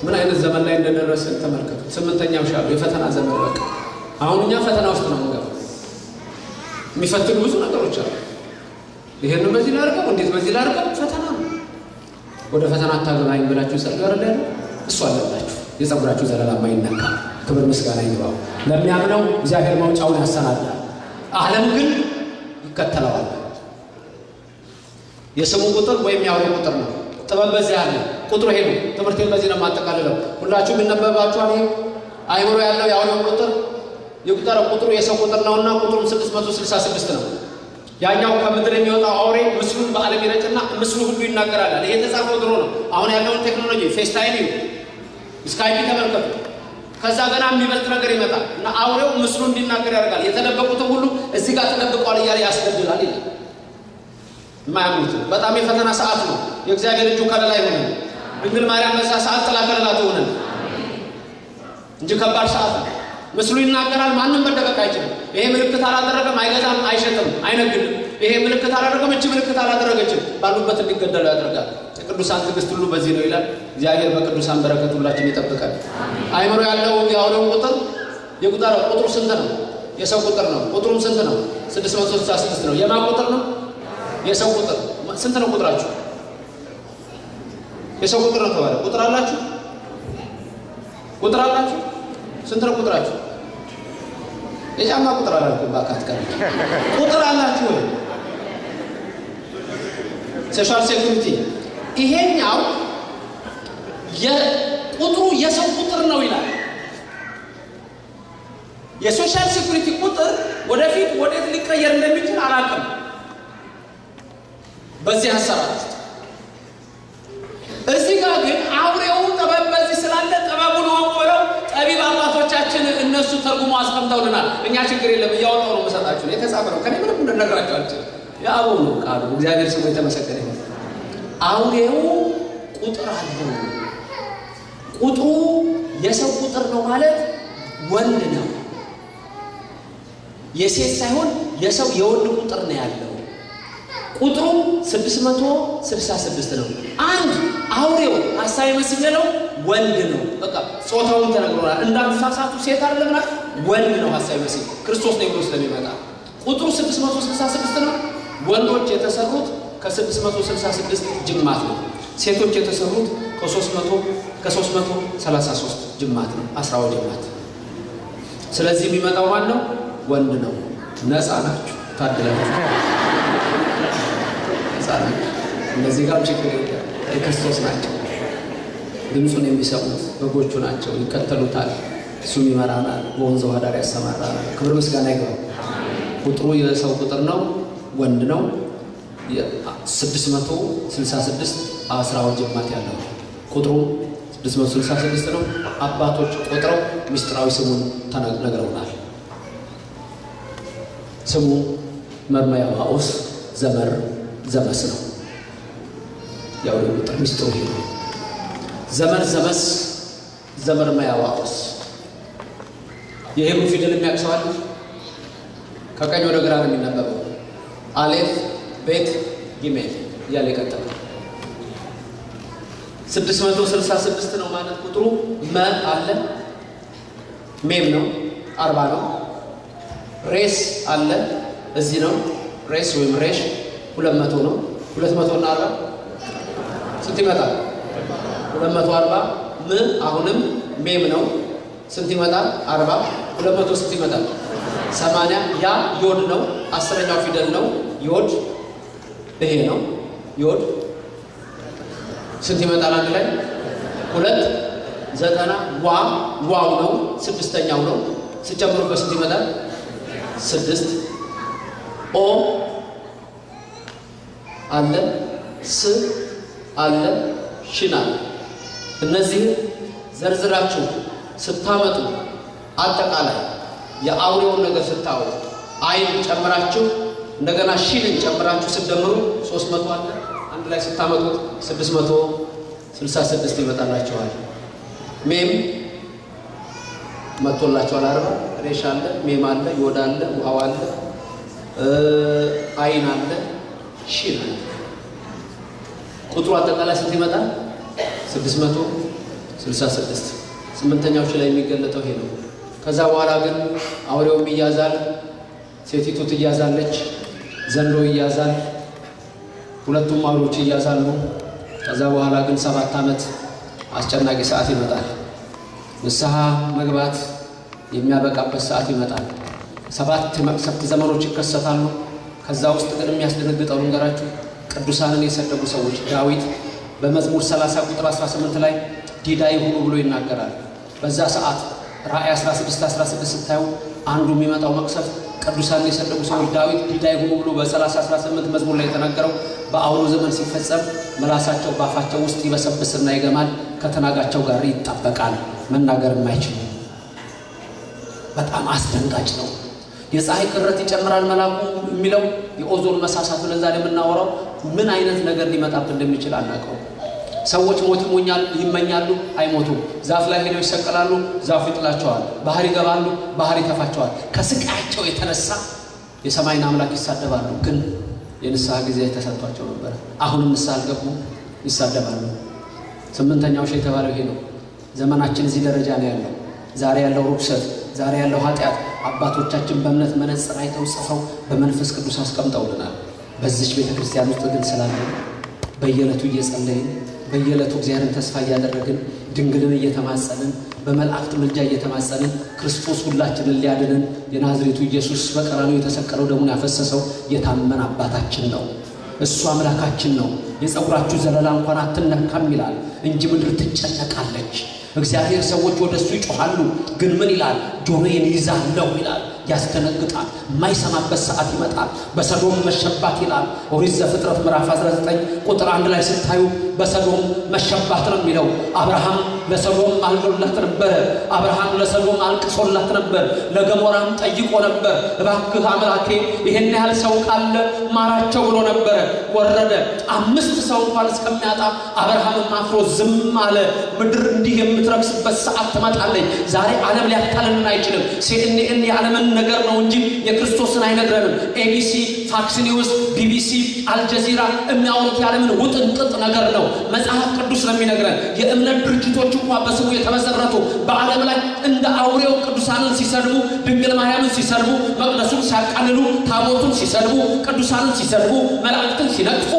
ምን አይነት ዘመን ላይ እንደደረስን ተመልከቱ። ስምንተኛው ሺህ የፈተና ዘመን በቃ አሁን እኛ ፈተና ውስጥ ነው የምንገባው። የሚፈትኑ ብዙ ነገሮች አሉ። ይሄንን በዚህ ላድርገው፣ እንዴት በዚህ ላድርገው? ፈተና ነው። ወደ ፈተና አታገባኝ ብላችሁ ጸጋ ያለ እሱ አለባችሁ። የጸጉራችሁ ዘለላ ማይነካ ክብር ምስጋና ይግባው። ለሚያምነው እግዚአብሔር መውጫውን ያሰናዳል። ዓለም ግን ይከተለዋል። የስሙ ቁጥር ወይም የአውሬ ቁጥር ነው። ጥበብ በዚህ አለ። ቁጥሩ ይሄ ነው። ትምህርቴን በዚህ ነው የማጠቃልለው። ሁላችሁም ይነበባችኋል። አይምሮ ያለው የአውሬው ቁጥር የቁጠረው ቁጥሩ የሰው ቁጥር ነውና ቁጥሩም 666 ነው። ያኛው ከምድር የሚወጣው አውሬ ምስሉን በዓለም ይረጭና ምስሉ ሁሉ ይናገራል። ይሄ የተጻፈው ድሮ ነው። አሁን ያለውን ቴክኖሎጂ FaceTime ይሁ Skype ተመልከቱ። ከዛ ገና የሚበልጥ ነገር ይመጣል እና አውሬው ምስሉ እንዲናገር ያደርጋል። የተደበቁትም ሁሉ እዚህ ጋር ተደብቋል እያለ ያስገድላል ይላል። የማያምኑት በጣም የፈተና ሰዓት ነው። የእግዚአብሔር እጁ ከለላ ይሆነን። ድንግል ማርያም በዛ ሰዓት ጥላ ከለላ ትሆነን እንጂ ከባድ ሰዓት ነው። ምስሉ ይናገራል። ማንም መደበቅ አይችልም። ይሄ ምልክት አላደረገም፣ አይገዛም፣ አይሸጥም፣ አይነግድም። ይሄ ምልክት አላደረገም፣ እቺ ምልክት አላደረገችም፣ ባሉበት እንዲገደሉ ያደርጋል። የቅዱሳን ትዕግስት ሁሉ በዚህ ነው ይላል። እግዚአብሔር በቅዱሳን በረከት ሁላችን ይጠብቃል። አይምሮ ያለው የአውሬው ቁጥር የቁጥር ቁጥሩ ስንት ነው? የሰው ቁጥር ነው። ቁጥሩም ስንት ነው? 666 ነው። የማን ቁጥር ነው? የሰው ቁጥር ስንት ነው? ቁጥራችሁ የሰው ቁጥር ነው ተባለ። ቁጥር አላችሁ? ቁጥር አላችሁ? ስንት ነው ቁጥራችሁ? የጫማ ቁጥር አላልኩም። ባካት ቀር ቁጥር አላችሁ ወይ? social security ይሄኛው የቁጥሩ የሰው ቁጥር ነው ይላል። የ social security ቁጥር ወደፊት ወዴት ሊቀየር እንደሚችል አላውቅም። በዚህ ውስጥ እዚህ ጋር ግን አውሬው ጥበብ በዚህ ስላለ ጥበቡን ወቆለው ጠቢብ አባቶቻችን እነሱ ተርጉሞ አስቀምጠውልናል። እኛ ችግር የለም እያወጣው ነው መሰጣችሁ የተጻፈ ነው። ከኔ ምንም እንደነግራቸው አልችልም። የአበው ነው ቃሉ። እግዚአብሔር ስሙ የተመሰገነ አውሬው ቁጥር አለው። ቁጥሩ የሰው ቁጥር ነው ማለት ወንድ ነው። የሴት ሳይሆን የሰው የወንድ ቁጥር ነው ያለው። ቁጥሩ 666 ነው። አንድ አውሬው መሲህ ነው ወንድ ነው። በቃ ጾታውን ተነግሮናል። እንዳትሳሳቱ ሴት አይደለም ወንድ ነው ሐሳዊ መሲህ ክርስቶስ ነው ስለሚመጣ ቁጥሩ 666 ነው። ወንዶች የተሰሩት ከ666 ጅማት ነው። ሴቶች የተሰሩት ከ300 ከ333 ጅማት ነው። አስራው ጅማት። ስለዚህ የሚመጣው ማን ነው? ወንድ ነው። ነፃ ናችሁ፣ ታድላችሁ። ነፃ ናችሁ። እነዚህ ጋር ችግር የክርስቶስ ናቸው። ድምፁን የሚሰሙት በጎቹ ናቸው፣ ይከተሉታል። እሱም ይመራናል፣ በወንዝ ውሃ ዳር ያሰማራናል። ክብር ምስጋና ይግባው። ቁጥሩ የሰው ቁጥር ነው፣ ወንድ ነው። 666 አስራው ጅማት ያለው ቁጥሩ 666 ነው። አባቶች ቆጥረው ምስጢራዊ ስሙን ነግረውናል። ስሙ መርመያማኦስ ዘመር ዘመስ ነው። ያው ቁጥር ምስጢሩ ይሄ ነው። ዘመር ዘመስ ዘመር መያዋኦስ የሄብሩ ፊደል የሚያቅሰዋል ከቀኝ ወደ ግራ ነው የሚነበበው። አሌፍ ቤት ጊሜል እያለ የቀጠለ 666 ነው ማለት ቁጥሩ። መ አለ ሜም ነው አርባ ነው። ሬስ አለ እዚህ ነው። ሬስ ወይም ሬሽ ሁለት መቶ ነው። ሁለት መቶ እና አርባ ስንት ይመጣል? ሁለት መቶ አርባ ም አሁንም ሜም ነው። ስንት ይመጣል? አርባ ሁለት መቶ ስንት ይመጣል? ሰማንያ ያ ዮድ ነው። አስረኛው ፊደል ነው። ዮድ ይሄ ነው። ዮድ ስንት ይመጣል? አንድ ላይ ሁለት ዘጠና ዋ ዋው ነው። ስድስተኛው ነው። ስጨምሩበት ስንት ይመጣል? ስድስት ኦ አለ ስ አለ ሽና እነዚህ ዘርዝራችሁ ስታመጡ አጠቃላይ የአውሬውን ነገር ስታወጡ አይን ጨምራችሁ እንደገና ሺንን ጨምራችሁ ስትደምሩ ሶስት መቶ አለ አንድ ላይ ስታመጡት ስድስት መቶ ስልሳ ስድስት ይመጣላችኋል። ሜም መጥቶላችኋል። አርባ ሬሽ አለ፣ ሜም አለ፣ ዮድ አለ፣ ዋው አለ፣ አይን አለ፣ ሺን አለ። ቁጥሩ አጠቃላይ ስንት ይመጣል? ስድስት መቶ ስልሳ ስድስት ስምንተኛዎች ላይ የሚገለጠው ይሄ ነው። ከዛ በኋላ ግን አውሬውም ይያዛል፣ ሴቲቱ ትያዛለች፣ ዘንዶ ይያዛል፣ ሁለቱም አውሬዎች ይያዛሉ። ከዛ በኋላ ግን ሰባት ዓመት አስጨናቂ ሰዓት ይመጣል። ንስሐ መግባት የሚያበቃበት ሰዓት ይመጣል። ሰባት መቅሰፍት ዘመኖች ይከሰታሉ። ከዛ ውስጥ ግን የሚያስደነግጠው ልንገራችሁ፣ ቅዱሳንን የሰደቡ ሰዎች ዳዊት በመዝሙር 30 ቁጥር 18 ላይ ዲዳ ይሁኑ ብሎ ይናገራል። በዛ ሰዓት ራእይ 16 16 ስታዩ አንዱ የሚመጣው መቅሰፍት ቅዱሳንን የሰደቡ ሰዎች ዳዊት ዲዳ ይሁኑ ብሎ በ30 18 መዝሙር ላይ የተናገረው በአሁኑ ዘመን ሲፈጸም ምላሳቸው በአፋቸው ውስጥ ይበሰብስና ይገማል፣ ከተናጋቸው ጋር ይጣበቃል፣ መናገር የማይችሉ በጣም አስደንጋጭ ነው። የፀሐይ ቅረት ይጨምራል መላኩ የሚለው የኦዞን መሳሳት ለዛ ላይ የምናወራው ምን አይነት ነገር ሊመጣብን እንደሚችል አናውቀው። ሰዎች ሞት ይመኛሉ፣ አይሞቱም። ዛፍ ላይ ሄደው ይሰቀላሉ፣ ዛፉ ይጥላቸዋል። ባህር ይገባሉ፣ ባህር ይተፋቸዋል። ከስቃያቸው የተነሳ የሰማይን አምላክ ይሳደባሉ። ግን የንስሐ ጊዜ ተሰጥቷቸው ነበረ። አሁንም ንስሐ አልገቡ፣ ይሳደባሉ። ስምንተኛው ሺህ የተባለው ይሄ ነው። ዘመናችን እዚህ ደረጃ ነው ያለው። ዛሬ ያለው ርኩሰት፣ ዛሬ ያለው ኃጢአት አባቶቻችን በእምነት መነጽር አይተው ጽፈው በመንፈስ ቅዱስ አስቀምጠውልናል። በዚች ቤተ ክርስቲያን ውስጥ ግን ስላለ በየዕለቱ እየጸለይን በየዕለቱ እግዚአብሔርን ተስፋ እያደረግን ድንግልን እየተማጸንን በመላእክት ምልጃ እየተማጸንን ክርስቶስ ሁላችንን ሊያድንን የናዝሬቱ ኢየሱስ በቀራንዮ የተሰቀለው ደሙን ያፈሰሰው የታመን አባታችን ነው። እሱ አምላካችን ነው። የፀጉራችሁ ዘለላ እንኳን አትነካም ይላል እንጂ ምድር ትጨነቃለች። እግዚአብሔር ሰዎች ወደ እሱ ይጮኻሉ፣ ግን ምን ይላል? ጆሮዬን ይዛለሁ ይላል። ያስደነግጣል። የማይሰማበት ሰዓት ይመጣል። በሰዶም መሸባት ይላል ኦሪት ዘፍጥረት ምዕራፍ 19 ቁጥር አንድ ላይ ስታዩ በሰዶም መሸባት ነው የሚለው። አብርሃም ለሰዶም አልዶላት ነበረ። አብርሃም ለሰዶም አልቅሶላት ነበር። ለገሞራም ጠይቆ ነበር። እባክህ አምላኬ ይሄን ያህል ሰው ካለ ማራቸው ብሎ ነበረ። ወረደ። አምስት ሰው እንኳን እስከሚያጣ አብርሃምም አፍሮ ዝም አለ። ምድር እንዲህ የምትረክስበት ሰዓት ትመጣለች። ዛሬ ዓለም ሊያታልልን አይችልም። CNN የዓለምን ነገር ነው እንጂ የክርስቶስን አይነግረንም። ABC፣ Fox News፣ BBC፣ አልጀዚራ የሚያወሩት የዓለምን ውጥንቅጥ ነገር ነው። መጽሐፍ ቅዱስ ነው የሚነግረን። የእምነት ድርጅቶች እንኳ በስሙ የተመሰረቱ በዓለም ላይ እንደ አውሬው ቅዱሳንን ሲሰድቡ፣ ድንግል ማርያምን ሲሰድቡ፣ መቅደሱን ሲያቃልሉ፣ ታቦቱን ሲሰድቡ፣ ቅዱሳንን ሲሰድቡ፣ መላእክትን ሲነቅፉ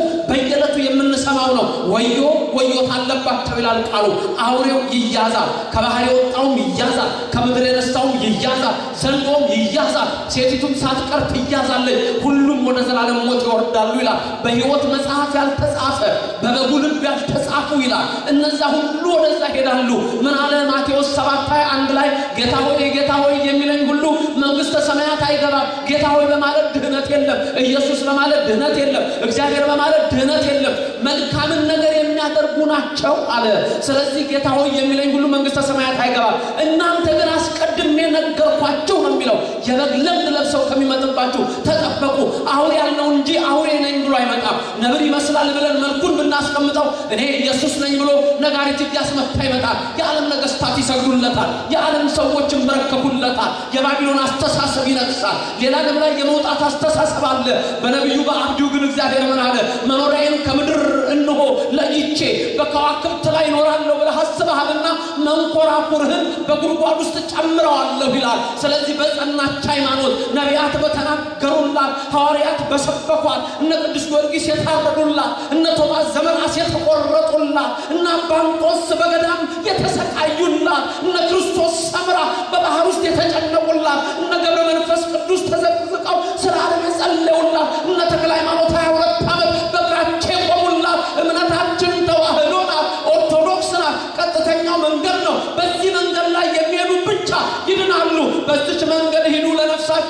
በየዕለቱ የምንሰማው ነው። ወዮ ወዮት አለባቸው ይላል ቃሉ። አውሬው ይያዛል፣ ከባህር የወጣውም ይያዛል፣ ከምድር የነሳውም ይያዛል፣ ዘንዶም ይያዛል፣ ሴቲቱም ሳትቀር ትያዛለች። ሁሉም ወደ ዘላለም ሞት ይወርዳሉ ይላል። በሕይወት መጽሐፍ ያልተጻፈ በበጉ ልብ ያልተጻፉ ይላል። እነዛ ሁሉ ወደዛ ሄዳሉ። ምን አለ ማቴዎስ ሰባት ሃያ አንድ ላይ ጌታ ሆይ ጌታ ሆይ የሚለኝ ሁሉ መንግሥተ ሰማያት አይገባም። ጌታ ሆይ በማለት ድህነት የለም። ኢየሱስ በማለት ድህነት የለም። እግዚአብሔር በማለት ድህነት የለም። መልካምን ነገር የሚያደርጉ ናቸው አለ። ስለዚህ ጌታ ሆይ የሚለኝ ሁሉ መንግሥተ ሰማያት አይገባም። እናንተ ግን አስቀድሜ ነገርኳችሁ ነው የሚለው። የበግ ለምድ ለብሰው ከሚመጥባችሁ ተጠበቁ። አውሬ ያልነው እንጂ አውሬ ነኝ ብሎ አይመጣም። ነብር ይመስላል ብለን መልኩን ብናስቀምጠው እኔ ኢየሱስ ነኝ ብሎ ነጋሪት እያስመታ ይመጣል። የዓለም ነገሥታት ይሰግዱለታል። የዓለም ሰዎች ይንበረከኩለታል። የባቢሎን አስተሳሰብ ይነግሳል። ሌላ ዓለም ላይ የመውጣት አስተሳሰብ አለ። በነቢዩ በአብዲው ግን እግዚአብሔር ምን አለ? መኖሪያዬን ከምድር እንሆ ለይቼ በከዋክብት ላይ ይኖራለሁ ብለህ አስበሃልና መንኮራኩርህን በጉድጓድ ውስጥ ጨምረዋለሁ ይላል። ስለዚህ በጸናች ሃይማኖት ነቢያት በተናገሩላት፣ ሐዋርያት በሰበኳት፣ እነ ቅዱስ ጊዮርጊስ የታረዱላት፣ እነ ቶማስ ዘመናስ የተቆረጡላት፣ እነ አባ እንጦንስ በገዳም የተሰቃዩላት፣ እነ ክርስቶስ ሰምራ በባህር ውስጥ የተጨነቁላት፣ እነ ገብረ መንፈስ ቅዱስ ተዘቅዝቀው ስለ ዓለም የጸለዩላት፣ እነ ተክለ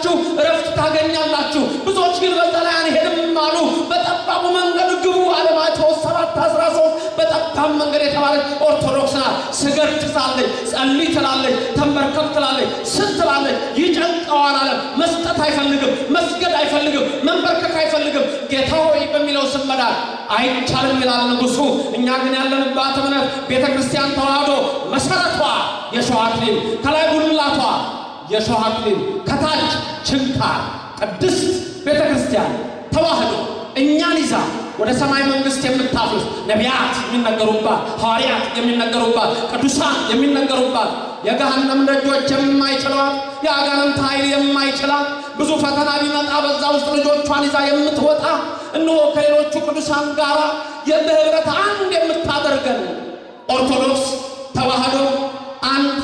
ለነፍሳችሁ እረፍት ታገኛላችሁ። ብዙዎች ግን በዛ ላይ አንሄድም አሉ። በጠባቡ መንገድ ግቡ አለ ማቴዎስ ሰባት አስራ ሶስት በጠባብ መንገድ የተባለች ኦርቶዶክስ ናት። ስገድ ትላለች፣ ጸልይ ትላለች፣ ተንበርከክ ትላለች፣ ስት ትላለች። ይጨንቀዋል አለ። መስጠት አይፈልግም፣ መስገድ አይፈልግም፣ መንበርከክ አይፈልግም። ጌታ ሆይ በሚለው ስም መዳን አይቻልም ይላል ንጉሡ። እኛ ግን ያለንባት እምነት ቤተ ክርስቲያን ተዋህዶ መሰረቷ የሸዋ አክሊል ከላይ ጉልላቷ የሸዋ አክሊል ከታች ችንካር ቅድስት ቤተ ክርስቲያን ተዋህዶ እኛን ይዛ ወደ ሰማይ መንግስት የምታፍስ ነቢያት የሚነገሩባት፣ ሐዋርያት የሚነገሩባት፣ ቅዱሳን የሚነገሩባት የገሃነም ደጆች የማይችሏት የአጋንንት ኃይል የማይችላት ብዙ ፈተና ቢመጣ በዛ ውስጥ ልጆቿን ይዛ የምትወጣ እነሆ ከሌሎቹ ቅዱሳን ጋር በህብረት አንድ የምታደርገን ኦርቶዶክስ ተዋህዶ አንድ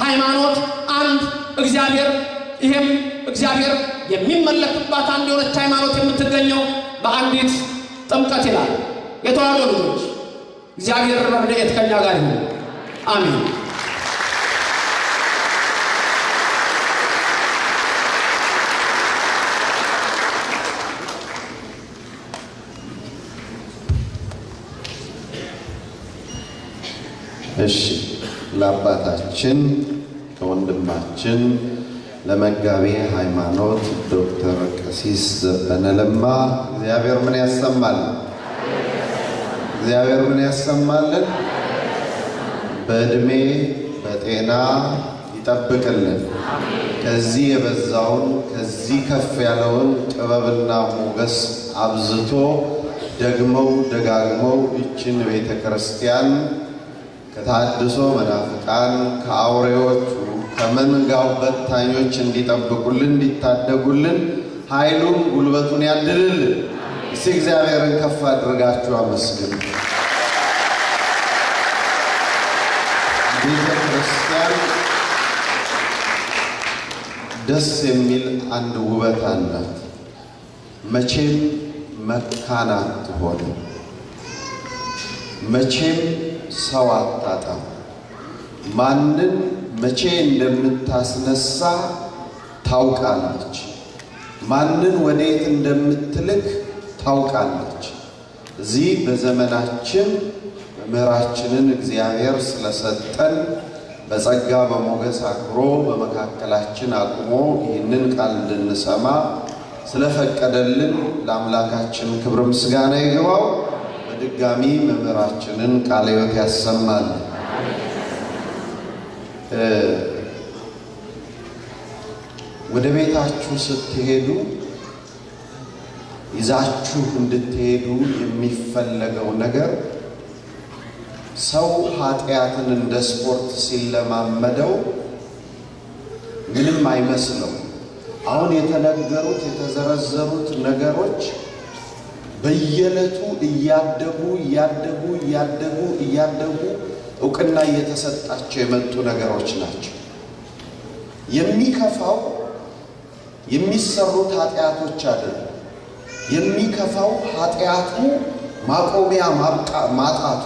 ሃይማኖት አንድ እግዚአብሔር ይሄም እግዚአብሔር የሚመለክባት አንድ የሆነች ሃይማኖት የምትገኘው በአንዲት ጥምቀት ይላል። የተዋህዶ ልጆች እግዚአብሔር ረድኤት ከኛ ጋር ይሁን። አሜን። እሺ ለአባታችን ለወንድማችን ለመጋቤ ሃይማኖት ዶክተር ቀሲስ ዘበነ ለማ እግዚአብሔር ምን ያሰማል? እግዚአብሔር ምን ያሰማልን? በዕድሜ በጤና ይጠብቅልን። ከዚህ የበዛውን ከዚህ ከፍ ያለውን ጥበብና ሞገስ አብዝቶ ደግመው ደጋግመው ይችን ቤተ ክርስቲያን ከታድሶ መናፍቃን ከአውሬዎቹ ከመንጋው በታኞች እንዲጠብቁልን እንዲታደጉልን ኃይሉን ጉልበቱን ያድልልን። እስቲ እግዚአብሔርን ከፍ አድርጋችሁ አመስግኑ። ቤተ ክርስቲያን ደስ የሚል አንድ ውበት አላት። መቼም መካን አትሆንም። መቼም ሰው አታጣም። ማንን መቼ እንደምታስነሳ ታውቃለች። ማንን ወዴት እንደምትልክ ታውቃለች። እዚህ በዘመናችን መምህራችንን እግዚአብሔር ስለሰጠን በጸጋ በሞገስ አክብሮ በመካከላችን አቁሞ ይህንን ቃል እንድንሰማ ስለፈቀደልን ለአምላካችን ክብር ምስጋና ይግባው። በድጋሚ መምህራችንን ቃለ ሕይወት ያሰማል። ወደ ቤታችሁ ስትሄዱ ይዛችሁ እንድትሄዱ የሚፈለገው ነገር ሰው ኃጢአትን እንደ ስፖርት ሲለማመደው ምንም አይመስለው። አሁን የተነገሩት የተዘረዘሩት ነገሮች በየዕለቱ እያደጉ እያደጉ እያደጉ እያደጉ እውቅና እየተሰጣቸው የመጡ ነገሮች ናቸው። የሚከፋው የሚሰሩት ኃጢአቶች አይደለም። የሚከፋው ኃጢአቱ ማቆሚያ ማጣቱ።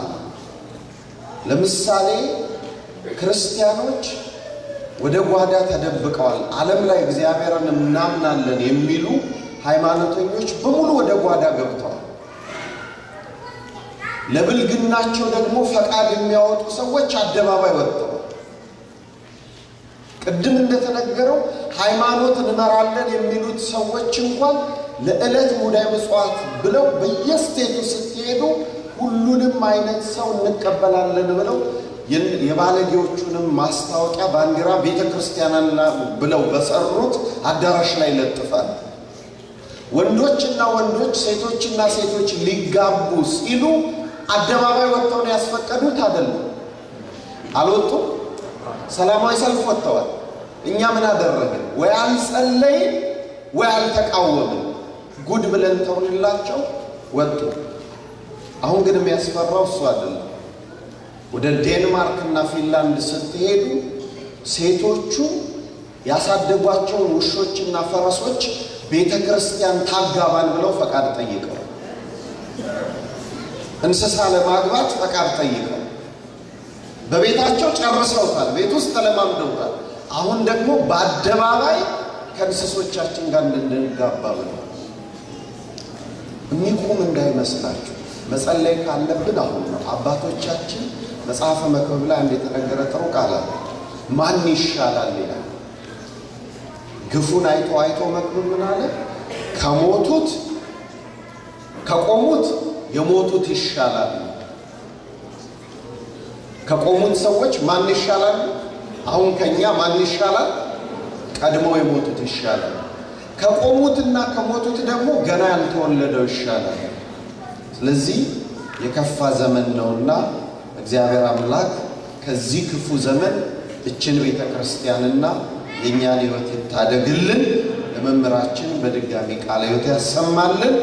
ለምሳሌ ክርስቲያኖች ወደ ጓዳ ተደብቀዋል። ዓለም ላይ እግዚአብሔርን እናምናለን የሚሉ ሃይማኖተኞች በሙሉ ወደ ጓዳ ገብተዋል። ለብልግናቸው ደግሞ ፈቃድ የሚያወጡ ሰዎች አደባባይ ወጥተዋል። ቅድም እንደተነገረው ሃይማኖት እንመራለን የሚሉት ሰዎች እንኳን ለዕለት ሙዳይ ምጽዋት ብለው በየስቴቱ ስትሄዱ ሁሉንም አይነት ሰው እንቀበላለን ብለው የባለጌዎቹንም ማስታወቂያ ባንዲራ ቤተ ክርስቲያን ብለው በሰሩት አዳራሽ ላይ ለጥፋል። ወንዶችና ወንዶች ሴቶችና ሴቶች ሊጋቡ ሲሉ አደባባይ ወጥተው ነው ያስፈቀዱት አይደለም? አልወጡም? ሰላማዊ ሰልፍ ወጥተዋል። እኛ ምን አደረግን? ወይ አልጸለይን ወይ አልተቃወምን። ጉድ ብለን ተውንላቸው ወጡ። አሁን ግን የሚያስፈራው እሱ አይደለም። ወደ ዴንማርክ እና ፊንላንድ ስትሄዱ ሴቶቹ ያሳደጓቸውን ውሾችና ፈረሶች ቤተ ክርስቲያን ታጋባን ብለው ፈቃድ ጠይቀው እንስሳ ለማግባት ፈቃድ ጠይቀው በቤታቸው ጨርሰውታል። ቤት ውስጥ ተለማምደውታል። አሁን ደግሞ በአደባባይ ከእንስሶቻችን ጋር እንድንጋባ ብለው የሚቆም እንዳይመስላችሁ። መጸለይ ካለብን አሁን ነው። አባቶቻችን መጽሐፈ መክብብ ላይ አንድ ጥሩ ቃል አለ። ማን ይሻላል ይላል። ግፉን አይቶ አይቶ መክብብ ምን አለ? ከሞቱት ከቆሙት የሞቱት ይሻላል። ከቆሙት ሰዎች ማን ይሻላል? አሁን ከኛ ማን ይሻላል? ቀድመው የሞቱት ይሻላል። ከቆሙትና ከሞቱት ደግሞ ገና ያልተወለደው ይሻላል። ስለዚህ የከፋ ዘመን ነውና እግዚአብሔር አምላክ ከዚህ ክፉ ዘመን እችን ቤተ ክርስቲያንና የእኛን ሕይወት ይታደግልን። ለመምህራችን በድጋሚ ቃለ ሕይወት ያሰማልን።